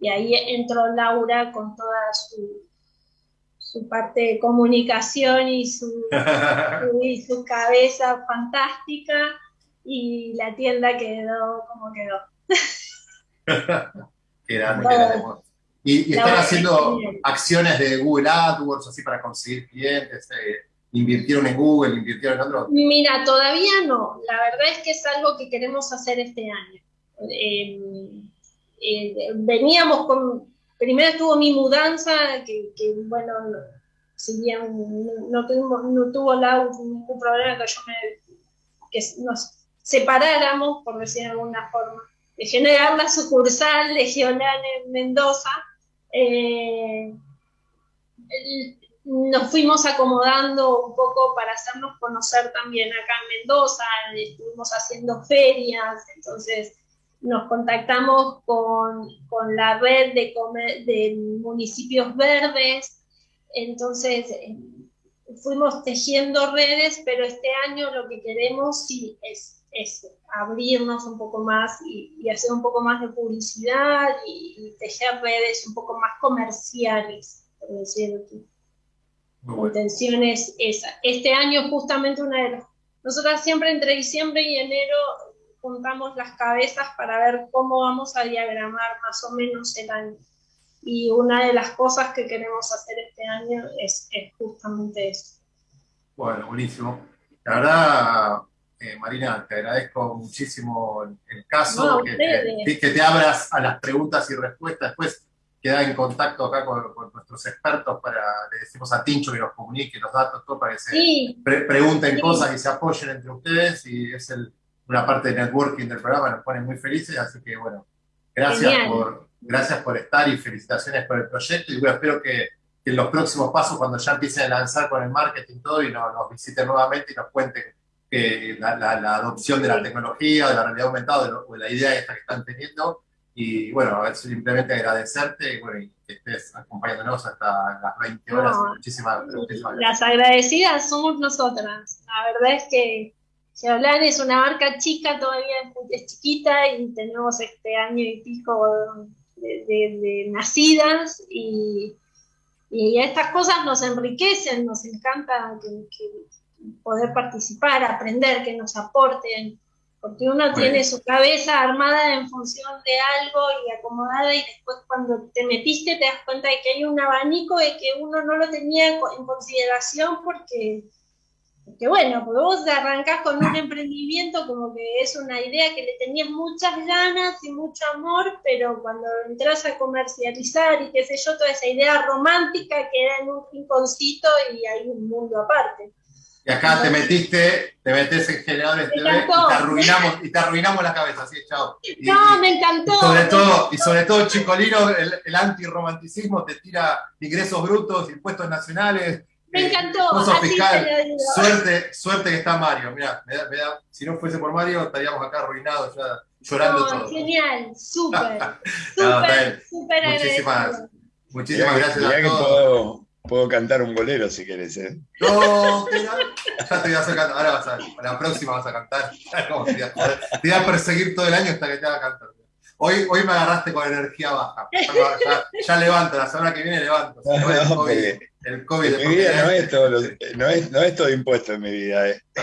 [SPEAKER 18] y ahí entró Laura con toda su, su parte de comunicación y su, [LAUGHS] y su cabeza fantástica y la tienda quedó como quedó. Bueno.
[SPEAKER 1] que eran- y, y están haciendo acciones de Google AdWords así para conseguir clientes, eh, invirtieron en Google, invirtieron en otro.
[SPEAKER 18] Mira, todavía no. La verdad es que es algo que queremos hacer este año. Eh, eh, veníamos con. Primero estuvo mi mudanza, que, bueno, no- si bien no, tuvimos- no tuvo la, ningún problema que yo me. que nos separáramos, por decir de alguna forma, de generar la sucursal Geolán en Mendoza. eh, nos fuimos acomodando un poco para hacernos conocer también acá en Mendoza, estuvimos haciendo ferias, entonces nos contactamos con, con la red de, de municipios verdes, entonces eh, fuimos tejiendo redes, pero este año lo que queremos sí es, abrirnos un poco más y, y hacer un poco más de publicidad y, y tejer redes un poco más comerciales, por decirlo así. La intención es esa. Este año justamente una de las... Nosotras siempre entre diciembre y enero juntamos las cabezas para ver cómo vamos a diagramar más o menos el año. Y una de las cosas que queremos hacer este año es, es justamente eso.
[SPEAKER 1] Bueno, buenísimo. La verdad, eh, Marina, te agradezco muchísimo el, el caso,
[SPEAKER 18] No,
[SPEAKER 1] que, te, que te abras a las preguntas y respuestas. Después queda en contacto acá con, con nuestros expertos para, le decimos a Tincho que nos comunique los datos, todo para que se
[SPEAKER 18] Sí.
[SPEAKER 1] pre- pregunten
[SPEAKER 18] Sí.
[SPEAKER 1] cosas y se apoyen entre ustedes. Y es el- una parte de networking del programa, nos pone muy felices. Así que, bueno, gracias
[SPEAKER 18] Genial.
[SPEAKER 1] por, gracias por estar y felicitaciones por el proyecto. Y bueno, espero que, que en los próximos pasos, cuando ya empiecen a lanzar con el marketing todo, y nos, nos visiten nuevamente y nos cuenten que la, la- la adopción de la tecnología, de la realidad aumentada, de lo- o de la idea esta que están teniendo. Y bueno, simplemente agradecerte y, bueno, y que estés acompañándonos hasta las 20 horas.
[SPEAKER 18] No.
[SPEAKER 1] Muchísimas, muchísimas gracias.
[SPEAKER 18] Las agradecidas somos nosotras. La verdad es que Geolan es una marca chica, todavía es chiquita y tenemos este año y pico de, de- de nacidas y, y estas cosas nos enriquecen, nos encanta que- que poder participar, aprender, que nos aporten, porque uno
[SPEAKER 19] Bueno.
[SPEAKER 18] tiene su cabeza armada en función de algo y acomodada y después cuando te metiste te das cuenta de que hay un abanico de que uno no lo tenía en consideración porque, porque bueno, porque vos arrancás con un emprendimiento como que es una idea que le tenías muchas ganas y mucho amor, pero cuando entras a comercializar y qué sé yo, toda esa idea romántica queda en un rinconcito y hay un mundo aparte.
[SPEAKER 1] Y acá te metiste, te metes en generadores
[SPEAKER 18] Me
[SPEAKER 1] TV y
[SPEAKER 18] encantó.
[SPEAKER 1] te arruinamos, y te arruinamos la cabeza, así, chao. Y-
[SPEAKER 18] No, me encantó.
[SPEAKER 1] y sobre todo, y sobre todo Chicolino, el, el antirromanticismo te tira ingresos brutos, impuestos nacionales.
[SPEAKER 18] Me
[SPEAKER 1] eh,
[SPEAKER 18] encantó, así
[SPEAKER 1] fiscal.
[SPEAKER 18] te lo digo.
[SPEAKER 1] Suerte, suerte que está Mario. Mira, me da, me da- si no fuese por Mario, estaríamos acá arruinados ya, llorando
[SPEAKER 18] No,
[SPEAKER 1] todos.
[SPEAKER 18] genial, súper, [LAUGHS] súper, súper
[SPEAKER 1] Muchísimas, muchísimas gracias a todos.
[SPEAKER 15] Puedo, cantar un bolero si querés, ¿eh?
[SPEAKER 1] No, que no. ya te voy a hacer cantar. Ahora vas a, la próxima vas a cantar. ¿Cómo te, voy a, te voy a perseguir todo el año hasta que te haga cantar. Hoy, hoy me agarraste con energía baja. Ya, ya- ya levanto, la semana que viene levanto.
[SPEAKER 15] No,
[SPEAKER 1] el
[SPEAKER 15] no,
[SPEAKER 1] COVID, el COVID de
[SPEAKER 15] en mi vida no es, todo lo- no, es, no es todo impuesto en mi vida, ¿eh? [LAUGHS]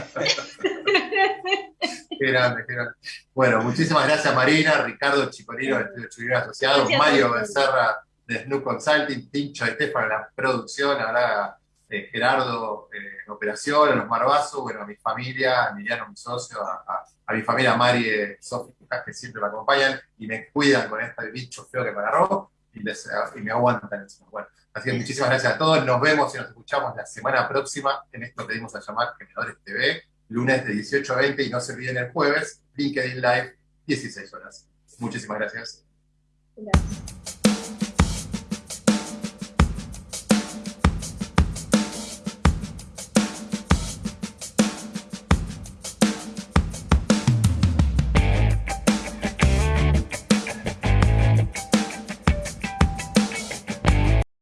[SPEAKER 1] Qué grande, qué grande. Bueno, muchísimas gracias Marina, Ricardo Chicolino de Estudio Chicolino Asociados,
[SPEAKER 18] Gracias a
[SPEAKER 1] Mario. Becerra de Snoop Consulting, Tincho Estefan en la producción, ahora eh, Gerardo eh, en operación, a los Marbazo, bueno, a mi familia, a Emiliano, mi socio, a, a- a mi familia Mari, eh, Sofi, que siempre me acompañan y me cuidan con este bicho feo que me agarró y, les- y me aguantan encima. Bueno, así que muchísimas gracias a todos, nos vemos y nos escuchamos la semana próxima en esto que dimos a llamar Generadores TV, lunes de 18 a 20 y no se olviden el jueves, LinkedIn Live, 16 horas. Muchísimas gracias.
[SPEAKER 18] Gracias.